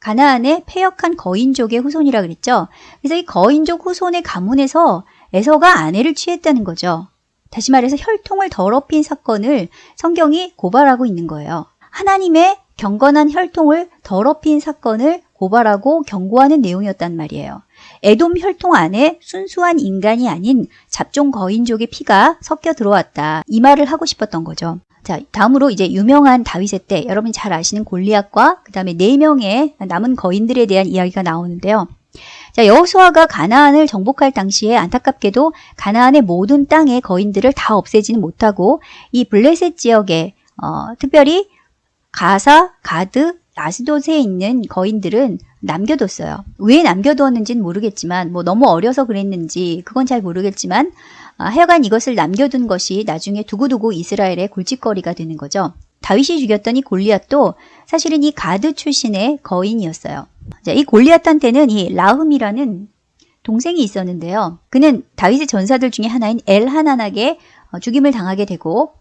가나안의 폐역한 거인족의 후손이라 그랬죠? 그래서 이 거인족 후손의 가문에서 에서가 아내를 취했다는 거죠. 다시 말해서 혈통을 더럽힌 사건을 성경이 고발하고 있는 거예요. 하나님의 경건한 혈통을 더럽힌 사건을 고발하고 경고하는 내용이었단 말이에요. 에돔 혈통 안에 순수한 인간이 아닌 잡종 거인족의 피가 섞여 들어왔다. 이 말을 하고 싶었던 거죠. 자, 다음으로 이제 유명한 다윗의 때 여러분 잘 아시는 골리앗과 그 다음에 네 명의 남은 거인들에 대한 이야기가 나오는데요. 자, 여호수아가 가나안을 정복할 당시에 안타깝게도 가나안의 모든 땅의 거인들을 다 없애지는 못하고 이 블레셋 지역에 어, 특별히 가사, 가드, 아스돗에 있는 거인들은 남겨뒀어요. 왜 남겨두었는지는 모르겠지만 뭐 너무 어려서 그랬는지 그건 잘 모르겠지만 아, 하여간 이것을 남겨둔 것이 나중에 두고두고 이스라엘의 골칫거리가 되는 거죠. 다윗이 죽였던 이 골리앗도 사실은 이 가드 출신의 거인이었어요. 자, 이 골리앗한테는 이 라흠이라는 동생이 있었는데요. 그는 다윗의 전사들 중에 하나인 엘하난에게 어, 죽임을 당하게 되고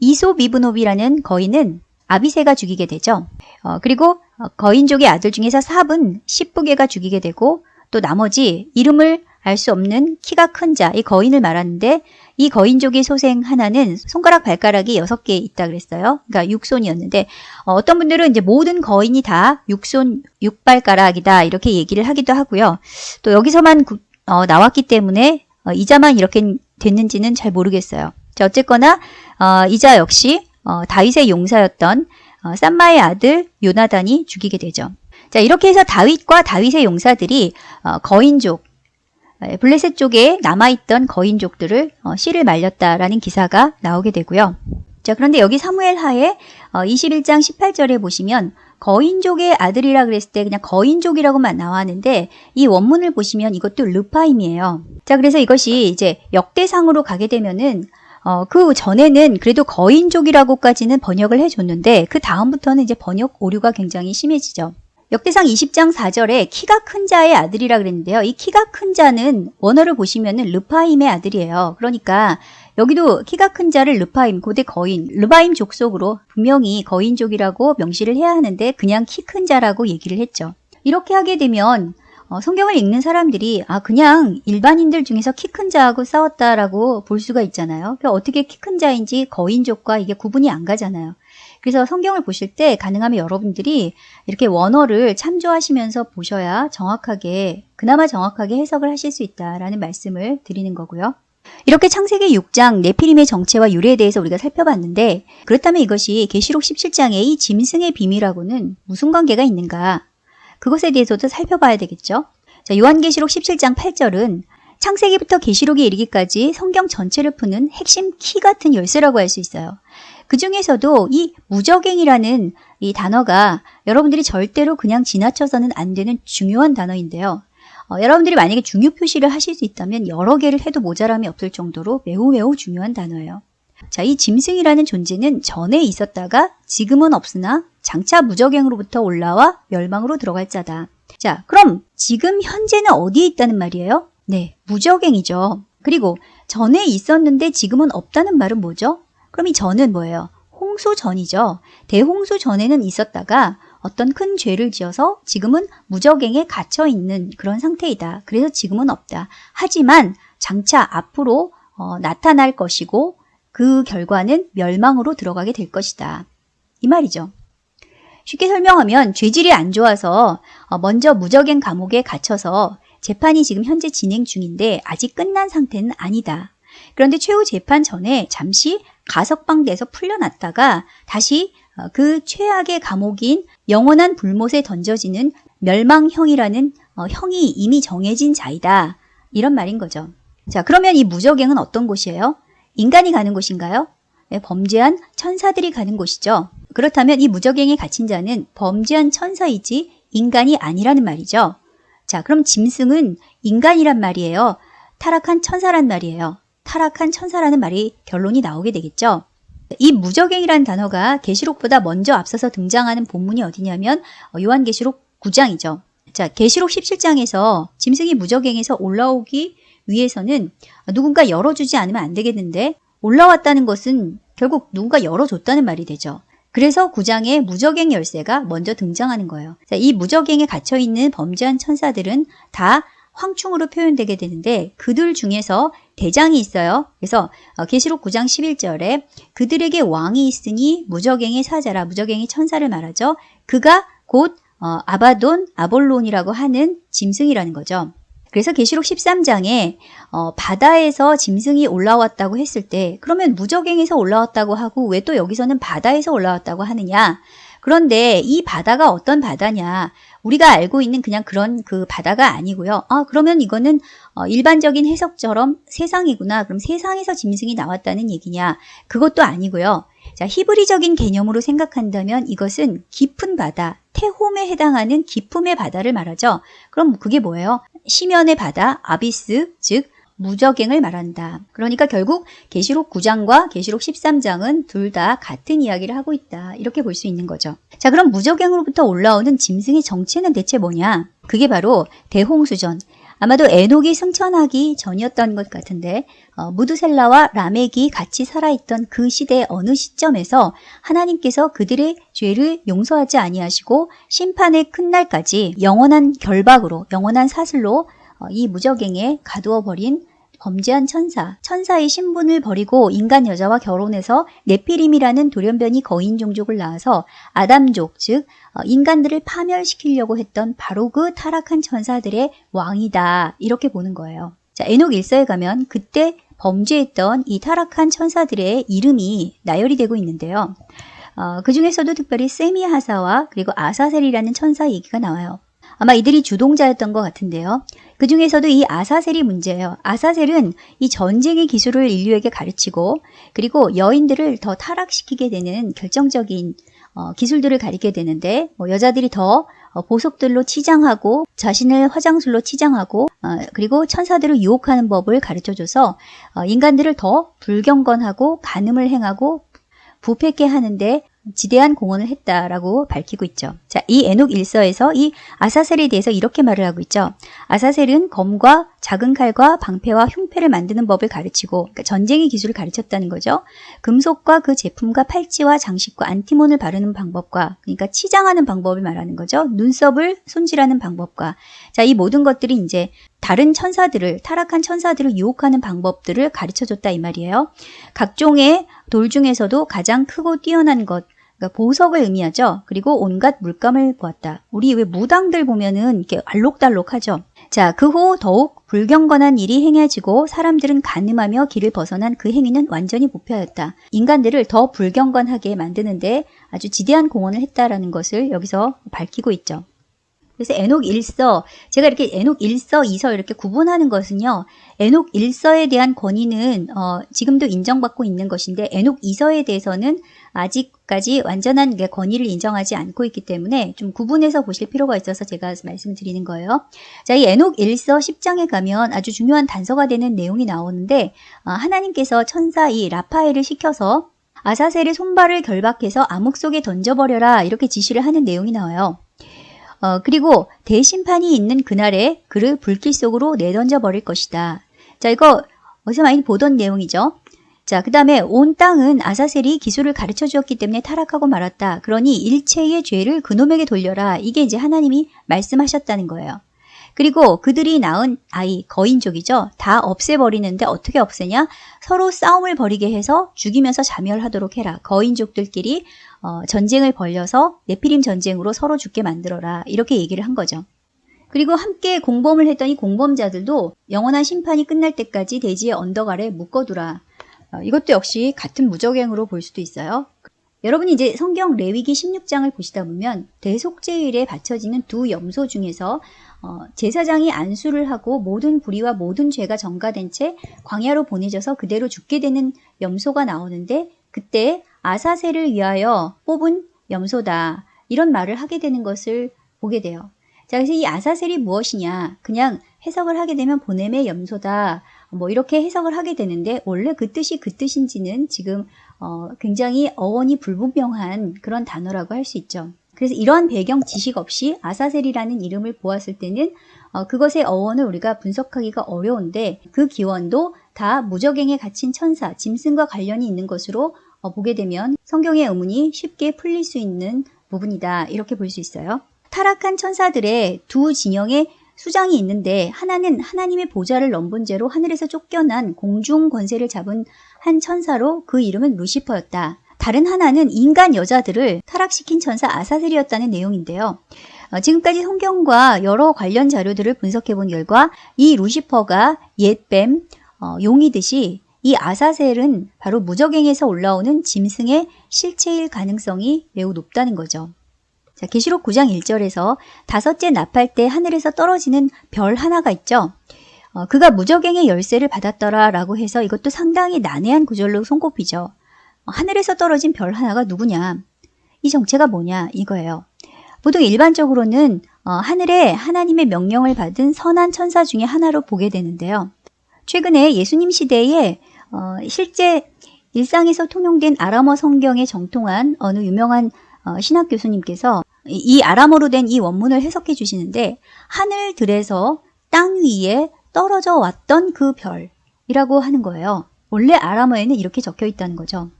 이소비브노비라는 거인은 아비세가 죽이게 되죠. 어, 그리고 어, 거인족의 아들 중에서 삽은 십부개가 죽이게 되고 또 나머지 이름을 알 수 없는 키가 큰 자, 이 거인을 말하는데 이 거인족의 소생 하나는 손가락 발가락이 여섯 개 있다 그랬어요. 그러니까 육손이었는데 어, 떤 분들은 이제 모든 거인이 다 육손 육발가락이다 이렇게 얘기를 하기도 하고요. 또 여기서만 구, 어, 나왔기 때문에 어, 이자만 이렇게 됐는지는 잘 모르겠어요. 자, 어쨌거나 어, 이자 역시 어, 다윗의 용사였던 어, 쌈마의 아들 요나단이 죽이게 되죠. 자 이렇게 해서 다윗과 다윗의 용사들이 어, 거인족 에, 블레셋 쪽에 남아있던 거인족들을 어, 씨를 말렸다라는 기사가 나오게 되고요. 자 그런데 여기 사무엘 하에 어, 21장 18절에 보시면 거인족의 아들이라 그랬을 때 그냥 거인족이라고만 나왔는데 이 원문을 보시면 이것도 르파임이에요. 자 그래서 이것이 이제 역대상으로 가게 되면은 어, 그 전에는 그래도 거인족이라고까지는 번역을 해줬는데 그 다음부터는 이제 번역 오류가 굉장히 심해지죠. 역대상 20장 4절에 키가 큰 자의 아들이라 그랬는데요. 이 키가 큰 자는 원어를 보시면은 르파임의 아들이에요. 그러니까 여기도 키가 큰 자를 르파임, 고대 거인, 르파임 족속으로 분명히 거인족이라고 명시를 해야 하는데 그냥 키 큰 자라고 얘기를 했죠. 이렇게 하게 되면 어, 성경을 읽는 사람들이 아 그냥 일반인들 중에서 키 큰 자하고 싸웠다라고 볼 수가 있잖아요. 어떻게 키 큰 자인지 거인족과 이게 구분이 안 가잖아요. 그래서 성경을 보실 때 가능하면 여러분들이 이렇게 원어를 참조하시면서 보셔야 정확하게 그나마 정확하게 해석을 하실 수 있다라는 말씀을 드리는 거고요. 이렇게 창세기 6장 네피림의 정체와 유래에 대해서 우리가 살펴봤는데 그렇다면 이것이 계시록 17장의 이 짐승의 비밀하고는 무슨 관계가 있는가? 그것에 대해서도 살펴봐야 되겠죠. 자, 요한계시록 17장 8절은 창세기부터 계시록에 이르기까지 성경 전체를 푸는 핵심 키 같은 열쇠라고 할 수 있어요. 그 중에서도 이 무적행이라는 이 단어가 여러분들이 절대로 그냥 지나쳐서는 안 되는 중요한 단어인데요. 어, 여러분들이 만약에 중요 표시를 하실 수 있다면 여러 개를 해도 모자람이 없을 정도로 매우 매우 중요한 단어예요. 자, 이 짐승이라는 존재는 전에 있었다가 지금은 없으나 장차 무적행으로부터 올라와 멸망으로 들어갈 자다. 자, 그럼 지금 현재는 어디에 있다는 말이에요? 네, 무적행이죠. 그리고 전에 있었는데 지금은 없다는 말은 뭐죠? 그럼 이 전은 뭐예요? 홍수 전이죠. 대홍수 전에는 있었다가 어떤 큰 죄를 지어서 지금은 무적행에 갇혀 있는 그런 상태이다. 그래서 지금은 없다. 하지만 장차 앞으로 어, 나타날 것이고 그 결과는 멸망으로 들어가게 될 것이다. 이 말이죠. 쉽게 설명하면 죄질이 안 좋아서 어, 먼저 무적행 감옥에 갇혀서 재판이 지금 현재 진행 중인데 아직 끝난 상태는 아니다. 그런데 최후 재판 전에 잠시 가석방돼서 풀려났다가 다시 어, 그 최악의 감옥인 영원한 불못에 던져지는 멸망형이라는 어, 형이 이미 정해진 자이다. 이런 말인 거죠. 자, 그러면 이 무적행은 어떤 곳이에요? 인간이 가는 곳인가요? 네, 범죄한 천사들이 가는 곳이죠. 그렇다면 이 무적행에 갇힌 자는 범죄한 천사이지 인간이 아니라는 말이죠. 자, 그럼 짐승은 인간이란 말이에요. 타락한 천사란 말이에요. 타락한 천사라는 말이 결론이 나오게 되겠죠. 이 무적행이라는 단어가 계시록보다 먼저 앞서서 등장하는 본문이 어디냐면 어, 요한계시록 9장이죠. 자, 계시록 17장에서 짐승이 무적행에서 올라오기 위해서는 누군가 열어주지 않으면 안 되겠는데 올라왔다는 것은 결국 누군가 열어줬다는 말이 되죠. 그래서 9장에 무적행 열쇠가 먼저 등장하는 거예요. 자, 이 무적행에 갇혀있는 범죄한 천사들은 다 황충으로 표현되게 되는데 그들 중에서 대장이 있어요. 그래서 어, 계시록 9장 11절에 그들에게 왕이 있으니 무적행의 사자라 무적행의 천사를 말하죠. 그가 곧 어, 아바돈, 아볼론이라고 하는 짐승이라는 거죠. 그래서 계시록 13장에 어, 바다에서 짐승이 올라왔다고 했을 때 그러면 무적행에서 올라왔다고 하고 왜 또 여기서는 바다에서 올라왔다고 하느냐? 그런데 이 바다가 어떤 바다냐? 우리가 알고 있는 그냥 그런 그 바다가 아니고요. 아, 그러면 이거는 어, 일반적인 해석처럼 세상이구나. 그럼 세상에서 짐승이 나왔다는 얘기냐? 그것도 아니고요. 자, 히브리적인 개념으로 생각한다면 이것은 깊은 바다, 태홈에 해당하는 깊음의 바다를 말하죠. 그럼 그게 뭐예요? 시면의 바다, 아비스, 즉 무적행을 말한다. 그러니까 결국 계시록 9장과 계시록 13장은 둘 다 같은 이야기를 하고 있다. 이렇게 볼 수 있는 거죠. 자, 그럼 무적행으로부터 올라오는 짐승의 정체는 대체 뭐냐? 그게 바로 대홍수전, 아마도 에녹이 승천하기 전이었던 것 같은데 어, 무드셀라와 라멕이 같이 살아있던 그 시대의 어느 시점에서 하나님께서 그들의 죄를 용서하지 아니하시고 심판의 큰 날까지 영원한 결박으로 영원한 사슬로 어, 이 무적행에 가두어 버린 범죄한 천사, 천사의 신분을 버리고 인간 여자와 결혼해서 네피림이라는 돌연변이 거인 종족을 낳아서 아담족, 즉 어, 인간들을 파멸시키려고 했던 바로 그 타락한 천사들의 왕이다 이렇게 보는 거예요. 자, 에녹 일서에 가면 그때 범죄했던 이 타락한 천사들의 이름이 나열이 되고 있는데요. 어, 그 중에서도 특별히 세미하사와 그리고 아사셀이라는 천사 얘기가 나와요. 아마 이들이 주동자였던 것 같은데요. 그 중에서도 이 아사셀이 문제예요. 아사셀은 이 전쟁의 기술을 인류에게 가르치고 그리고 여인들을 더 타락시키게 되는 결정적인 어, 기술들을 가리게 되는데 뭐 여자들이 더 어, 보석들로 치장하고 자신을 화장술로 치장하고 어, 그리고 천사들을 유혹하는 법을 가르쳐줘서 어, 인간들을 더 불경건하고 간음을 행하고 부패케 하는데 지대한 공헌을 했다라고 밝히고 있죠. 자, 이 에녹 일서에서 이 아사셀에 대해서 이렇게 말을 하고 있죠. 아사셀은 검과 작은 칼과 방패와 흉패를 만드는 법을 가르치고 그러니까 전쟁의 기술을 가르쳤다는 거죠. 금속과 그 제품과 팔찌와 장식과 안티몬을 바르는 방법과 그러니까 치장하는 방법을 말하는 거죠. 눈썹을 손질하는 방법과 자, 이 모든 것들이 이제 다른 천사들을 타락한 천사들을 유혹하는 방법들을 가르쳐 줬다 이 말이에요. 각종의 돌 중에서도 가장 크고 뛰어난 것 그러니까 보석을 의미하죠. 그리고 온갖 물감을 보았다. 우리 왜 무당들 보면은 이렇게 알록달록하죠. 자, 그 후 더욱 불경건한 일이 행해지고 사람들은 간음하며 길을 벗어난 그 행위는 완전히 부패하였다. 인간들을 더 불경건하게 만드는데 아주 지대한 공헌을 했다라는 것을 여기서 밝히고 있죠. 그래서 에녹 1서, 제가 이렇게 에녹 1서, 2서 이렇게 구분하는 것은요, 에녹 1서에 대한 권위는 어, 지금도 인정받고 있는 것인데 에녹 2서에 대해서는 아직까지 완전한 권위를 인정하지 않고 있기 때문에 좀 구분해서 보실 필요가 있어서 제가 말씀을 드리는 거예요. 자, 이 에녹 1서 10장에 가면 아주 중요한 단서가 되는 내용이 나오는데 어, 하나님께서 천사 이 라파엘을 시켜서 아사셀의 손발을 결박해서 암흑 속에 던져버려라 이렇게 지시를 하는 내용이 나와요. 어, 그리고 대심판이 있는 그날에 그를 불길 속으로 내던져 버릴 것이다. 자, 이거 어디서 많이 보던 내용이죠. 자, 그 다음에 온 땅은 아사셀이 기술을 가르쳐 주었기 때문에 타락하고 말았다. 그러니 일체의 죄를 그놈에게 돌려라. 이게 이제 하나님이 말씀하셨다는 거예요. 그리고 그들이 낳은 아이, 거인족이죠. 다 없애버리는데 어떻게 없애냐? 서로 싸움을 벌이게 해서 죽이면서 자멸하도록 해라. 거인족들끼리 어, 전쟁을 벌려서 네피림 전쟁으로 서로 죽게 만들어라. 이렇게 얘기를 한 거죠. 그리고 함께 공범을 했던 이 공범자들도 영원한 심판이 끝날 때까지 대지의 언덕 아래 묶어두라. 어, 이것도 역시 같은 무적행으로 볼 수도 있어요. 여러분이 이제 성경 레위기 16장을 보시다 보면 대속제일에 바쳐지는 두 염소 중에서 어, 제사장이 안수를 하고 모든 불의와 모든 죄가 전가된 채 광야로 보내져서 그대로 죽게 되는 염소가 나오는데 그때 아사셀을 위하여 뽑은 염소다. 이런 말을 하게 되는 것을 보게 돼요. 자, 그래서 이 아사셀이 무엇이냐? 그냥 해석을 하게 되면 보냄의 염소다. 뭐 이렇게 해석을 하게 되는데 원래 그 뜻이 그 뜻인지는 지금 어, 굉장히 어원이 불분명한 그런 단어라고 할 수 있죠. 그래서 이러한 배경 지식 없이 아사셀이라는 이름을 보았을 때는 어, 그것의 어원을 우리가 분석하기가 어려운데 그 기원도 다 무적행에 갇힌 천사, 짐승과 관련이 있는 것으로 어, 보게 되면 성경의 의문이 쉽게 풀릴 수 있는 부분이다. 이렇게 볼 수 있어요. 타락한 천사들의 두 진영의 수장이 있는데 하나는 하나님의 보좌를 넘본 죄로 하늘에서 쫓겨난 공중 권세를 잡은 한 천사로 그 이름은 루시퍼였다. 다른 하나는 인간 여자들을 타락시킨 천사 아사셀이었다는 내용인데요. 어, 지금까지 성경과 여러 관련 자료들을 분석해 본 결과 이 루시퍼가 옛뱀, 어, 용이듯이 이 아사셀은 바로 무적행에서 올라오는 짐승의 실체일 가능성이 매우 높다는 거죠. 자, 계시록 9장 1절에서 다섯째 나팔 때 하늘에서 떨어지는 별 하나가 있죠. 어, 그가 무적행의 열쇠를 받았더라 라고 해서 이것도 상당히 난해한 구절로 손꼽히죠. 어, 하늘에서 떨어진 별 하나가 누구냐? 이 정체가 뭐냐? 이거예요. 보통 일반적으로는 어, 하늘에 하나님의 명령을 받은 선한 천사 중에 하나로 보게 되는데요. 최근에 예수님 시대에 어, 실제 일상에서 통용된 아람어 성경에 정통한 어느 유명한 어, 신학 교수님께서 이 아람어로 된 이 원문을 해석해 주시는데 하늘들에서 땅 위에 떨어져 왔던 그 별이라고 하는 거예요. 원래 아람어에는 이렇게 적혀 있다는 거죠.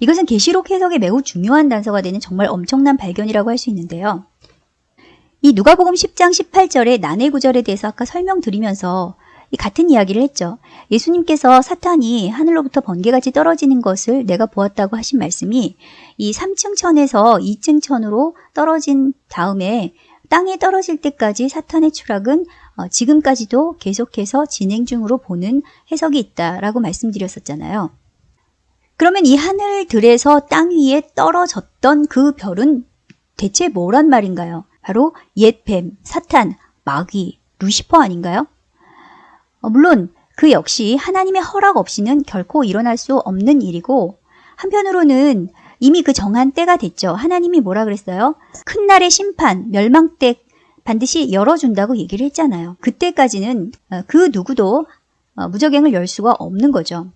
이것은 계시록 해석에 매우 중요한 단서가 되는 정말 엄청난 발견이라고 할 수 있는데요. 이 누가복음 10장 18절의 난해 구절에 대해서 아까 설명드리면서 이 같은 이야기를 했죠. 예수님께서 사탄이 하늘로부터 번개같이 떨어지는 것을 내가 보았다고 하신 말씀이 이 3층 천에서 2층 천으로 떨어진 다음에 땅에 떨어질 때까지 사탄의 추락은 어, 지금까지도 계속해서 진행 중으로 보는 해석이 있다라고 말씀드렸었잖아요. 그러면 이 하늘들에서 땅 위에 떨어졌던 그 별은 대체 뭐란 말인가요? 바로 옛뱀, 사탄, 마귀, 루시퍼 아닌가요? 어, 물론 그 역시 하나님의 허락 없이는 결코 일어날 수 없는 일이고 한편으로는 이미 그 정한 때가 됐죠. 하나님이 뭐라 그랬어요? 큰 날의 심판, 멸망 때 반드시 열어준다고 얘기를 했잖아요. 그때까지는 어, 그 누구도 어, 무적행을 열 수가 없는 거죠.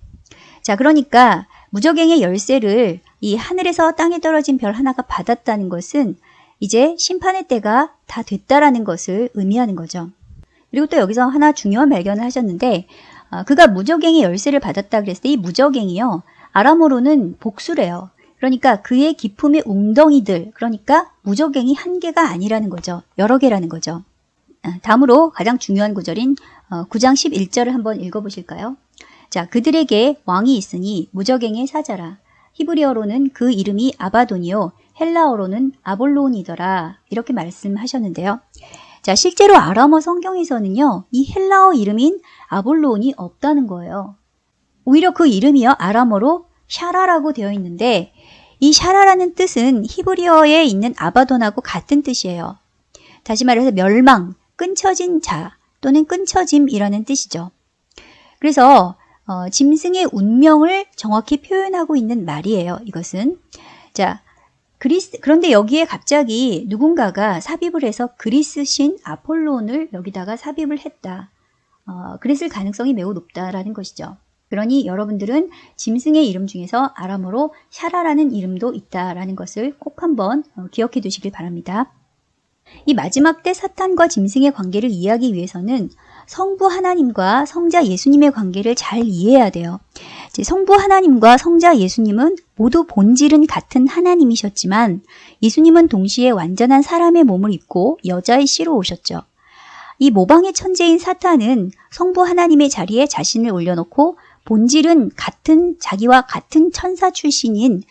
자, 그러니까 무적행의 열쇠를 이 하늘에서 땅에 떨어진 별 하나가 받았다는 것은 이제 심판의 때가 다 됐다라는 것을 의미하는 거죠. 그리고 또 여기서 하나 중요한 발견을 하셨는데 어, 그가 무적행의 열쇠를 받았다 그랬을 때 이 무적행이요. 아람어로는 복수래요. 그러니까 그의 기품의 웅덩이들, 그러니까 무적행이 한 개가 아니라는 거죠. 여러 개라는 거죠. 아, 다음으로 가장 중요한 구절인 9장 어, 11절을 한번 읽어보실까요? 자, 그들에게 왕이 있으니 무적행의 사자라. 히브리어로는 그 이름이 아바돈이요. 헬라어로는 아볼론이더라. 이렇게 말씀하셨는데요. 자, 실제로 아람어 성경에서는요, 이 헬라어 이름인 아볼론이 없다는 거예요. 오히려 그 이름이요, 아람어로 샤라라고 되어 있는데, 이 샤라라는 뜻은 히브리어에 있는 아바돈하고 같은 뜻이에요. 다시 말해서 멸망, 끊쳐진 자 또는 끊쳐짐이라는 뜻이죠. 그래서 어, 짐승의 운명을 정확히 표현하고 있는 말이에요. 이것은 자 그리스 그런데 여기에 갑자기 누군가가 삽입을 해서 그리스 신 아폴론을 여기다가 삽입을 했다. 어, 그랬을 가능성이 매우 높다라는 것이죠. 그러니 여러분들은 짐승의 이름 중에서 아람어로 샤라라는 이름도 있다라는 것을 꼭 한번 어, 기억해 두시길 바랍니다. 이 마지막 때 사탄과 짐승의 관계를 이해하기 위해서는 성부 하나님과 성자 예수님의 관계를 잘 이해해야 돼요. 성부 하나님과 성자 예수님은 모두 본질은 같은 하나님이셨지만 예수님은 동시에 완전한 사람의 몸을 입고 여자의 씨로 오셨죠. 이 모방의 천재인 사탄은 성부 하나님의 자리에 자신을 올려놓고 본질은 같은 자기와 같은 천사 출신인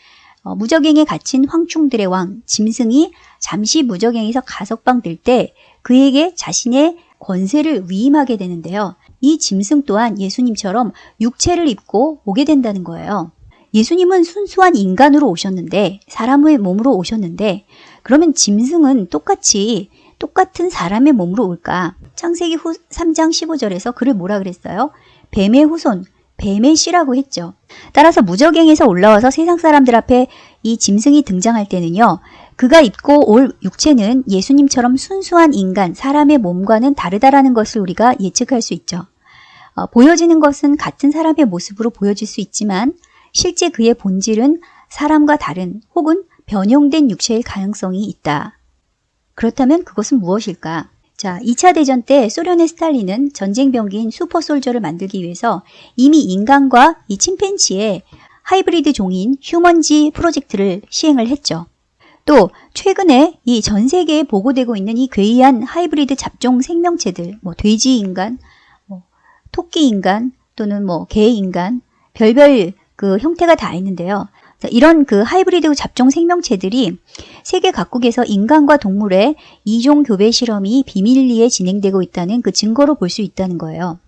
어, 무적행에 갇힌 황충들의 왕 짐승이 잠시 무적행에서 가석방 될 때 그에게 자신의 권세를 위임하게 되는데요. 이 짐승 또한 예수님처럼 육체를 입고 오게 된다는 거예요. 예수님은 순수한 인간으로 오셨는데 사람의 몸으로 오셨는데 그러면 짐승은 똑같이 똑같은 사람의 몸으로 올까? 창세기 후 3장 15절에서 그를 뭐라 그랬어요? 뱀의 후손, 뱀의 씨라고 했죠. 따라서 무적행에서 올라와서 세상 사람들 앞에 이 짐승이 등장할 때는요. 그가 입고 올 육체는 예수님처럼 순수한 인간, 사람의 몸과는 다르다라는 것을 우리가 예측할 수 있죠. 어, 보여지는 것은 같은 사람의 모습으로 보여질 수 있지만 실제 그의 본질은 사람과 다른 혹은 변형된 육체일 가능성이 있다. 그렇다면 그것은 무엇일까? 자, 2차 대전 때 소련의 스탈린은 전쟁 병기인 슈퍼솔저를 만들기 위해서 이미 인간과 이 침팬지의 하이브리드 종인 휴먼지 프로젝트를 시행을 했죠. 또 최근에 이 전 세계에 보고되고 있는 이 괴이한 하이브리드 잡종 생명체들, 뭐 돼지 인간, 뭐 토끼 인간 또는 뭐 개 인간, 별별 그 형태가 다 있는데요. 이런 그 하이브리드 잡종 생명체들이 세계 각국에서 인간과 동물의 이종 교배 실험이 비밀리에 진행되고 있다는 그 증거로 볼 수 있다는 거예요.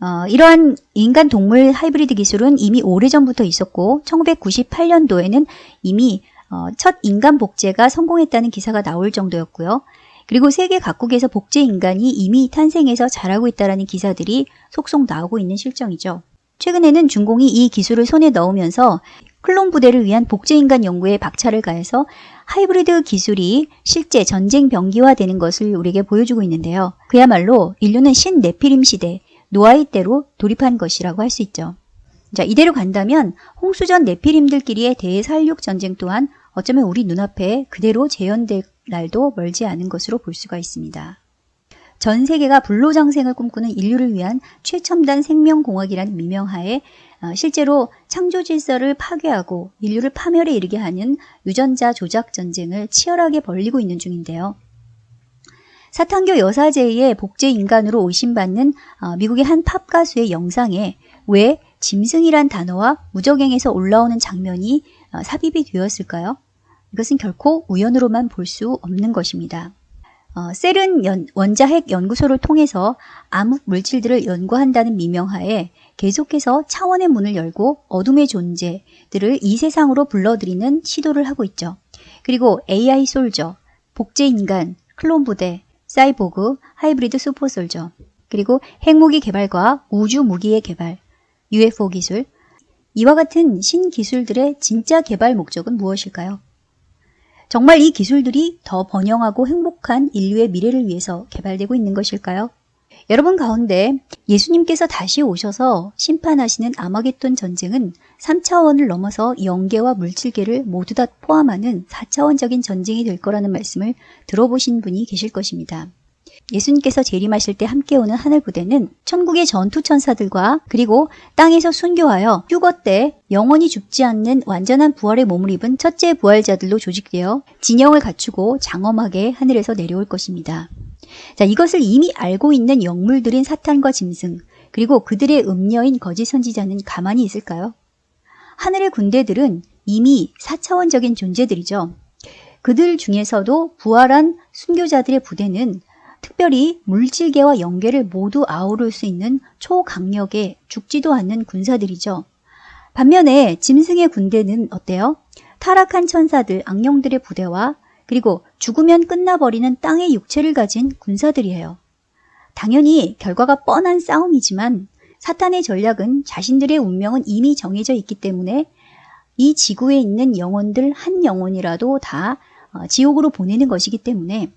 어, 이러한 인간 동물 하이브리드 기술은 이미 오래전부터 있었고 1998년도에는 이미 어, 첫 인간 복제가 성공했다는 기사가 나올 정도였고요. 그리고 세계 각국에서 복제 인간이 이미 탄생해서 자라고 있다는 기사들이 속속 나오고 있는 실정이죠. 최근에는 중공이 이 기술을 손에 넣으면서 클론 부대를 위한 복제인간 연구에 박차를 가해서 하이브리드 기술이 실제 전쟁 병기화되는 것을 우리에게 보여주고 있는데요. 그야말로 인류는 신 네피림 시대, 노아의 때로 돌입한 것이라고 할 수 있죠. 자, 이대로 간다면 홍수전 네피림들끼리의 대살육 전쟁 또한 어쩌면 우리 눈앞에 그대로 재현될 날도 멀지 않은 것으로 볼 수가 있습니다. 전 세계가 불로장생을 꿈꾸는 인류를 위한 최첨단 생명공학이라는 미명하에 어, 실제로 창조 질서를 파괴하고 인류를 파멸에 이르게 하는 유전자 조작 전쟁을 치열하게 벌리고 있는 중인데요. 사탄교 여사제의 복제 인간으로 의심받는 어, 미국의 한 팝 가수의 영상에 왜 짐승이란 단어와 무적행에서 올라오는 장면이 어, 삽입이 되었을까요? 이것은 결코 우연으로만 볼 수 없는 것입니다. 어, 셀은 연, 원자핵 연구소를 통해서 암흑 물질들을 연구한다는 미명하에 계속해서 차원의 문을 열고 어둠의 존재들을 이 세상으로 불러들이는 시도를 하고 있죠. 그리고 AI 솔저, 복제 인간, 클론 부대, 사이보그, 하이브리드 슈퍼솔저, 그리고 핵무기 개발과 우주 무기의 개발, UFO 기술, 이와 같은 신기술들의 진짜 개발 목적은 무엇일까요? 정말 이 기술들이 더 번영하고 행복한 인류의 미래를 위해서 개발되고 있는 것일까요? 여러분 가운데 예수님께서 다시 오셔서 심판하시는 아마겟돈 전쟁은 3차원을 넘어서 영계와 물질계를 모두 다 포함하는 4차원적인 전쟁이 될 거라는 말씀을 들어보신 분이 계실 것입니다. 예수님께서 재림하실 때 함께 오는 하늘 부대는 천국의 전투 천사들과 그리고 땅에서 순교하여 휴거 때 영원히 죽지 않는 완전한 부활의 몸을 입은 첫째 부활자들로 조직되어 진영을 갖추고 장엄하게 하늘에서 내려올 것입니다. 자, 이것을 이미 알고 있는 영물들인 사탄과 짐승, 그리고 그들의 음녀인 거짓 선지자는 가만히 있을까요? 하늘의 군대들은 이미 4차원적인 존재들이죠. 그들 중에서도 부활한 순교자들의 부대는 특별히 물질계와 영계를 모두 아우를 수 있는 초강력의 죽지도 않는 군사들이죠. 반면에 짐승의 군대는 어때요? 타락한 천사들, 악령들의 부대와 그리고 죽으면 끝나버리는 땅의 육체를 가진 군사들이에요. 당연히 결과가 뻔한 싸움이지만 사탄의 전략은 자신들의 운명은 이미 정해져 있기 때문에 이 지구에 있는 영혼들 한 영혼이라도 다 어, 지옥으로 보내는 것이기 때문에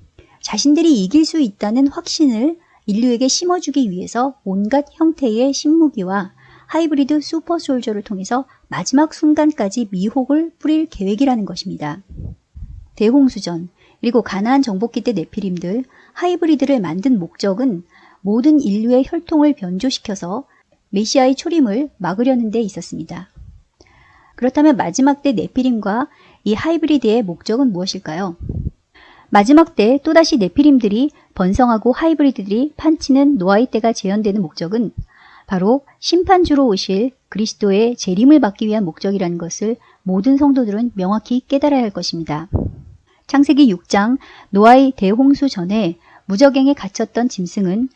자신들이 이길 수 있다는 확신을 인류에게 심어주기 위해서 온갖 형태의 신무기와 하이브리드 슈퍼솔저를 통해서 마지막 순간까지 미혹을 뿌릴 계획이라는 것입니다. 대홍수전, 그리고 가나안 정복기 때 네피림들, 하이브리드를 만든 목적은 모든 인류의 혈통을 변조시켜서 메시아의 초림을 막으려는 데 있었습니다. 그렇다면 마지막 때 네피림과 이 하이브리드의 목적은 무엇일까요? 마지막 때 또다시 네피림들이 번성하고 하이브리드들이 판치는 노아의 때가 재현되는 목적은 바로 심판주로 오실 그리스도의 재림을 받기 위한 목적이라는 것을 모든 성도들은 명확히 깨달아야 할 것입니다. 창세기 6장 노아의 대홍수 전에 무적행에 갇혔던 짐승은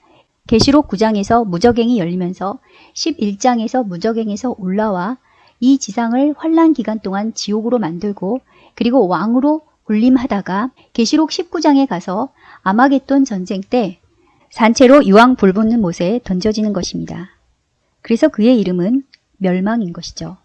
계시록 9장에서 무적행이 열리면서 11장에서 무적행에서 올라와 이 지상을 환란 기간 동안 지옥으로 만들고 그리고 왕으로 군림하다가 계시록 19장에 가서 아마겟돈 전쟁 때 산채로 유황 불붙는 못에 던져지는 것입니다. 그래서 그의 이름은 멸망인 것이죠.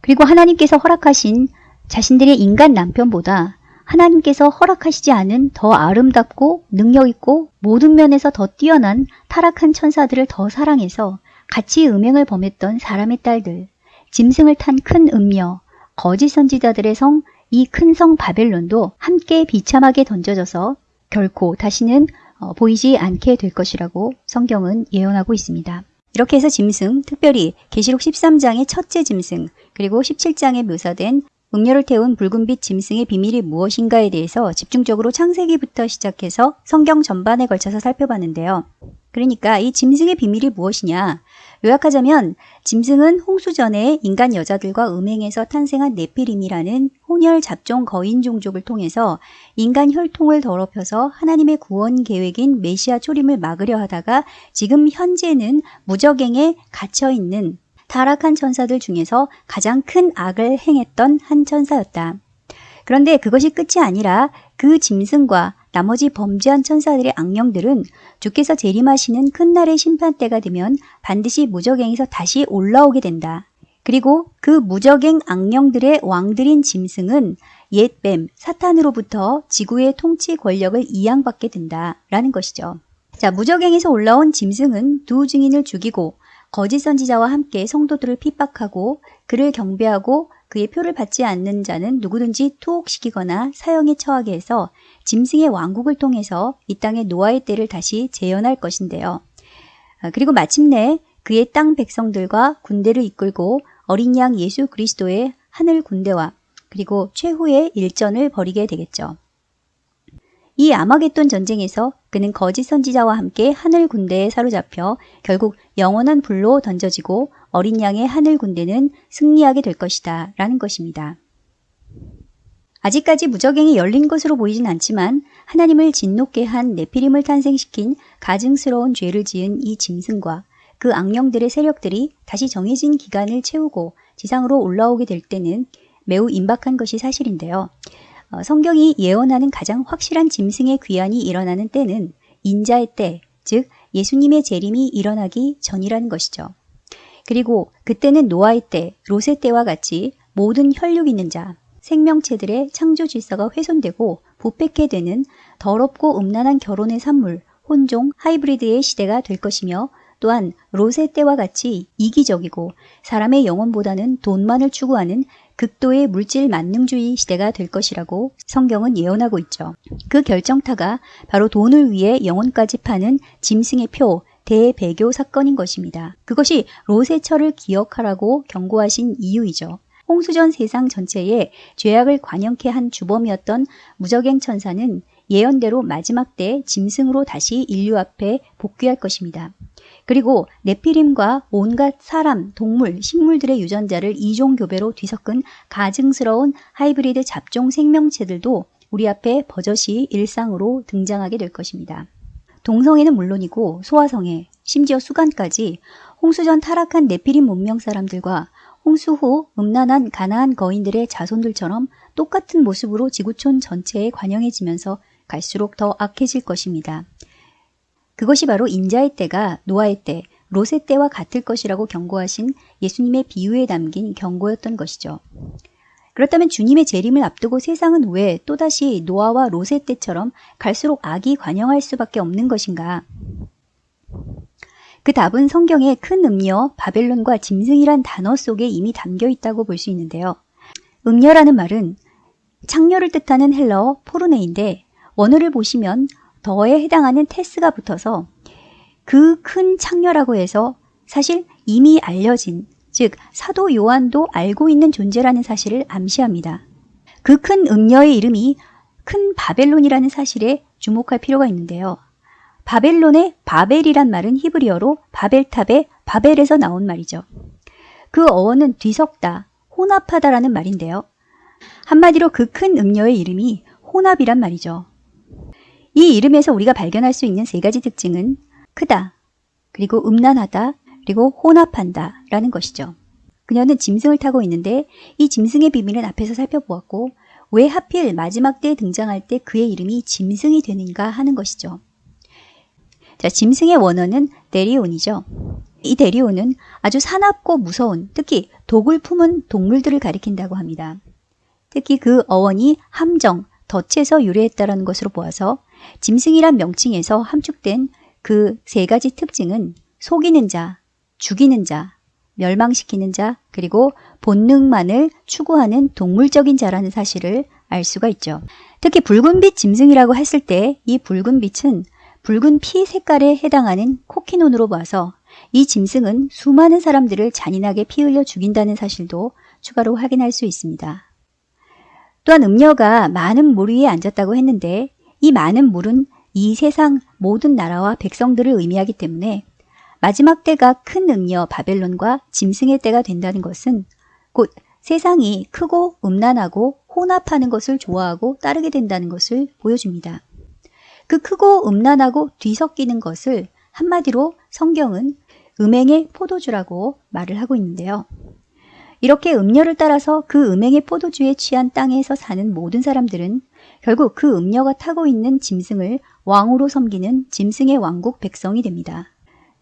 그리고 하나님께서 허락하신 자신들의 인간 남편보다 하나님께서 허락하시지 않은 더 아름답고 능력있고 모든 면에서 더 뛰어난 타락한 천사들을 더 사랑해서 같이 음행을 범했던 사람의 딸들, 짐승을 탄 큰 음녀, 거짓 선지자들의 성 이 큰 성 바벨론도 함께 비참하게 던져져서 결코 다시는 어, 보이지 않게 될 것이라고 성경은 예언하고 있습니다. 이렇게 해서 짐승, 특별히 계시록 13장의 첫째 짐승, 그리고 17장에 묘사된 음료를 태운 붉은빛 짐승의 비밀이 무엇인가에 대해서 집중적으로 창세기부터 시작해서 성경 전반에 걸쳐서 살펴봤는데요. 그러니까 이 짐승의 비밀이 무엇이냐? 요약하자면 짐승은 홍수 전에 인간 여자들과 음행에서 탄생한 네피림이라는 혼혈 잡종 거인 종족을 통해서 인간 혈통을 더럽혀서 하나님의 구원 계획인 메시아 초림을 막으려 하다가 지금 현재는 무적행에 갇혀 있는 타락한 천사들 중에서 가장 큰 악을 행했던 한 천사였다. 그런데 그것이 끝이 아니라 그 짐승과 나머지 범죄한 천사들의 악령들은 주께서 재림하시는 큰 날의 심판 때가 되면 반드시 무적행에서 다시 올라오게 된다. 그리고 그 무적행 악령들의 왕들인 짐승은 옛뱀, 사탄으로부터 지구의 통치 권력을 이양받게 된다라는 것이죠. 자, 무적행에서 올라온 짐승은 두 증인을 죽이고 거짓 선지자와 함께 성도들을 핍박하고 그를 경배하고 그의 표를 받지 않는 자는 누구든지 투옥시키거나 사형에 처하게 해서 짐승의 왕국을 통해서 이 땅의 노아의 때를 다시 재현할 것인데요. 아, 그리고 마침내 그의 땅 백성들과 군대를 이끌고 어린 양 예수 그리스도의 하늘 군대와 그리고 최후의 일전을 벌이게 되겠죠. 이 아마겟돈 전쟁에서 그는 거짓 선지자와 함께 하늘 군대에 사로잡혀 결국 영원한 불로 던져지고 어린 양의 하늘 군대는 승리하게 될 것이다 라는 것입니다. 아직까지 무적행이 열린 것으로 보이진 않지만 하나님을 진노케 한 네피림을 탄생시킨 가증스러운 죄를 지은 이 짐승과 그 악령들의 세력들이 다시 정해진 기간을 채우고 지상으로 올라오게 될 때는 매우 임박한 것이 사실인데요. 어, 성경이 예언하는 가장 확실한 짐승의 귀환이 일어나는 때는 인자의 때, 즉 예수님의 재림이 일어나기 전이라는 것이죠. 그리고 그때는 노아의 때, 롯의 때와 같이 모든 혈육 있는 자, 생명체들의 창조 질서가 훼손되고 부패케 되는 더럽고 음란한 결혼의 산물, 혼종, 하이브리드의 시대가 될 것이며 또한 롯의 때와 같이 이기적이고 사람의 영혼보다는 돈만을 추구하는 극도의 물질 만능주의 시대가 될 것이라고 성경은 예언하고 있죠. 그 결정타가 바로 돈을 위해 영혼까지 파는 짐승의 표, 대배교 사건인 것입니다. 그것이 롯의 철을 기억하라고 경고하신 이유이죠. 홍수전 세상 전체에 죄악을 관영케 한 주범이었던 무적행 천사는 예언대로 마지막 때 짐승으로 다시 인류 앞에 복귀할 것입니다. 그리고 네피림과 온갖 사람, 동물, 식물들의 유전자를 이종교배로 뒤섞은 가증스러운 하이브리드 잡종 생명체들도 우리 앞에 버젓이 일상으로 등장하게 될 것입니다. 동성애는 물론이고 소화성애, 심지어 수간까지 홍수 전 타락한 네피림 문명 사람들과 홍수 후 음란한 가나안 거인들의 자손들처럼 똑같은 모습으로 지구촌 전체에 관영해지면서 갈수록 더 악해질 것입니다. 그것이 바로 인자의 때가 노아의 때, 롯의 때와 같을 것이라고 경고하신 예수님의 비유에 담긴 경고였던 것이죠. 그렇다면 주님의 재림을 앞두고 세상은 왜 또다시 노아와 롯의 때처럼 갈수록 악이 관영할 수밖에 없는 것인가? 그 답은 성경의 큰 음녀 바벨론과 짐승이란 단어 속에 이미 담겨 있다고 볼 수 있는데요. 음녀라는 말은 창녀를 뜻하는 헬러 포르네인데 원어를 보시면 더에 해당하는 테스가 붙어서 그 큰 창녀라고 해서 사실 이미 알려진 즉 사도 요한도 알고 있는 존재라는 사실을 암시합니다. 그 큰 음녀의 이름이 큰 바벨론이라는 사실에 주목할 필요가 있는데요. 바벨론의 바벨이란 말은 히브리어로 바벨탑의 바벨에서 나온 말이죠. 그 어원은 뒤섞다, 혼합하다라는 말인데요. 한마디로 그 큰 음녀의 이름이 혼합이란 말이죠. 이 이름에서 우리가 발견할 수 있는 세 가지 특징은 크다, 그리고 음란하다, 그리고 혼합한다 라는 것이죠. 그녀는 짐승을 타고 있는데 이 짐승의 비밀은 앞에서 살펴보았고 왜 하필 마지막 때에 등장할 때 그의 이름이 짐승이 되는가 하는 것이죠. 자, 짐승의 원어는 데리온이죠. 이 데리온은 아주 사납고 무서운, 특히 독을 품은 동물들을 가리킨다고 합니다. 특히 그 어원이 함정, 덫에서 유래했다는 것으로 보아서 짐승이란 명칭에서 함축된 그 세 가지 특징은 속이는 자, 죽이는 자, 멸망시키는 자, 그리고 본능만을 추구하는 동물적인 자라는 사실을 알 수가 있죠. 특히 붉은빛 짐승이라고 했을 때 이 붉은 빛은 붉은 피 색깔에 해당하는 코키논으로 봐서 이 짐승은 수많은 사람들을 잔인하게 피 흘려 죽인다는 사실도 추가로 확인할 수 있습니다. 또한 음녀가 많은 물 위에 앉았다고 했는데 이 많은 물은 이 세상 모든 나라와 백성들을 의미하기 때문에 마지막 때가 큰 음녀 바벨론과 짐승의 때가 된다는 것은 곧 세상이 크고 음란하고 혼합하는 것을 좋아하고 따르게 된다는 것을 보여줍니다. 그 크고 음란하고 뒤섞이는 것을 한마디로 성경은 음행의 포도주라고 말을 하고 있는데요. 이렇게 음녀를 따라서 그 음행의 포도주에 취한 땅에서 사는 모든 사람들은 결국 그 음녀가 타고 있는 짐승을 왕으로 섬기는 짐승의 왕국 백성이 됩니다.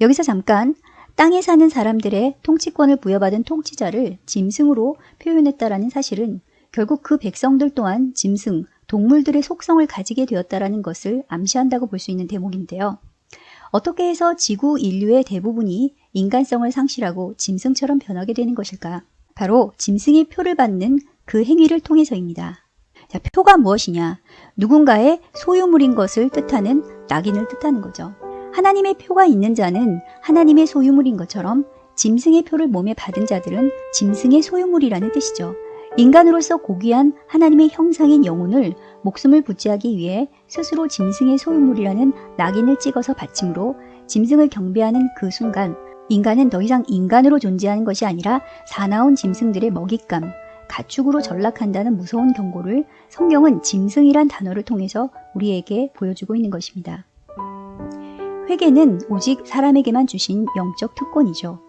여기서 잠깐 땅에 사는 사람들의 통치권을 부여받은 통치자를 짐승으로 표현했다라는 사실은 결국 그 백성들 또한 짐승, 동물들의 속성을 가지게 되었다라는 것을 암시한다고 볼 수 있는 대목인데요. 어떻게 해서 지구 인류의 대부분이 인간성을 상실하고 짐승처럼 변하게 되는 것일까? 바로 짐승의 표를 받는 그 행위를 통해서입니다. 자, 표가 무엇이냐? 누군가의 소유물인 것을 뜻하는 낙인을 뜻하는 거죠. 하나님의 표가 있는 자는 하나님의 소유물인 것처럼 짐승의 표를 몸에 받은 자들은 짐승의 소유물이라는 뜻이죠. 인간으로서 고귀한 하나님의 형상인 영혼을 목숨을 부지하기 위해 스스로 짐승의 소유물이라는 낙인을 찍어서 바침으로 짐승을 경배하는 그 순간 인간은 더 이상 인간으로 존재하는 것이 아니라 사나운 짐승들의 먹잇감, 가축으로 전락한다는 무서운 경고를 성경은 짐승이란 단어를 통해서 우리에게 보여주고 있는 것입니다. 회개는 오직 사람에게만 주신 영적 특권이죠.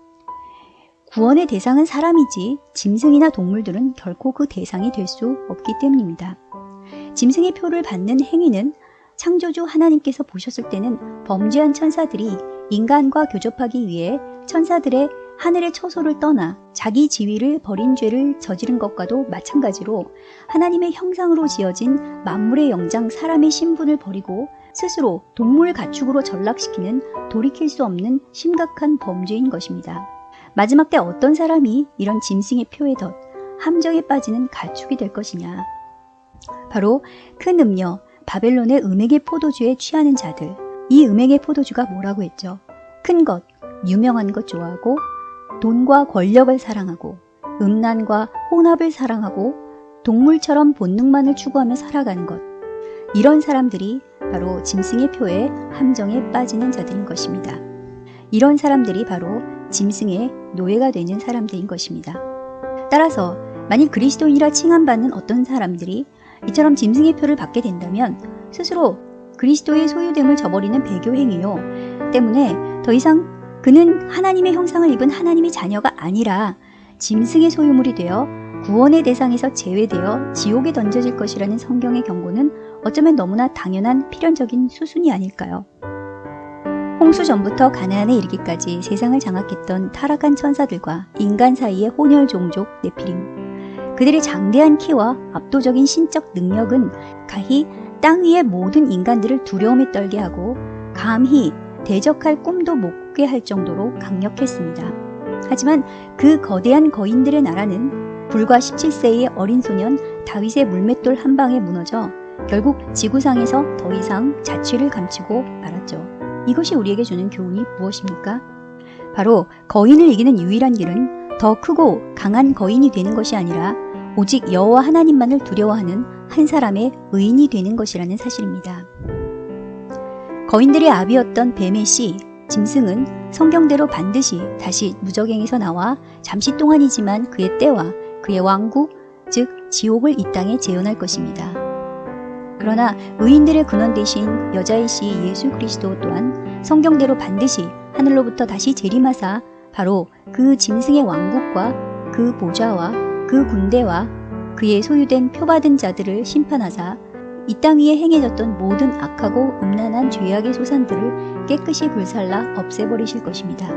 구원의 대상은 사람이지 짐승이나 동물들은 결코 그 대상이 될 수 없기 때문입니다. 짐승의 표를 받는 행위는 창조주 하나님께서 보셨을 때는 범죄한 천사들이 인간과 교접하기 위해 천사들의 하늘의 처소를 떠나 자기 지위를 버린 죄를 저지른 것과도 마찬가지로 하나님의 형상으로 지어진 만물의 영장 사람의 신분을 버리고 스스로 동물 가축으로 전락시키는 돌이킬 수 없는 심각한 범죄인 것입니다. 마지막 때 어떤 사람이 이런 짐승의 표에 덧 함정에 빠지는 가축이 될 것이냐. 바로 큰 음녀 바벨론의 음액의 포도주에 취하는 자들. 이 음액의 포도주가 뭐라고 했죠? 큰 것, 유명한 것 좋아하고 돈과 권력을 사랑하고 음란과 혼합을 사랑하고 동물처럼 본능만을 추구하며 살아가는 것. 이런 사람들이 바로 짐승의 표에 함정에 빠지는 자들인 것입니다. 이런 사람들이 바로 짐승의 노예가 되는 사람들인 것입니다. 따라서 만일 그리스도인이라 칭함받는 어떤 사람들이 이처럼 짐승의 표를 받게 된다면 스스로 그리스도의 소유됨을 저버리는 배교 행위요. 때문에 더 이상 그는 하나님의 형상을 입은 하나님의 자녀가 아니라 짐승의 소유물이 되어 구원의 대상에서 제외되어 지옥에 던져질 것이라는 성경의 경고는 어쩌면 너무나 당연한 필연적인 수순이 아닐까요? 홍수 전부터 가나안에 이르기까지 세상을 장악했던 타락한 천사들과 인간 사이의 혼혈 종족 네피림. 그들의 장대한 키와 압도적인 신적 능력은 가히 땅 위의 모든 인간들을 두려움에 떨게 하고 감히 대적할 꿈도 못 꾸게 할 정도로 강력했습니다. 하지만 그 거대한 거인들의 나라는 불과 17세의 어린 소년 다윗의 물맷돌 한 방에 무너져 결국 지구상에서 더 이상 자취를 감추고 말았죠. 이것이 우리에게 주는 교훈이 무엇입니까? 바로 거인을 이기는 유일한 길은 더 크고 강한 거인이 되는 것이 아니라 오직 여호와 하나님만을 두려워하는 한 사람의 의인이 되는 것이라는 사실입니다. 거인들의 아비였던 뱀의 씨, 짐승은 성경대로 반드시 다시 무적행에서 나와 잠시 동안이지만 그의 때와 그의 왕국, 즉 지옥을 이 땅에 재현할 것입니다. 그러나 의인들의 근원 대신 여자의 씨 예수 그리스도 또한 성경대로 반드시 하늘로부터 다시 재림하사 바로 그 짐승의 왕국과 그 보좌와 그 군대와 그의 소유된 표받은 자들을 심판하사 이 땅 위에 행해졌던 모든 악하고 음란한 죄악의 소산들을 깨끗이 불살라 없애버리실 것입니다.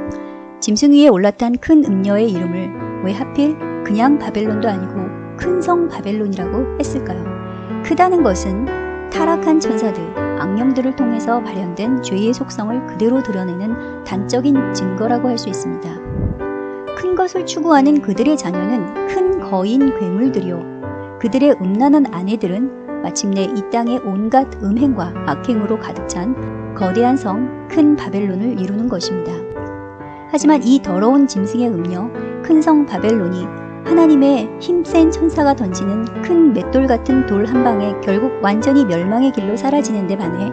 짐승 위에 올라탄 큰 음녀의 이름을 왜 하필 그냥 바벨론도 아니고 큰 성 바벨론이라고 했을까요? 크다는 것은 타락한 천사들, 악령들을 통해서 발현된 죄의 속성을 그대로 드러내는 단적인 증거라고 할 수 있습니다. 큰 것을 추구하는 그들의 자녀는 큰 거인 괴물들이요. 그들의 음란한 아내들은 마침내 이 땅의 온갖 음행과 악행으로 가득 찬 거대한 성 큰 바벨론을 이루는 것입니다. 하지만 이 더러운 짐승의 음녀 큰 성 바벨론이 하나님의 힘센 천사가 던지는 큰 맷돌 같은 돌 한 방에 결국 완전히 멸망의 길로 사라지는 데 반해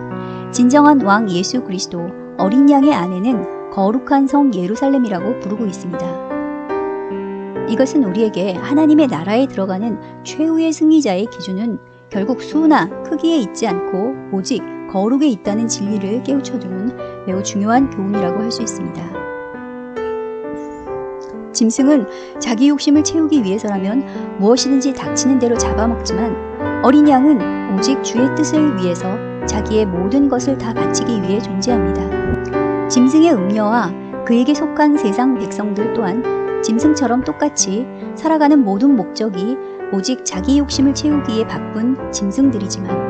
진정한 왕 예수 그리스도 어린 양의 아내는 거룩한 성 예루살렘이라고 부르고 있습니다. 이것은 우리에게 하나님의 나라에 들어가는 최후의 승리자의 기준은 결국 수나 크기에 있지 않고 오직 거룩에 있다는 진리를 깨우쳐주는 매우 중요한 교훈이라고 할 수 있습니다. 짐승은 자기 욕심을 채우기 위해서라면 무엇이든지 닥치는 대로 잡아먹지만 어린 양은 오직 주의 뜻을 위해서 자기의 모든 것을 다 바치기 위해 존재합니다. 짐승의 음녀와 그에게 속한 세상 백성들 또한 짐승처럼 똑같이 살아가는 모든 목적이 오직 자기 욕심을 채우기에 바쁜 짐승들이지만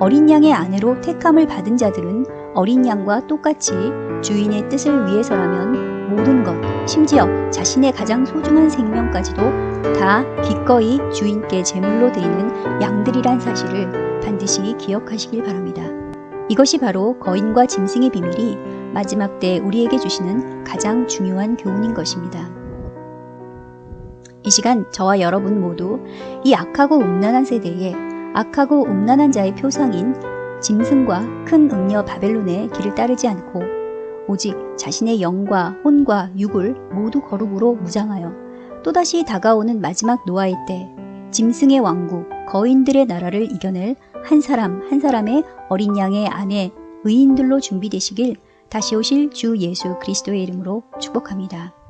어린 양의 아내로 택함을 받은 자들은 어린 양과 똑같이 주인의 뜻을 위해서라면 모든 것, 심지어 자신의 가장 소중한 생명까지도 다 기꺼이 주인께 제물로 드리는 양들이란 사실을 반드시 기억하시길 바랍니다. 이것이 바로 거인과 짐승의 비밀이 마지막 때 우리에게 주시는 가장 중요한 교훈인 것입니다. 이 시간 저와 여러분 모두 이 악하고 음란한 세대에 악하고 음란한 자의 표상인 짐승과 큰 음녀 바벨론의 길을 따르지 않고 오직 자신의 영과 혼과 육을 모두 거룩으로 무장하여 또다시 다가오는 마지막 노아의 때 짐승의 왕국 거인들의 나라를 이겨낼 한 사람 한 사람의 어린 양의 아내 의인들로 준비되시길 다시 오실 주 예수 그리스도의 이름으로 축복합니다.